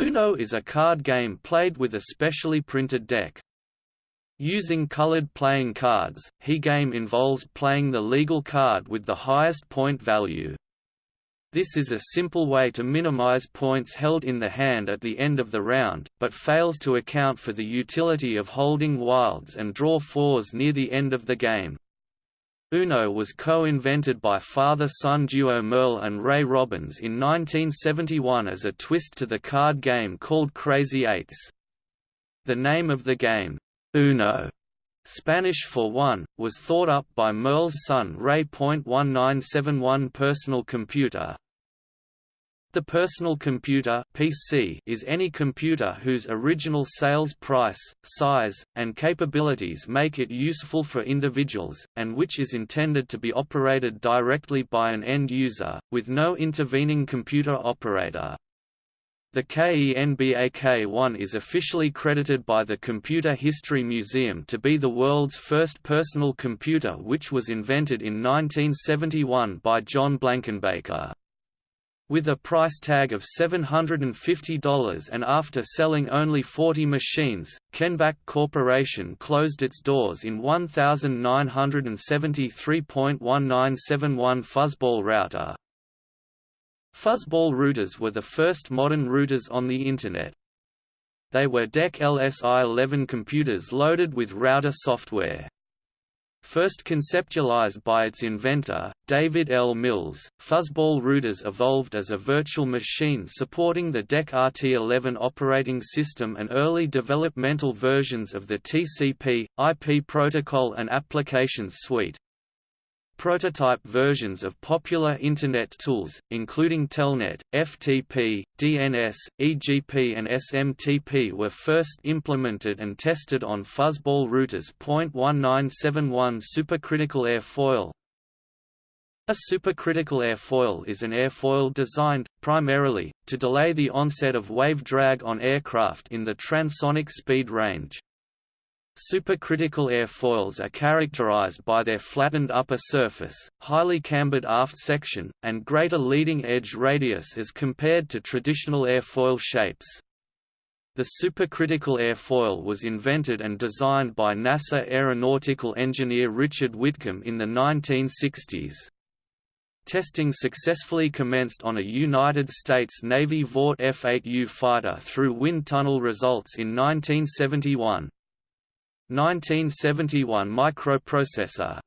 Uno is a card game played with a specially printed deck. Using colored playing cards, he game involves playing the legal card with the highest point value. This is a simple way to minimize points held in the hand at the end of the round, but fails to account for the utility of holding wilds and draw fours near the end of the game. Uno was co-invented by father-son duo Merle and Ray Robbins in 1971 as a twist to the card game called Crazy Eights. The name of the game, Uno, Spanish for one, was thought up by Merle's son Ray. 1971 personal computer, the personal computer PC is any computer whose original sales price, size, and capabilities make it useful for individuals, and which is intended to be operated directly by an end user, with no intervening computer operator. The KENBAK-1 is officially credited by the Computer History Museum to be the world's first personal computer which was invented in 1971 by John Blankenbaker. With a price tag of $750 and after selling only 40 machines, Kenbak Corporation closed its doors in 1973.1971 Fuzzball router. Fuzzball routers were the first modern routers on the Internet. They were DEC LSI-11 computers loaded with router software. First conceptualized by its inventor, David L. Mills, fuzzball routers evolved as a virtual machine supporting the DEC RT11 operating system and early developmental versions of the TCP, IP protocol and applications suite. Prototype versions of popular Internet tools, including Telnet, FTP, DNS, EGP and SMTP were first implemented and tested on fuzzball routers. 1971 Supercritical airfoil A supercritical airfoil is an airfoil designed, primarily, to delay the onset of wave drag on aircraft in the transonic speed range. Supercritical airfoils are characterized by their flattened upper surface, highly cambered aft section, and greater leading edge radius as compared to traditional airfoil shapes. The supercritical airfoil was invented and designed by NASA aeronautical engineer Richard Whitcomb in the 1960s. Testing successfully commenced on a United States Navy Vought F-8U fighter through wind tunnel results in 1971. 1971 microprocessor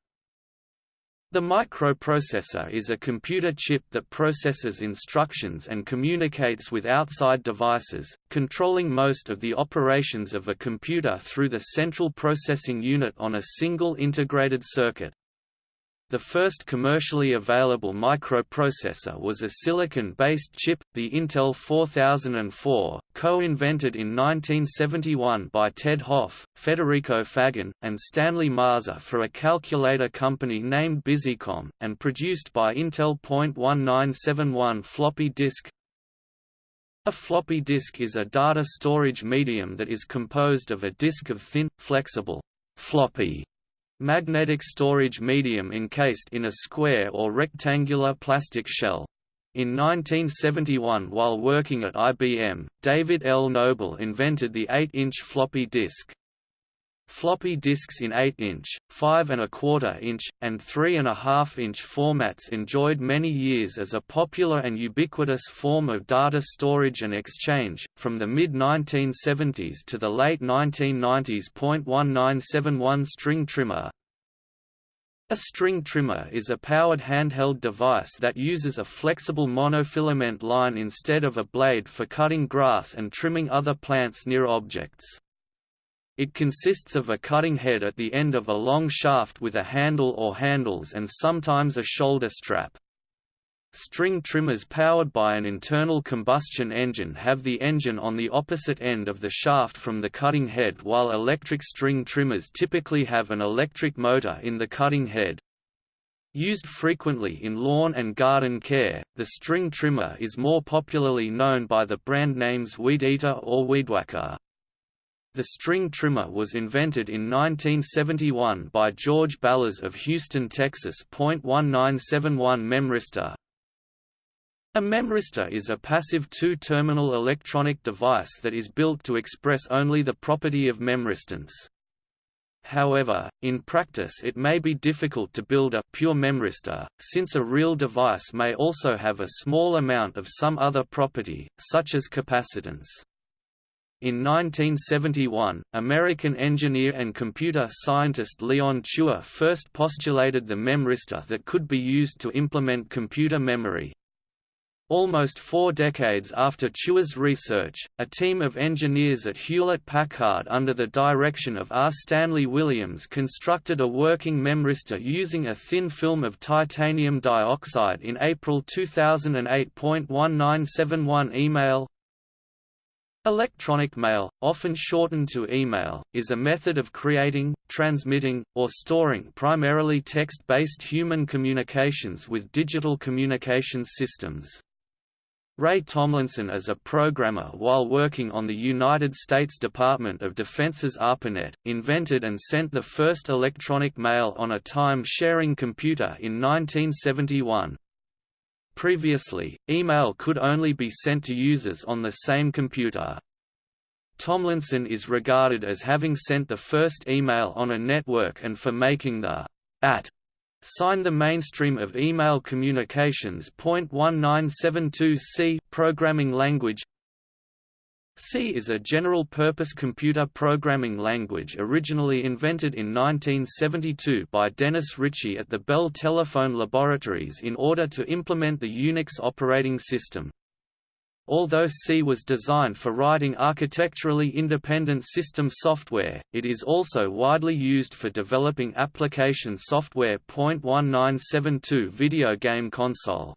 The microprocessor is a computer chip that processes instructions and communicates with outside devices, controlling most of the operations of a computer through the central processing unit on a single integrated circuit. The first commercially available microprocessor was a silicon-based chip, the Intel 4004, co-invented in 1971 by Ted Hoff, Federico Faggin, and Stanley Mazor for a calculator company named Busicom, and produced by Intel. 1971 floppy disk a floppy disk is a data storage medium that is composed of a disk of thin, flexible, floppy Magnetic storage medium encased in a square or rectangular plastic shell. In 1971 while working at IBM, David L. Noble invented the 8-inch floppy disk. Floppy disks in 8-inch, 5 and a quarter inch, and 3 and a half inch formats enjoyed many years as a popular and ubiquitous form of data storage and exchange, from the mid-1970s to the late 1990s. 1971 String trimmer a string trimmer is a powered handheld device that uses a flexible monofilament line instead of a blade for cutting grass and trimming other plants near objects. It consists of a cutting head at the end of a long shaft with a handle or handles and sometimes a shoulder strap. String trimmers powered by an internal combustion engine have the engine on the opposite end of the shaft from the cutting head while electric string trimmers typically have an electric motor in the cutting head. Used frequently in lawn and garden care, the string trimmer is more popularly known by the brand names Weed Eater or Weedwhacker. The string trimmer was invented in 1971 by George Ballas of Houston, Texas. 1971 Memristor A memristor is a passive two-terminal electronic device that is built to express only the property of memristance. However, in practice it may be difficult to build a pure memristor, since a real device may also have a small amount of some other property, such as capacitance. In 1971, American engineer and computer scientist Leon Chua first postulated the memristor that could be used to implement computer memory. Almost four decades after Chua's research, a team of engineers at Hewlett-Packard under the direction of R. Stanley Williams constructed a working memristor using a thin film of titanium dioxide in April 2008. 1971 email Electronic mail, often shortened to email, is a method of creating, transmitting, or storing primarily text-based human communications with digital communications systems. Ray Tomlinson as a programmer while working on the United States Department of Defense's ARPANET, invented and sent the first electronic mail on a time-sharing computer in 1971. Previously, email could only be sent to users on the same computer. Tomlinson is regarded as having sent the first email on a network and for making the at sign the mainstream of email communications. 1972C programming language C is a general-purpose computer programming language originally invented in 1972 by Dennis Ritchie at the Bell Telephone Laboratories in order to implement the Unix operating system. Although C was designed for writing architecturally independent system software, it is also widely used for developing application software. 1972 Video game console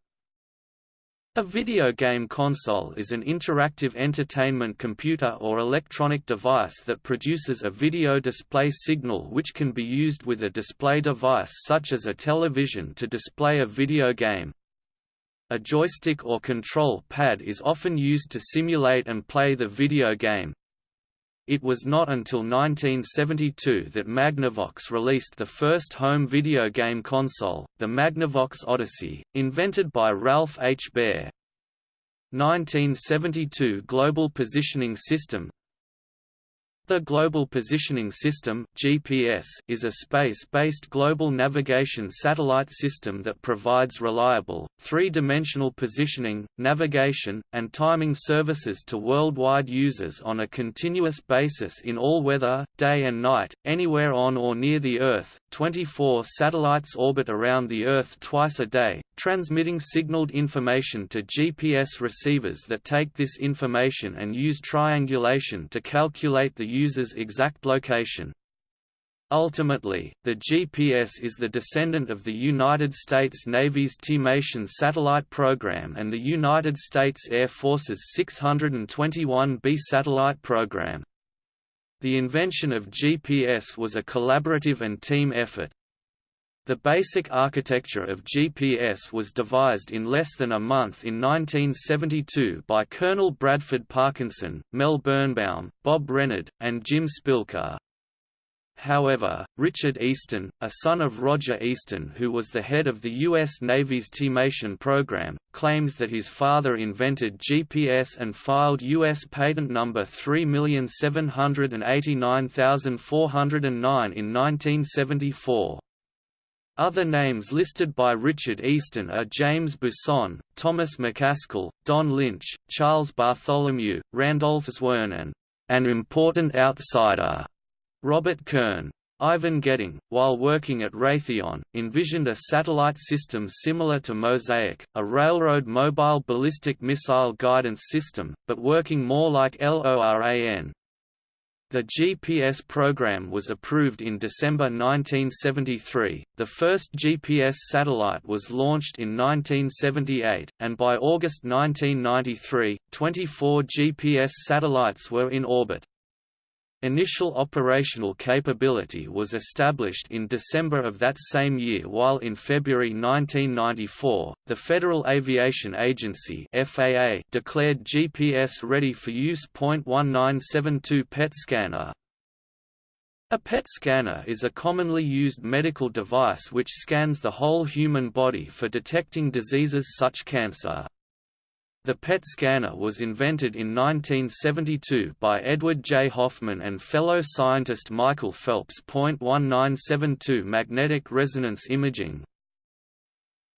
A video game console is an interactive entertainment computer or electronic device that produces a video display signal which can be used with a display device such as a television to display a video game. A joystick or control pad is often used to simulate and play the video game. It was not until 1972 that Magnavox released the first home video game console, the Magnavox Odyssey, invented by Ralph H. Baer. 1972 Global Positioning System the Global Positioning System (GPS) is a space-based global navigation satellite system that provides reliable, three-dimensional positioning, navigation, and timing services to worldwide users on a continuous basis in all weather, day and night, anywhere on or near the Earth. 24 satellites orbit around the Earth twice a day, transmitting signaled information to GPS receivers that take this information and use triangulation to calculate the user's exact location. Ultimately, the GPS is the descendant of the United States Navy's TIMATION satellite program and the United States Air Force's 621B satellite program. The invention of GPS was a collaborative and team effort. The basic architecture of GPS was devised in less than a month in 1972 by Colonel Bradford Parkinson, Mel Birnbaum, Bob Rennard, and Jim Spilker. However, Richard Easton, a son of Roger Easton who was the head of the U.S. Navy's TIMATION program, claims that his father invented GPS and filed U.S. patent number 3789409 in 1974. Other names listed by Richard Easton are James Buisson, Thomas McCaskill, Don Lynch, Charles Bartholomew, Randolph Zwirn and an important outsider Robert Kern. Ivan Getting, while working at Raytheon, envisioned a satellite system similar to Mosaic, a railroad mobile ballistic missile guidance system, but working more like LORAN. The GPS program was approved in December 1973, the first GPS satellite was launched in 1978, and by August 1993, 24 GPS satellites were in orbit. Initial operational capability was established in December of that same year while in February 1994, the Federal Aviation Agency FAA declared GPS ready for use. 1972 PET scanner a PET scanner is a commonly used medical device which scans the whole human body for detecting diseases such cancer. The PET scanner was invented in 1972 by Edward J. Hoffman and fellow scientist Michael Phelps. 1972 Magnetic resonance imaging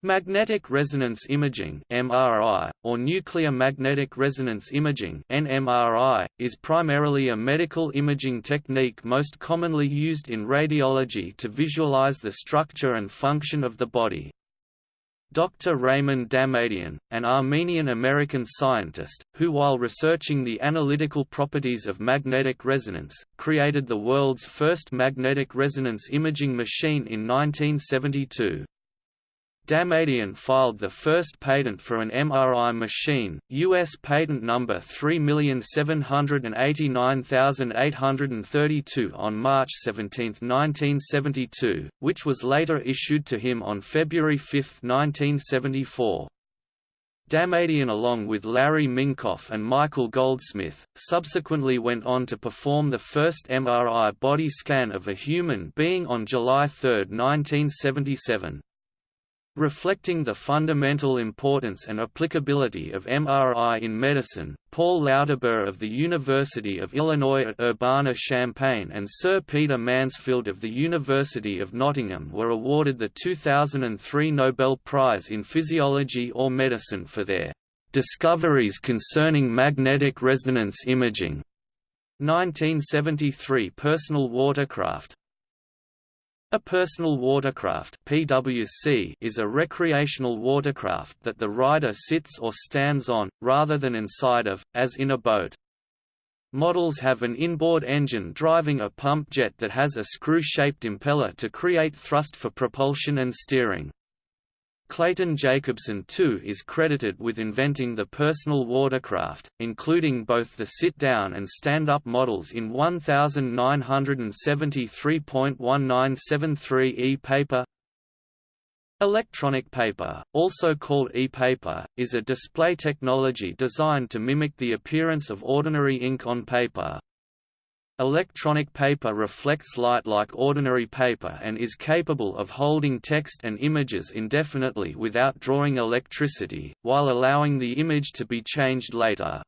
Magnetic resonance imaging MRI, or nuclear magnetic resonance imaging NMRI, is primarily a medical imaging technique most commonly used in radiology to visualize the structure and function of the body. Dr. Raymond Damadian, an Armenian-American scientist, who while researching the analytical properties of magnetic resonance, created the world's first magnetic resonance imaging machine in 1972. Damadian filed the first patent for an MRI machine, U.S. patent number 3789832 on March 17, 1972, which was later issued to him on February 5, 1974. Damadian along with Larry Minkoff and Michael Goldsmith, subsequently went on to perform the first MRI body scan of a human being on July 3, 1977. Reflecting the fundamental importance and applicability of MRI in medicine, Paul Lauterbur of the University of Illinois at Urbana-Champaign and Sir Peter Mansfield of the University of Nottingham were awarded the 2003 Nobel Prize in Physiology or Medicine for their "...discoveries concerning magnetic resonance imaging." 1973 Personal watercraft a personal watercraft (PWC) is a recreational watercraft that the rider sits or stands on, rather than inside of, as in a boat. Models have an inboard engine driving a pump jet that has a screw-shaped impeller to create thrust for propulsion and steering. Clayton Jacobson too is credited with inventing the personal watercraft, including both the sit-down and stand-up models in 1973.1973 e-paper. Electronic paper, also called e-paper, is a display technology designed to mimic the appearance of ordinary ink on paper, Electronic paper reflects light like ordinary paper and is capable of holding text and images indefinitely without drawing electricity, while allowing the image to be changed later.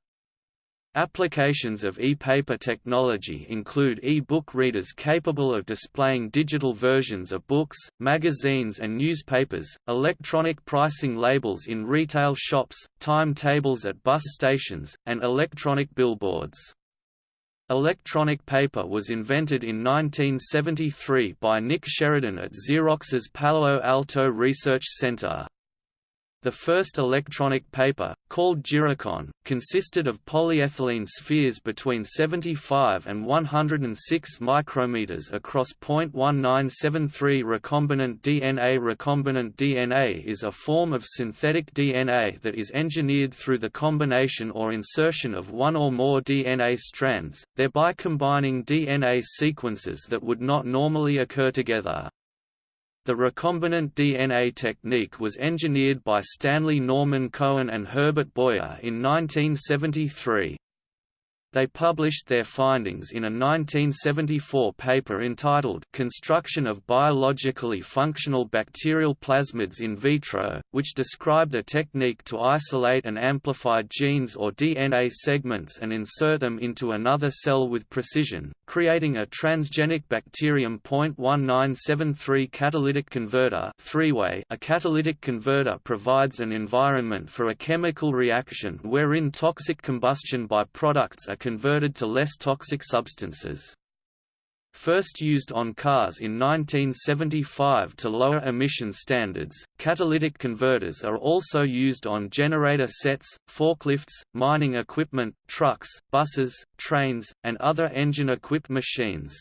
Applications of e-paper technology include e-book readers capable of displaying digital versions of books, magazines and newspapers, electronic pricing labels in retail shops, timetables at bus stations, and electronic billboards. Electronic paper was invented in 1973 by Nick Sheridon at Xerox's Palo Alto Research Center. The first electronic paper, called Gyricon, consisted of polyethylene spheres between 75 and 106 micrometers across 0.1973 recombinant DNA. Recombinant DNA is a form of synthetic DNA that is engineered through the combination or insertion of one or more DNA strands, thereby combining DNA sequences that would not normally occur together. The recombinant DNA technique was engineered by Stanley Norman Cohen and Herbert Boyer in 1973. They published their findings in a 1974 paper entitled Construction of Biologically Functional Bacterial Plasmids in Vitro, which described a technique to isolate and amplify genes or DNA segments and insert them into another cell with precision, creating a transgenic bacterium. 1973 catalytic converter three-way A catalytic converter provides an environment for a chemical reaction wherein toxic combustion by-products are converted to less toxic substances. First used on cars in 1975 to lower emission standards, catalytic converters are also used on generator sets, forklifts, mining equipment, trucks, buses, trains, and other engine-equipped machines.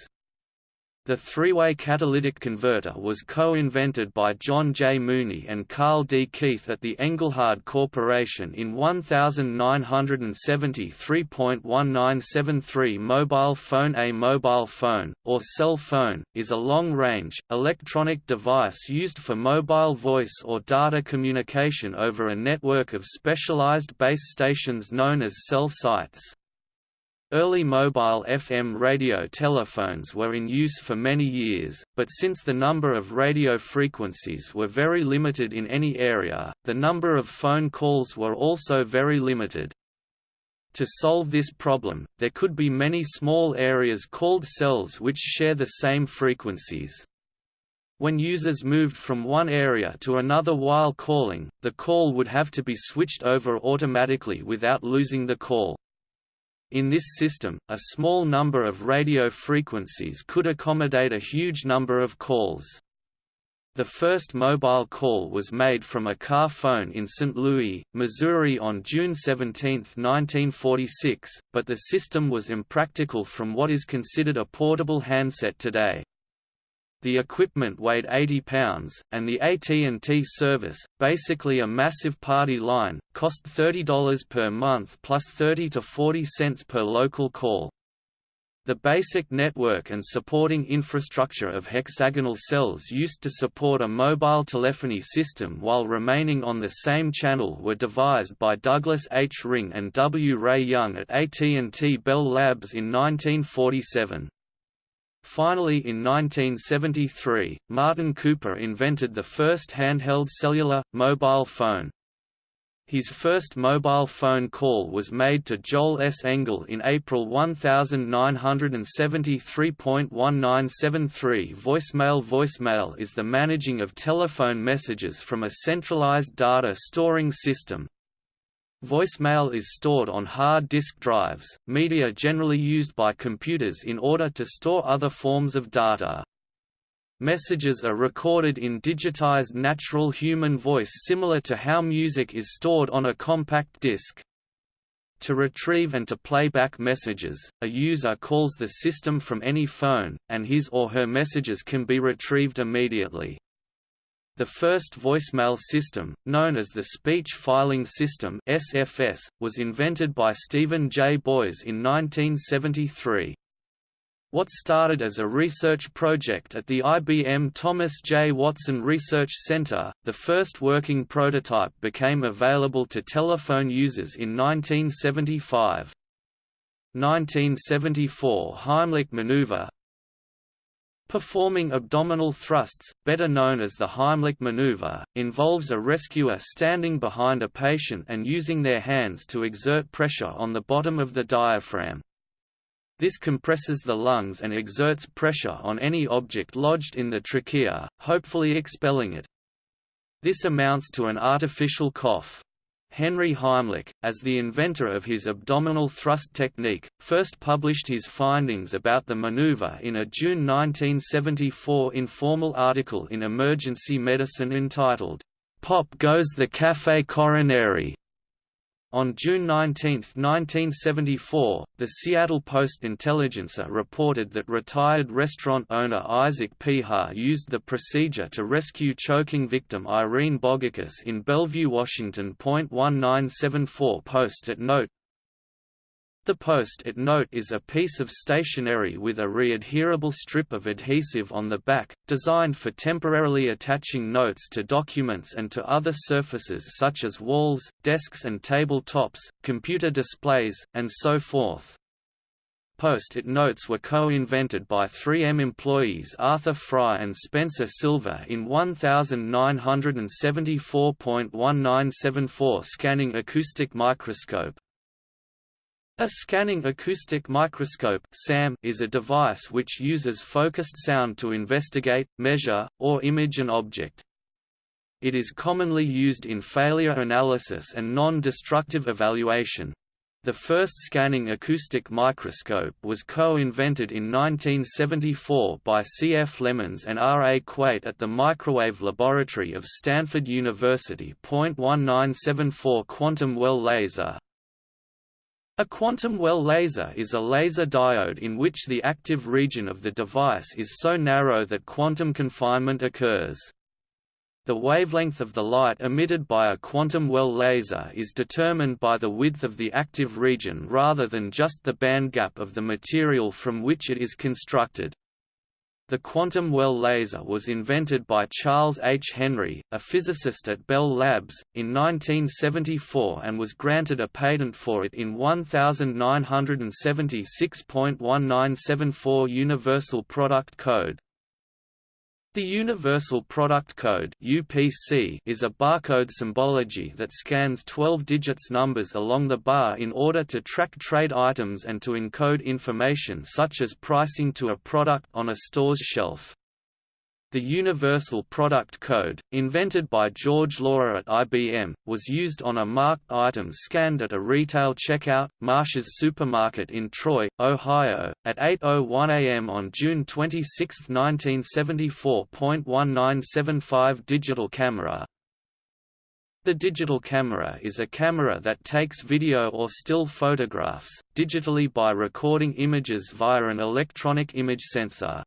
The three-way catalytic converter was co-invented by John J. Mooney and Carl D. Keith at the Engelhard Corporation in 1973.1973 Mobile phone A mobile phone, or cell phone, is a long-range, electronic device used for mobile voice or data communication over a network of specialized base stations known as cell sites. Early mobile FM radio telephones were in use for many years, but since the number of radio frequencies were very limited in any area, the number of phone calls were also very limited. To solve this problem, there could be many small areas called cells which share the same frequencies. When users moved from one area to another while calling, the call would have to be switched over automatically without losing the call. In this system, a small number of radio frequencies could accommodate a huge number of calls. The first mobile call was made from a car phone in St. Louis, Missouri on June 17, 1946, but the system was impractical from what is considered a portable handset today. The equipment weighed 80 pounds, and the AT&T service, basically a massive party line, cost $30 per month plus 30 to 40 cents per local call. The basic network and supporting infrastructure of hexagonal cells used to support a mobile telephony system while remaining on the same channel were devised by Douglas H. Ring and W. Rae Young at AT&T Bell Labs in 1947. Finally in 1973, Martin Cooper invented the first handheld cellular, mobile phone. His first mobile phone call was made to Joel S. Engel in April 1973.1973 Voicemail Voicemail is the managing of telephone messages from a centralized data storing system, Voicemail is stored on hard disk drives, media generally used by computers in order to store other forms of data. Messages are recorded in digitized natural human voice similar to how music is stored on a compact disc. To retrieve and to play back messages, a user calls the system from any phone, and his or her messages can be retrieved immediately. The first voicemail system, known as the Speech Filing System (SFS), was invented by Stephen J. Boies in 1973. What started as a research project at the IBM Thomas J. Watson Research Center, the first working prototype became available to telephone users in 1975. 1974 Heimlich maneuver Performing abdominal thrusts, better known as the Heimlich maneuver, involves a rescuer standing behind a patient and using their hands to exert pressure on the bottom of the diaphragm. This compresses the lungs and exerts pressure on any object lodged in the trachea, hopefully expelling it. This amounts to an artificial cough. Henry Heimlich, as the inventor of his abdominal thrust technique, first published his findings about the maneuver in a June 1974 informal article in Emergency Medicine entitled, Pop Goes the Café Coronary. On June 19, 1974, the Seattle Post-Intelligencer reported that retired restaurant owner Isaac Peha used the procedure to rescue choking victim Irene Bogakis in Bellevue, Washington. 1974 Post-it note the post-it note is a piece of stationery with a re-adherable strip of adhesive on the back, designed for temporarily attaching notes to documents and to other surfaces such as walls, desks and table tops, computer displays, and so forth. Post-it notes were co-invented by 3M employees Arthur Fry and Spencer Silver in 1974.1974 scanning acoustic microscope, a scanning acoustic microscope (SAM) is a device which uses focused sound to investigate, measure, or image an object. It is commonly used in failure analysis and non-destructive evaluation. The first scanning acoustic microscope was co-invented in 1974 by C. F. Lemons and R. A. Quate at the Microwave Laboratory of Stanford University. 1974 Quantum well laser a quantum well laser is a laser diode in which the active region of the device is so narrow that quantum confinement occurs. The wavelength of the light emitted by a quantum well laser is determined by the width of the active region rather than just the bandgap of the material from which it is constructed. The quantum well laser was invented by Charles H. Henry, a physicist at Bell Labs, in 1974 and was granted a patent for it in 1976.1974 Universal Product Code. The Universal Product Code (UPC) is a barcode symbology that scans 12 digits numbers along the bar in order to track trade items and to encode information such as pricing to a product on a store's shelf. The Universal Product Code, invented by George Laurer at IBM, was used on a marked item scanned at a retail checkout, Marsh's Supermarket in Troy, Ohio, at 8.01 am on June 26, 1974. 1975 Digital camera the digital camera is a camera that takes video or still photographs, digitally by recording images via an electronic image sensor.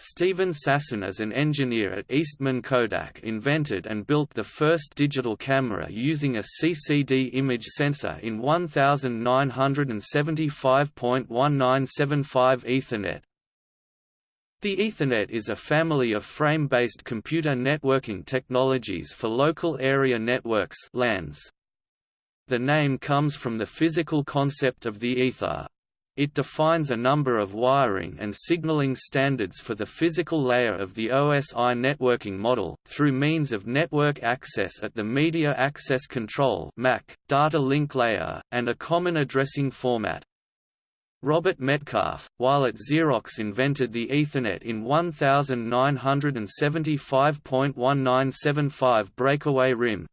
Steven Sasson as an engineer at Eastman Kodak invented and built the first digital camera using a CCD image sensor in 1975.1975 Ethernet. The Ethernet is a family of frame-based computer networking technologies for local area networks LANs. The name comes from the physical concept of the ether. It defines a number of wiring and signaling standards for the physical layer of the OSI networking model, through means of network access at the Media Access Control data link layer, and a common addressing format. Robert Metcalfe, while at Xerox invented the Ethernet in 1975.1975 breakaway rim,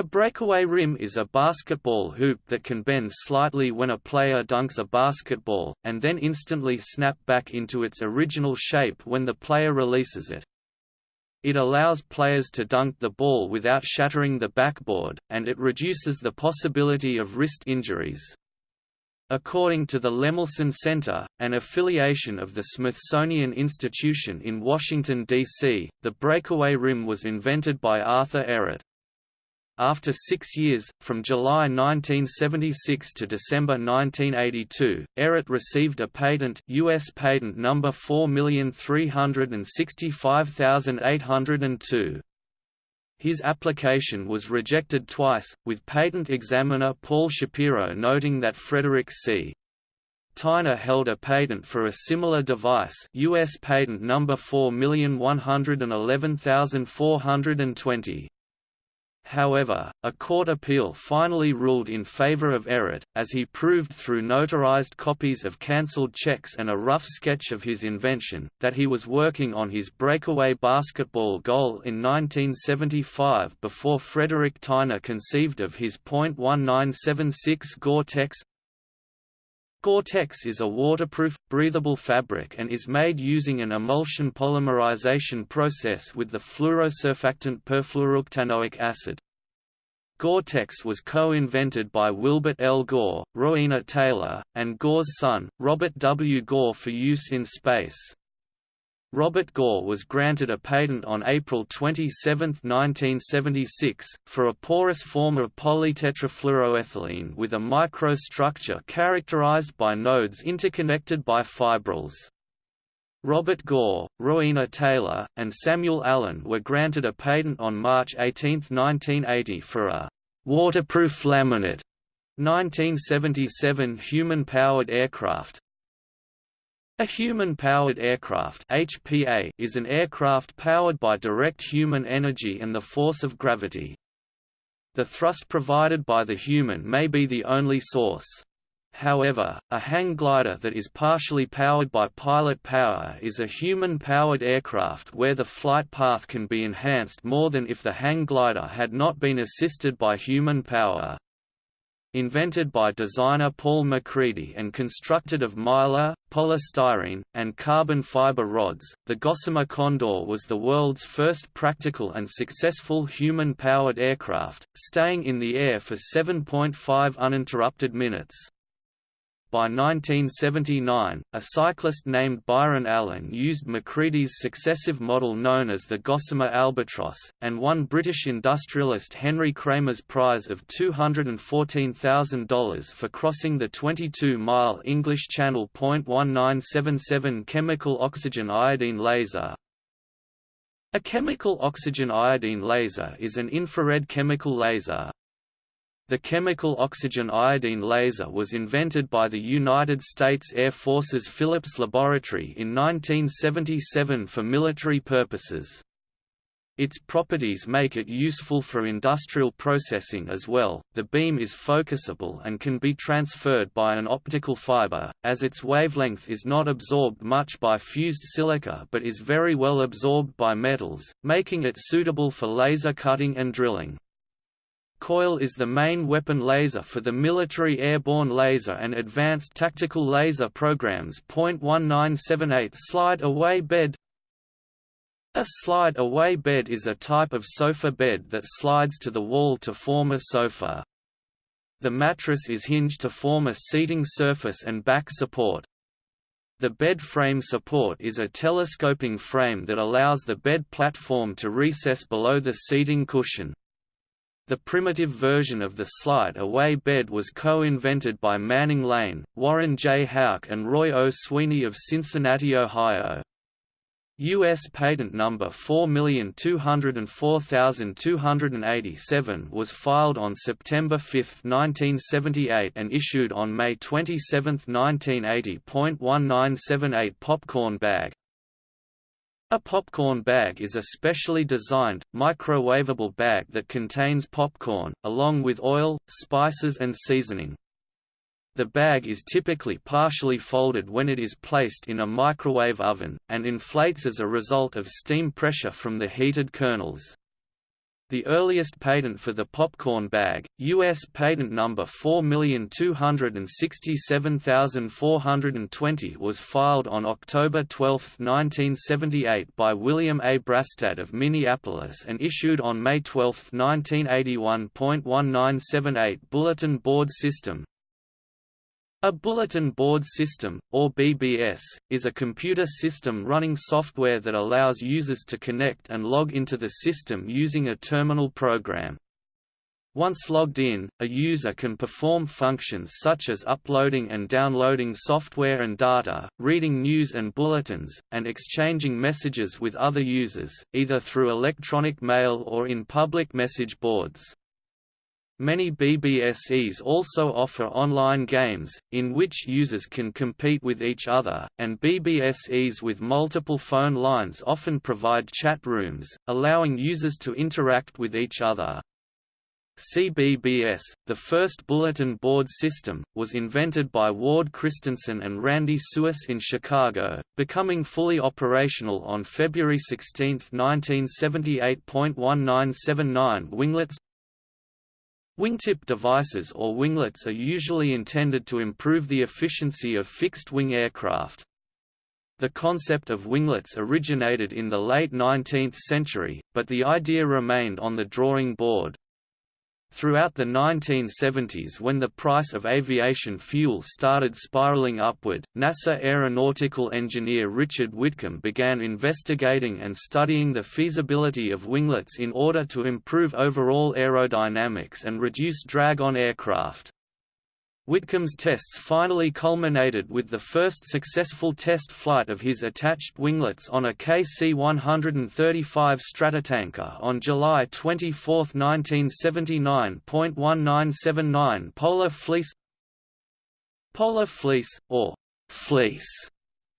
a breakaway rim is a basketball hoop that can bend slightly when a player dunks a basketball, and then instantly snap back into its original shape when the player releases it. It allows players to dunk the ball without shattering the backboard, and it reduces the possibility of wrist injuries. According to the Lemelson Center, an affiliation of the Smithsonian Institution in Washington, D.C., the breakaway rim was invented by Arthur Ehret. After six years, from July 1976 to December 1982, Ehret received a patent U.S. patent number 4365802. His application was rejected twice, with patent examiner Paul Shapiro noting that Frederick C. Tyner held a patent for a similar device US patent number 4111420. However, a court appeal finally ruled in favor of Ehret, as he proved through notarized copies of cancelled checks and a rough sketch of his invention, that he was working on his breakaway basketball goal in 1975 before Frederick Tyner conceived of his .1976 Gore-Tex Gore-Tex is a waterproof, breathable fabric and is made using an emulsion polymerization process with the fluorosurfactant perfluorooctanoic acid. Gore-Tex was co-invented by Wilbert L. Gore, Rowena Taylor, and Gore's son, Robert W. Gore for use in space. Robert Gore was granted a patent on April 27, 1976, for a porous form of polytetrafluoroethylene with a microstructure characterized by nodes interconnected by fibrils. Robert Gore, Rowena Taylor, and Samuel Allen were granted a patent on March 18, 1980 for a waterproof laminate 1977 human-powered aircraft. A human-powered aircraft HPA is an aircraft powered by direct human energy and the force of gravity. The thrust provided by the human may be the only source. However, a hang glider that is partially powered by pilot power is a human-powered aircraft where the flight path can be enhanced more than if the hang glider had not been assisted by human power. Invented by designer Paul MacCready and constructed of mylar, polystyrene, and carbon fiber rods, the Gossamer Condor was the world's first practical and successful human-powered aircraft, staying in the air for 7.5 uninterrupted minutes. By 1979, a cyclist named Byron Allen used MacCready's successive model known as the Gossamer Albatross, and won British industrialist Henry Kremer's prize of $214,000 for crossing the 22-mile English Channel. 1977 Chemical oxygen iodine laser A chemical oxygen iodine laser is an infrared chemical laser, the chemical oxygen iodine laser was invented by the United States Air Force's Phillips Laboratory in 1977 for military purposes. Its properties make it useful for industrial processing as well. The beam is focusable and can be transferred by an optical fiber, as its wavelength is not absorbed much by fused silica but is very well absorbed by metals, making it suitable for laser cutting and drilling. Coil is the main weapon laser for the military airborne laser and advanced tactical laser programs. 1978 Slide away bed A slide away bed is a type of sofa bed that slides to the wall to form a sofa. The mattress is hinged to form a seating surface and back support. The bed frame support is a telescoping frame that allows the bed platform to recess below the seating cushion. The primitive version of the slide-away bed was co-invented by Manning Lane, Warren J. Houck and Roy O. Sweeney of Cincinnati, Ohio. U.S. patent number 4204287 was filed on September 5, 1978 and issued on May 27, 1980. 1978 popcorn bag a popcorn bag is a specially designed, microwavable bag that contains popcorn, along with oil, spices and seasoning. The bag is typically partially folded when it is placed in a microwave oven, and inflates as a result of steam pressure from the heated kernels. The earliest patent for the popcorn bag, U.S. patent number 4267420 was filed on October 12, 1978 by William A. Brastad of Minneapolis and issued on May 12, 1981. 1978 Bulletin Board System A bulletin board system, or BBS, is a computer system running software that allows users to connect and log into the system using a terminal program. Once logged in, a user can perform functions such as uploading and downloading software and data, reading news and bulletins, and exchanging messages with other users, either through electronic mail or in public message boards. Many BBSes also offer online games, in which users can compete with each other, and BBSes with multiple phone lines often provide chat rooms, allowing users to interact with each other. CBBS, the first bulletin board system, was invented by Ward Christensen and Randy Suess in Chicago, becoming fully operational on February 16, 1978.1979 Winglets Wingtip devices or winglets are usually intended to improve the efficiency of fixed-wing aircraft. The concept of winglets originated in the late 19th century, but the idea remained on the drawing board. Throughout the 1970s when the price of aviation fuel started spiraling upward, NASA aeronautical engineer Richard Whitcomb began investigating and studying the feasibility of winglets in order to improve overall aerodynamics and reduce drag on aircraft. Whitcomb's tests finally culminated with the first successful test flight of his attached winglets on a KC-135 Stratotanker on July 24, 1979.1979 Polar Fleece Polar fleece, or fleece,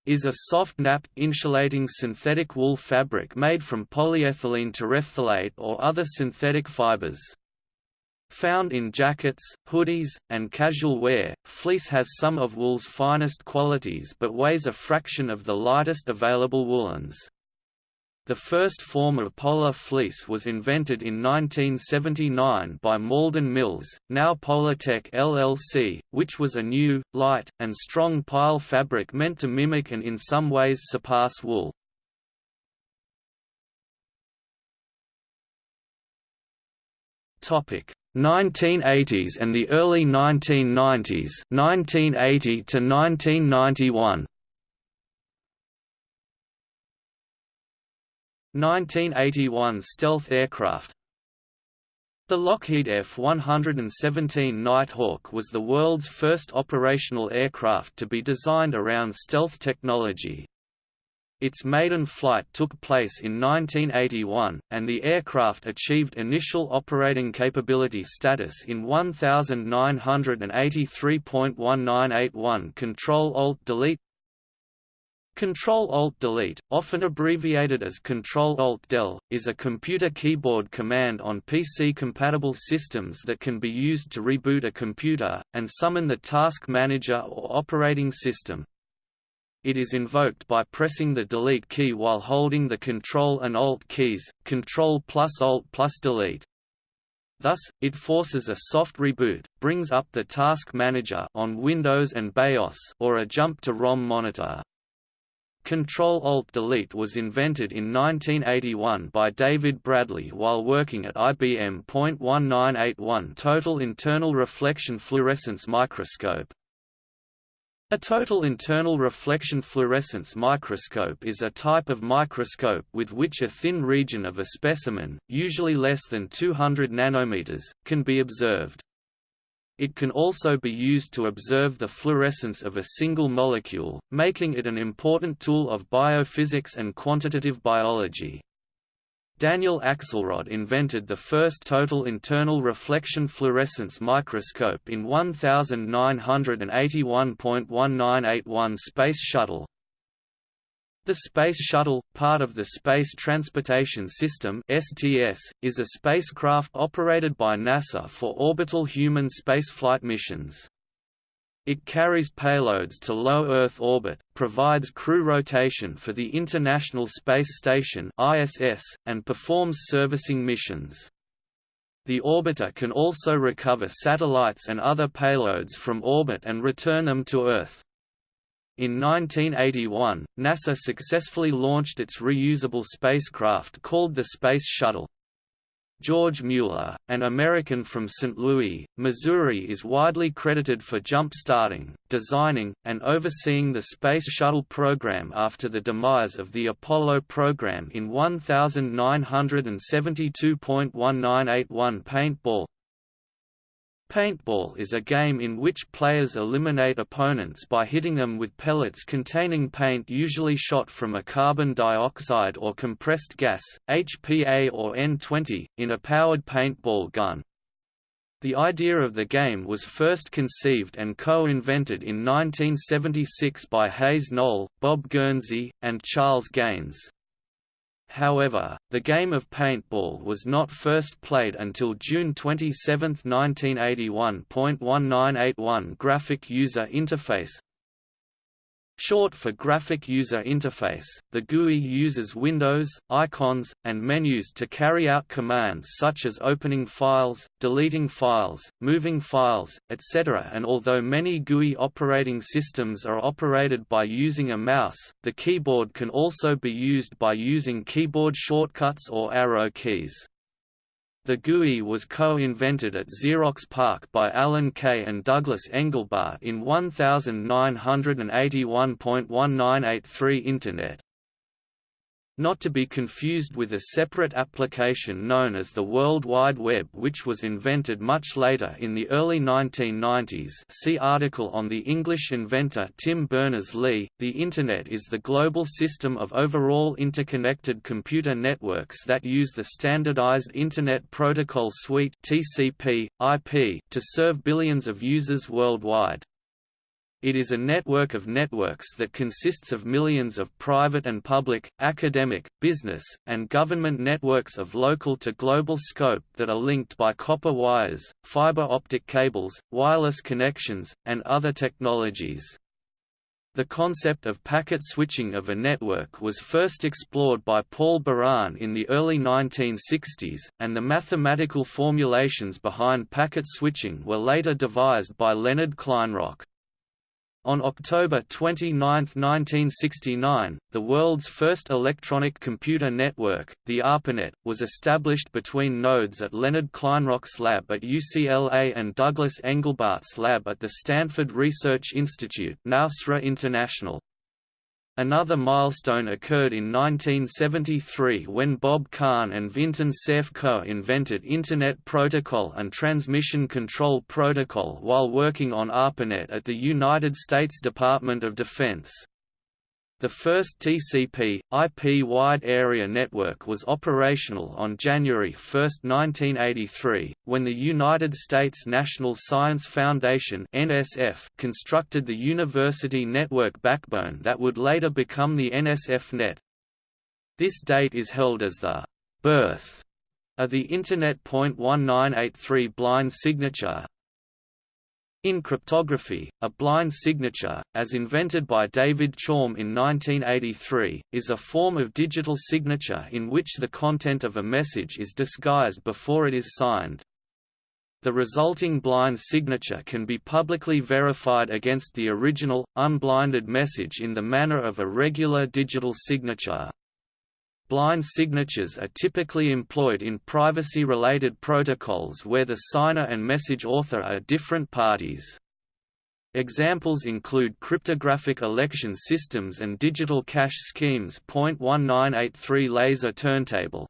is a soft napped insulating synthetic wool fabric made from polyethylene terephthalate or other synthetic fibers. Found in jackets, hoodies, and casual wear, fleece has some of wool's finest qualities but weighs a fraction of the lightest available woolens. The first form of polar fleece was invented in 1979 by Malden Mills, now Polartec LLC, which was a new, light, and strong pile fabric meant to mimic and in some ways surpass wool. Topic: 1980s and the early 1990s 1980 to 1991 1981 stealth aircraft. The Lockheed F-117 Nighthawk was the world's first operational aircraft to be designed around stealth technology, its maiden flight took place in 1981, and the aircraft achieved initial operating capability status in 1983.1981 Control-Alt-Delete Control-Alt-Delete, often abbreviated as Control-Alt-Del, is a computer keyboard command on PC-compatible systems that can be used to reboot a computer, and summon the task manager or operating system. It is invoked by pressing the Delete key while holding the Control and Alt keys, Control plus Alt plus Delete. Thus, it forces a soft reboot, brings up the Task Manager on Windows and BIOS or a jump to ROM monitor. Control-Alt-Delete was invented in 1981 by David Bradley while working at IBM. 1981 Total Internal Reflection Fluorescence Microscope a total internal reflection fluorescence microscope is a type of microscope with which a thin region of a specimen, usually less than 200 nanometers, can be observed. It can also be used to observe the fluorescence of a single molecule, making it an important tool of biophysics and quantitative biology. Daniel Axelrod invented the first total internal reflection fluorescence microscope in 1981.1981 Space Shuttle. The Space Shuttle, part of the Space Transportation System (STS), is a spacecraft operated by NASA for orbital human spaceflight missions. It carries payloads to low Earth orbit, provides crew rotation for the International Space Station (ISS), and performs servicing missions. The orbiter can also recover satellites and other payloads from orbit and return them to Earth. In 1981, NASA successfully launched its reusable spacecraft called the Space Shuttle. George Mueller, an American from St. Louis, Missouri is widely credited for jump-starting, designing, and overseeing the Space Shuttle program after the demise of the Apollo program in 1972.1981 Paintball Paintball is a game in which players eliminate opponents by hitting them with pellets containing paint usually shot from a carbon dioxide or compressed gas, HPA or N20, in a powered paintball gun. The idea of the game was first conceived and co-invented in 1976 by Hayes Knoll, Bob Gurnsey, and Charles Gaines. However, the game of paintball was not first played until June 27, 1981.1981 Graphic User Interface Short for Graphic User Interface, the GUI uses windows, icons, and menus to carry out commands such as opening files, deleting files, moving files, etc. and although many GUI operating systems are operated by using a mouse, the keyboard can also be used by using keyboard shortcuts or arrow keys. The GUI was co-invented at Xerox PARC by Alan Kay and Douglas Engelbart in 1981.1983 Internet not to be confused with a separate application known as the World Wide Web which was invented much later in the early 1990s see article on the English inventor Tim Berners-Lee. The Internet is the global system of overall interconnected computer networks that use the standardized Internet Protocol Suite TCP, IP, to serve billions of users worldwide. It is a network of networks that consists of millions of private and public, academic, business, and government networks of local to global scope that are linked by copper wires, fiber optic cables, wireless connections, and other technologies. The concept of packet switching of a network was first explored by Paul Baran in the early 1960s, and the mathematical formulations behind packet switching were later devised by Leonard Kleinrock. On October 29, 1969, the world's first electronic computer network, the ARPANET, was established between nodes at Leonard Kleinrock's lab at UCLA and Douglas Engelbart's lab at the Stanford Research Institute now SRI International. Another milestone occurred in 1973 when Bob Kahn and Vinton Cerf co-invented Internet Protocol and Transmission Control Protocol while working on ARPANET at the United States Department of Defense. The first TCP, IP wide area network was operational on January 1, 1983, when the United States National Science Foundation NSF constructed the University Network backbone that would later become the NSF Net. This date is held as the birth of the Internet. 1983 blind signature, in cryptography, a blind signature, as invented by David Chaum in 1983, is a form of digital signature in which the content of a message is disguised before it is signed. The resulting blind signature can be publicly verified against the original, unblinded message in the manner of a regular digital signature. Blind signatures are typically employed in privacy-related protocols where the signer and message author are different parties. Examples include cryptographic election systems and digital cash schemes. 1983 Laser turntable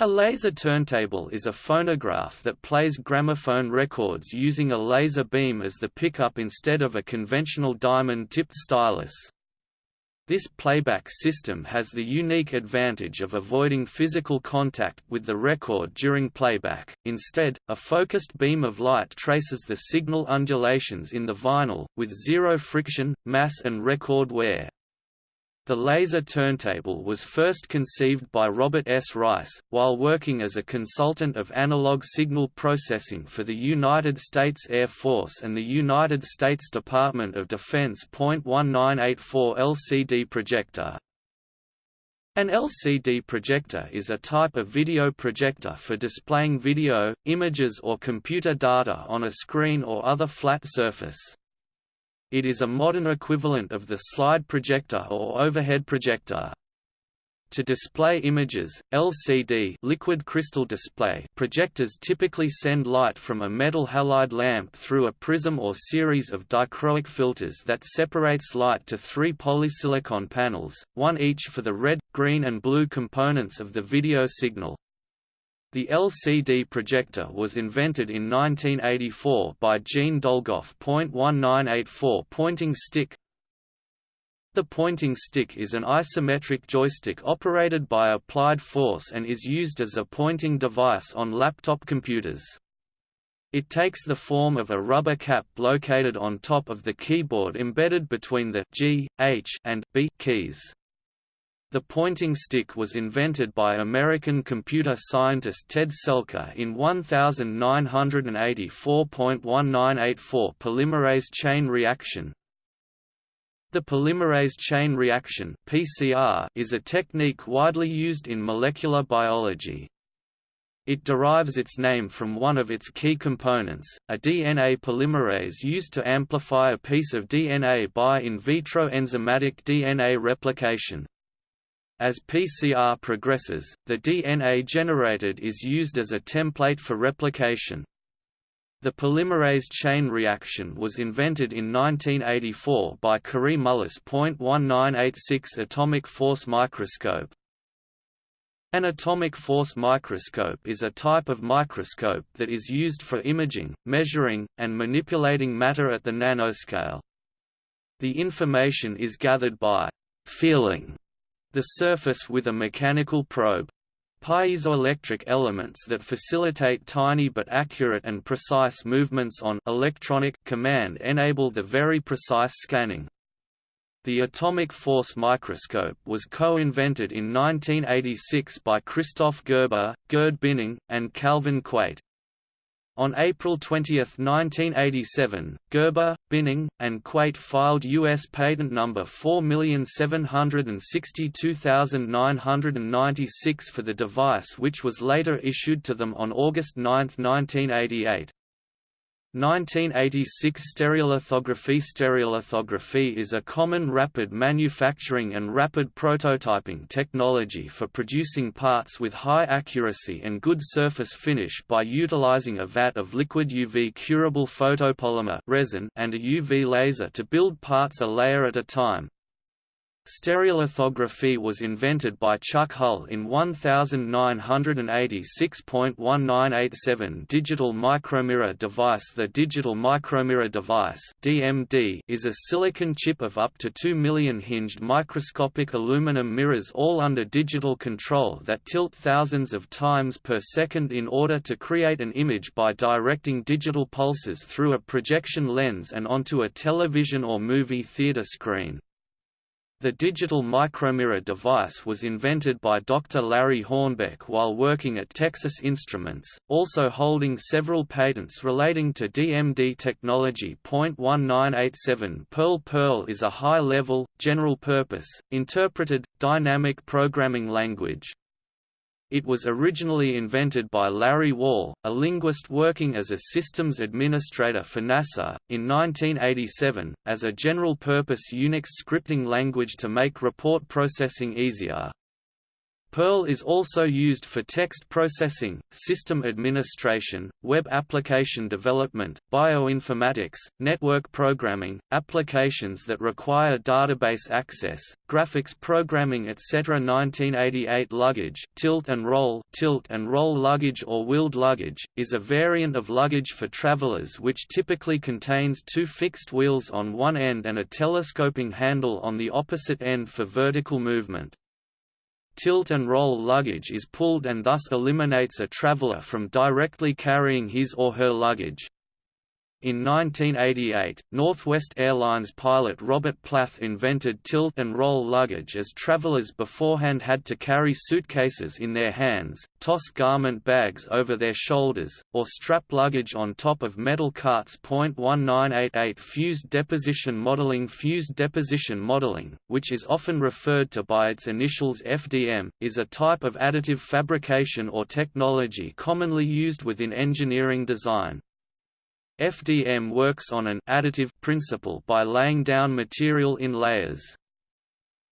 a laser turntable is a phonograph that plays gramophone records using a laser beam as the pickup instead of a conventional diamond-tipped stylus. This playback system has the unique advantage of avoiding physical contact with the record during playback, instead, a focused beam of light traces the signal undulations in the vinyl, with zero friction, mass and record wear. The laser turntable was first conceived by Robert S. Rice, while working as a consultant of analog signal processing for the United States Air Force and the United States Department of Defense. 1984 LCD projector an LCD projector is a type of video projector for displaying video, images or computer data on a screen or other flat surface. It is a modern equivalent of the slide projector or overhead projector. To display images, LCD liquid crystal display projectors typically send light from a metal halide lamp through a prism or series of dichroic filters that separates light to three polysilicon panels, one each for the red, green and blue components of the video signal. The LCD projector was invented in 1984 by Gene Dolgoff. 1984 pointing stick the pointing stick is an isometric joystick operated by applied force and is used as a pointing device on laptop computers. It takes the form of a rubber cap located on top of the keyboard embedded between the G, H, and B keys. The pointing stick was invented by American computer scientist Ted Selker in 1984.1984 polymerase chain reaction, the polymerase chain reaction (PCR) is a technique widely used in molecular biology. It derives its name from one of its key components, a DNA polymerase used to amplify a piece of DNA by in vitro enzymatic DNA replication. As PCR progresses, the DNA generated is used as a template for replication, the polymerase chain reaction was invented in 1984 by Kary Mullis. 1986 atomic force microscope. An atomic force microscope is a type of microscope that is used for imaging, measuring, and manipulating matter at the nanoscale. The information is gathered by feeling the surface with a mechanical probe piezoelectric elements that facilitate tiny but accurate and precise movements on electronic command enable the very precise scanning. The atomic force microscope was co-invented in 1986 by Christoph Gerber, Gerd Binnig, and Calvin Quate. On April 20, 1987, Gerber, Binnig, and Quate filed U.S. patent number 4762996 for the device which was later issued to them on August 9, 1988. 1986 Stereolithography Stereolithography is a common rapid manufacturing and rapid prototyping technology for producing parts with high accuracy and good surface finish by utilizing a vat of liquid UV curable photopolymer resin and a UV laser to build parts a layer at a time. Stereolithography was invented by Chuck Hull in 1986.1987 Digital micromirror device The digital micromirror device DMD is a silicon chip of up to 2 million hinged microscopic aluminum mirrors all under digital control that tilt thousands of times per second in order to create an image by directing digital pulses through a projection lens and onto a television or movie theater screen. The digital micromirror device was invented by Dr. Larry Hornbeck while working at Texas Instruments, also holding several patents relating to DMD technology. 1987 Perl Perl is a high-level, general-purpose, interpreted, dynamic programming language. It was originally invented by Larry Wall, a linguist working as a systems administrator for NASA, in 1987, as a general-purpose Unix scripting language to make report processing easier. Perl is also used for text processing, system administration, web application development, bioinformatics, network programming, applications that require database access, graphics programming etc. 1988 luggage tilt and roll tilt and roll luggage or wheeled luggage, is a variant of luggage for travelers which typically contains two fixed wheels on one end and a telescoping handle on the opposite end for vertical movement. Tilt and roll luggage is pulled and thus eliminates a traveler from directly carrying his or her luggage. In 1988, Northwest Airlines pilot Robert Plath invented tilt and roll luggage as travelers beforehand had to carry suitcases in their hands, toss garment bags over their shoulders, or strap luggage on top of metal carts. 1988 Fused deposition modeling Fused deposition modeling, which is often referred to by its initials FDM, is a type of additive fabrication or technology commonly used within engineering design. FDM works on an additive principle by laying down material in layers.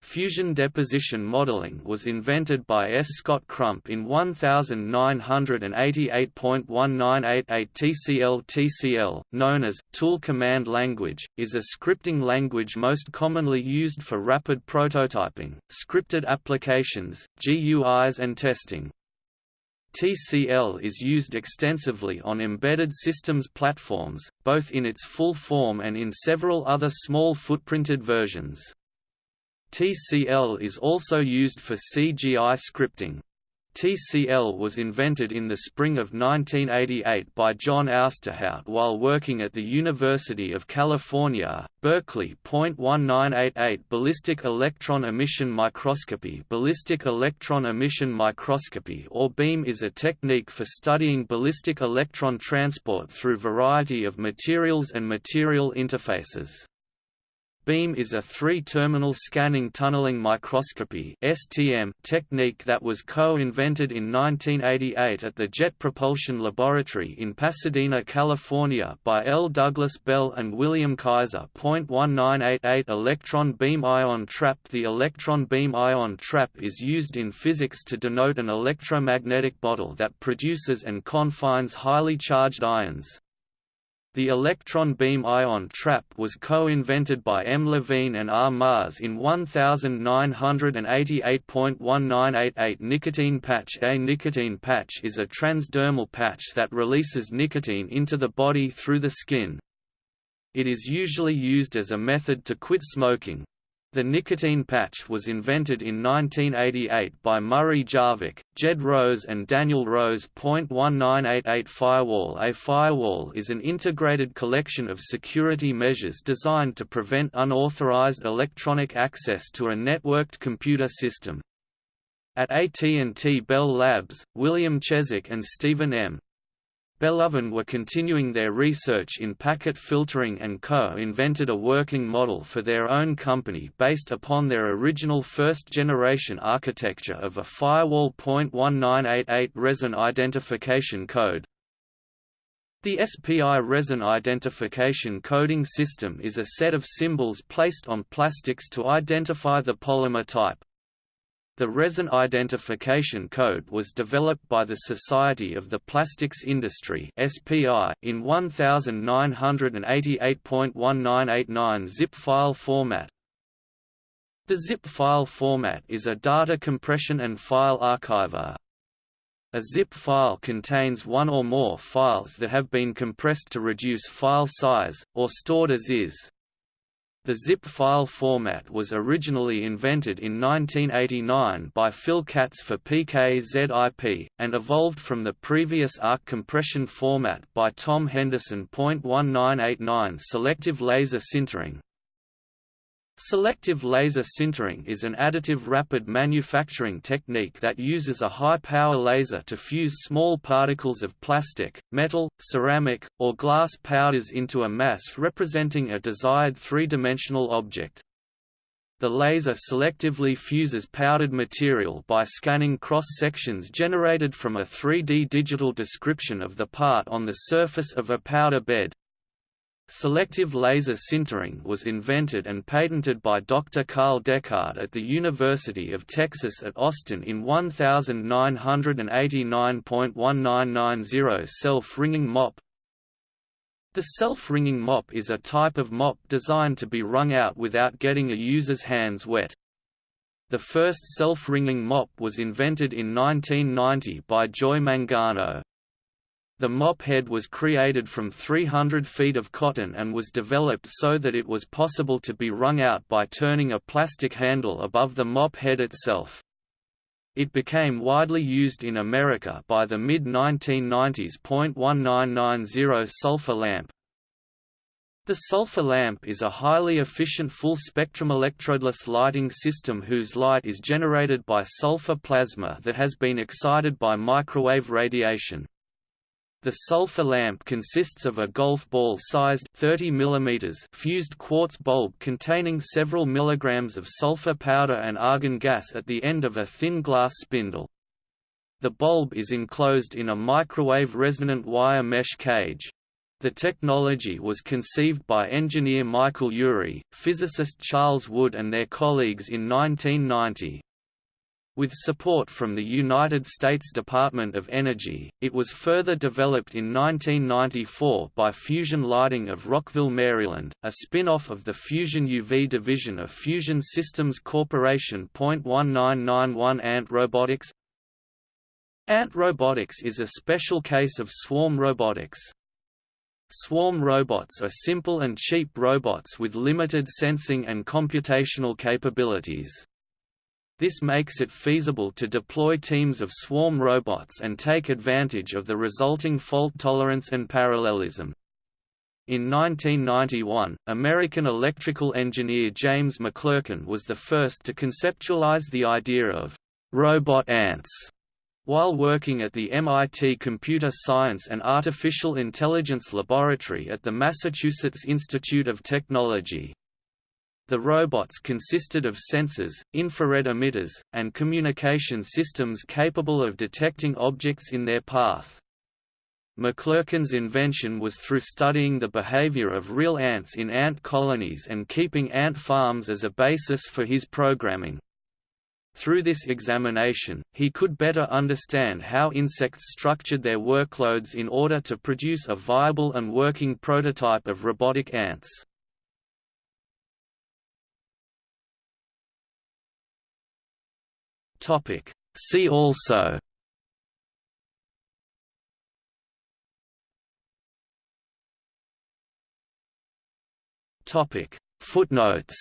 Fusion deposition modeling was invented by S. Scott Crump in 1988.1988 TCL. TCL, known as Tool Command Language, is a scripting language most commonly used for rapid prototyping, scripted applications, GUIs and testing. TCL is used extensively on embedded systems platforms, both in its full form and in several other small footprinted versions. TCL is also used for CGI scripting. TCL was invented in the spring of 1988 by John Ousterhout while working at the University of California, Berkeley. 1988 Ballistic electron emission microscopy Ballistic electron emission microscopy or BEEM is a technique for studying ballistic electron transport through variety of materials and material interfaces. BEEM is a three-terminal scanning tunneling microscopy (STM) technique that was co-invented in 1988 at the Jet Propulsion Laboratory in Pasadena, California by L. Douglas Bell and William Kaiser. 1988 Electron beam ion trap The electron beam ion trap is used in physics to denote an electromagnetic bottle that produces and confines highly charged ions. The electron beam ion trap was co-invented by M. Levine and R. Marrs in 1988.1988 Nicotine patch A nicotine patch is a transdermal patch that releases nicotine into the body through the skin. It is usually used as a method to quit smoking, the nicotine patch was invented in 1988 by Murray Jarvik, Jed Rose and Daniel Rose. 1988 Firewall A firewall is an integrated collection of security measures designed to prevent unauthorized electronic access to a networked computer system. At AT&T Bell Labs, William Cheswick and Stephen M. Bellovin were continuing their research in packet filtering and co-invented a working model for their own company based upon their original first-generation architecture of a firewall. 1988 resin identification code. The SPI resin identification coding system is a set of symbols placed on plastics to identify the polymer type. The resin identification code was developed by the Society of the Plastics Industry (SPI) in 1988.1989 zip file format. The zip file format is a data compression and file archiver. A zip file contains one or more files that have been compressed to reduce file size, or stored as is. The zip file format was originally invented in 1989 by Phil Katz for PKZIP, and evolved from the previous ARC compression format by Tom Henderson. 1989 Selective laser sintering Selective laser sintering is an additive rapid manufacturing technique that uses a high-power laser to fuse small particles of plastic, metal, ceramic, or glass powders into a mass representing a desired three-dimensional object. The laser selectively fuses powdered material by scanning cross-sections generated from a 3D digital description of the part on the surface of a powder bed. Selective laser sintering was invented and patented by Dr. Carl Deckard at the University of Texas at Austin in 1989.1990 self-wringing mop. The self-wringing mop is a type of mop designed to be wrung out without getting a user's hands wet. The first self-wringing mop was invented in 1990 by Joy Mangano. The mop head was created from 300 feet of cotton and was developed so that it was possible to be wrung out by turning a plastic handle above the mop head itself. It became widely used in America by the mid-1990s. 1990 sulfur lamp The sulfur lamp is a highly efficient full-spectrum electrodeless lighting system whose light is generated by sulfur plasma that has been excited by microwave radiation. The sulfur lamp consists of a golf ball-sized 30 mm fused quartz bulb containing several milligrams of sulfur powder and argon gas at the end of a thin glass spindle. The bulb is enclosed in a microwave resonant wire mesh cage. The technology was conceived by engineer Michael Ury, physicist Charles Wood and their colleagues in 1990. With support from the United States Department of Energy, it was further developed in 1994 by Fusion Lighting of Rockville, Maryland, a spin-off of the Fusion UV division of Fusion Systems Corporation. 1991 Ant Robotics Ant robotics is a special case of swarm robotics. Swarm robots are simple and cheap robots with limited sensing and computational capabilities. This makes it feasible to deploy teams of swarm robots and take advantage of the resulting fault tolerance and parallelism. In 1991, American electrical engineer James McLurkin was the first to conceptualize the idea of robot ants while working at the MIT Computer Science and Artificial Intelligence Laboratory at the Massachusetts Institute of Technology. The robots consisted of sensors, infrared emitters, and communication systems capable of detecting objects in their path. McLurkin's invention was through studying the behavior of real ants in ant colonies and keeping ant farms as a basis for his programming. Through this examination, he could better understand how insects structured their workloads in order to produce a viable and working prototype of robotic ants. Topic. See also Topic. Footnotes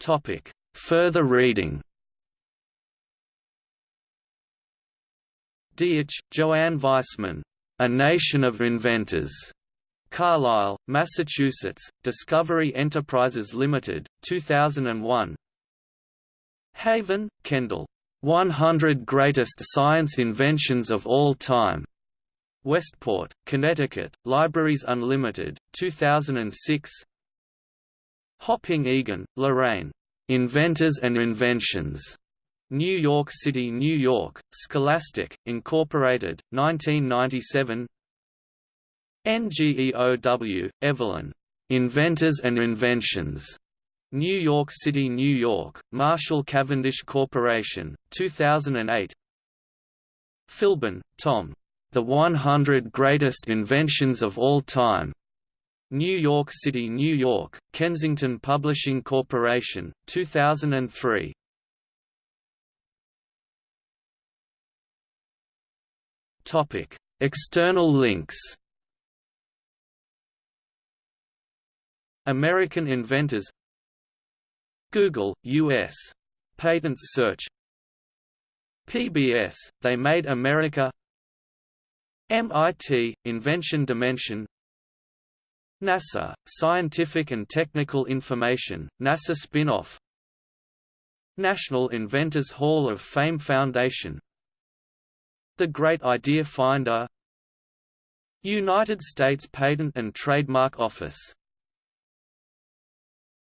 Topic. Further reading Deitch, Joanne Weissman. A Nation of Inventors. Carlisle, Massachusetts, Discovery Enterprises Limited, 2001 Haven, Kendall. 100 Greatest Science Inventions of All Time. Westport, Connecticut, Libraries Unlimited, 2006 Hopping Egan, Lorraine. Inventors and Inventions. New York City, New York, Scholastic, Incorporated, 1997 NGEOW, Evelyn. Inventors and Inventions. New York City, New York, Marshall Cavendish Corporation, 2008 Philbin, Tom. The 100 Greatest Inventions of All Time. New York City, New York, Kensington Publishing Corporation, 2003 External links American inventors. Google, U.S. Patents search. PBS, They Made America. MIT, Invention Dimension. NASA, Scientific and Technical Information, NASA spin-off. National Inventors Hall of Fame Foundation. The Great Idea Finder. United States Patent and Trademark Office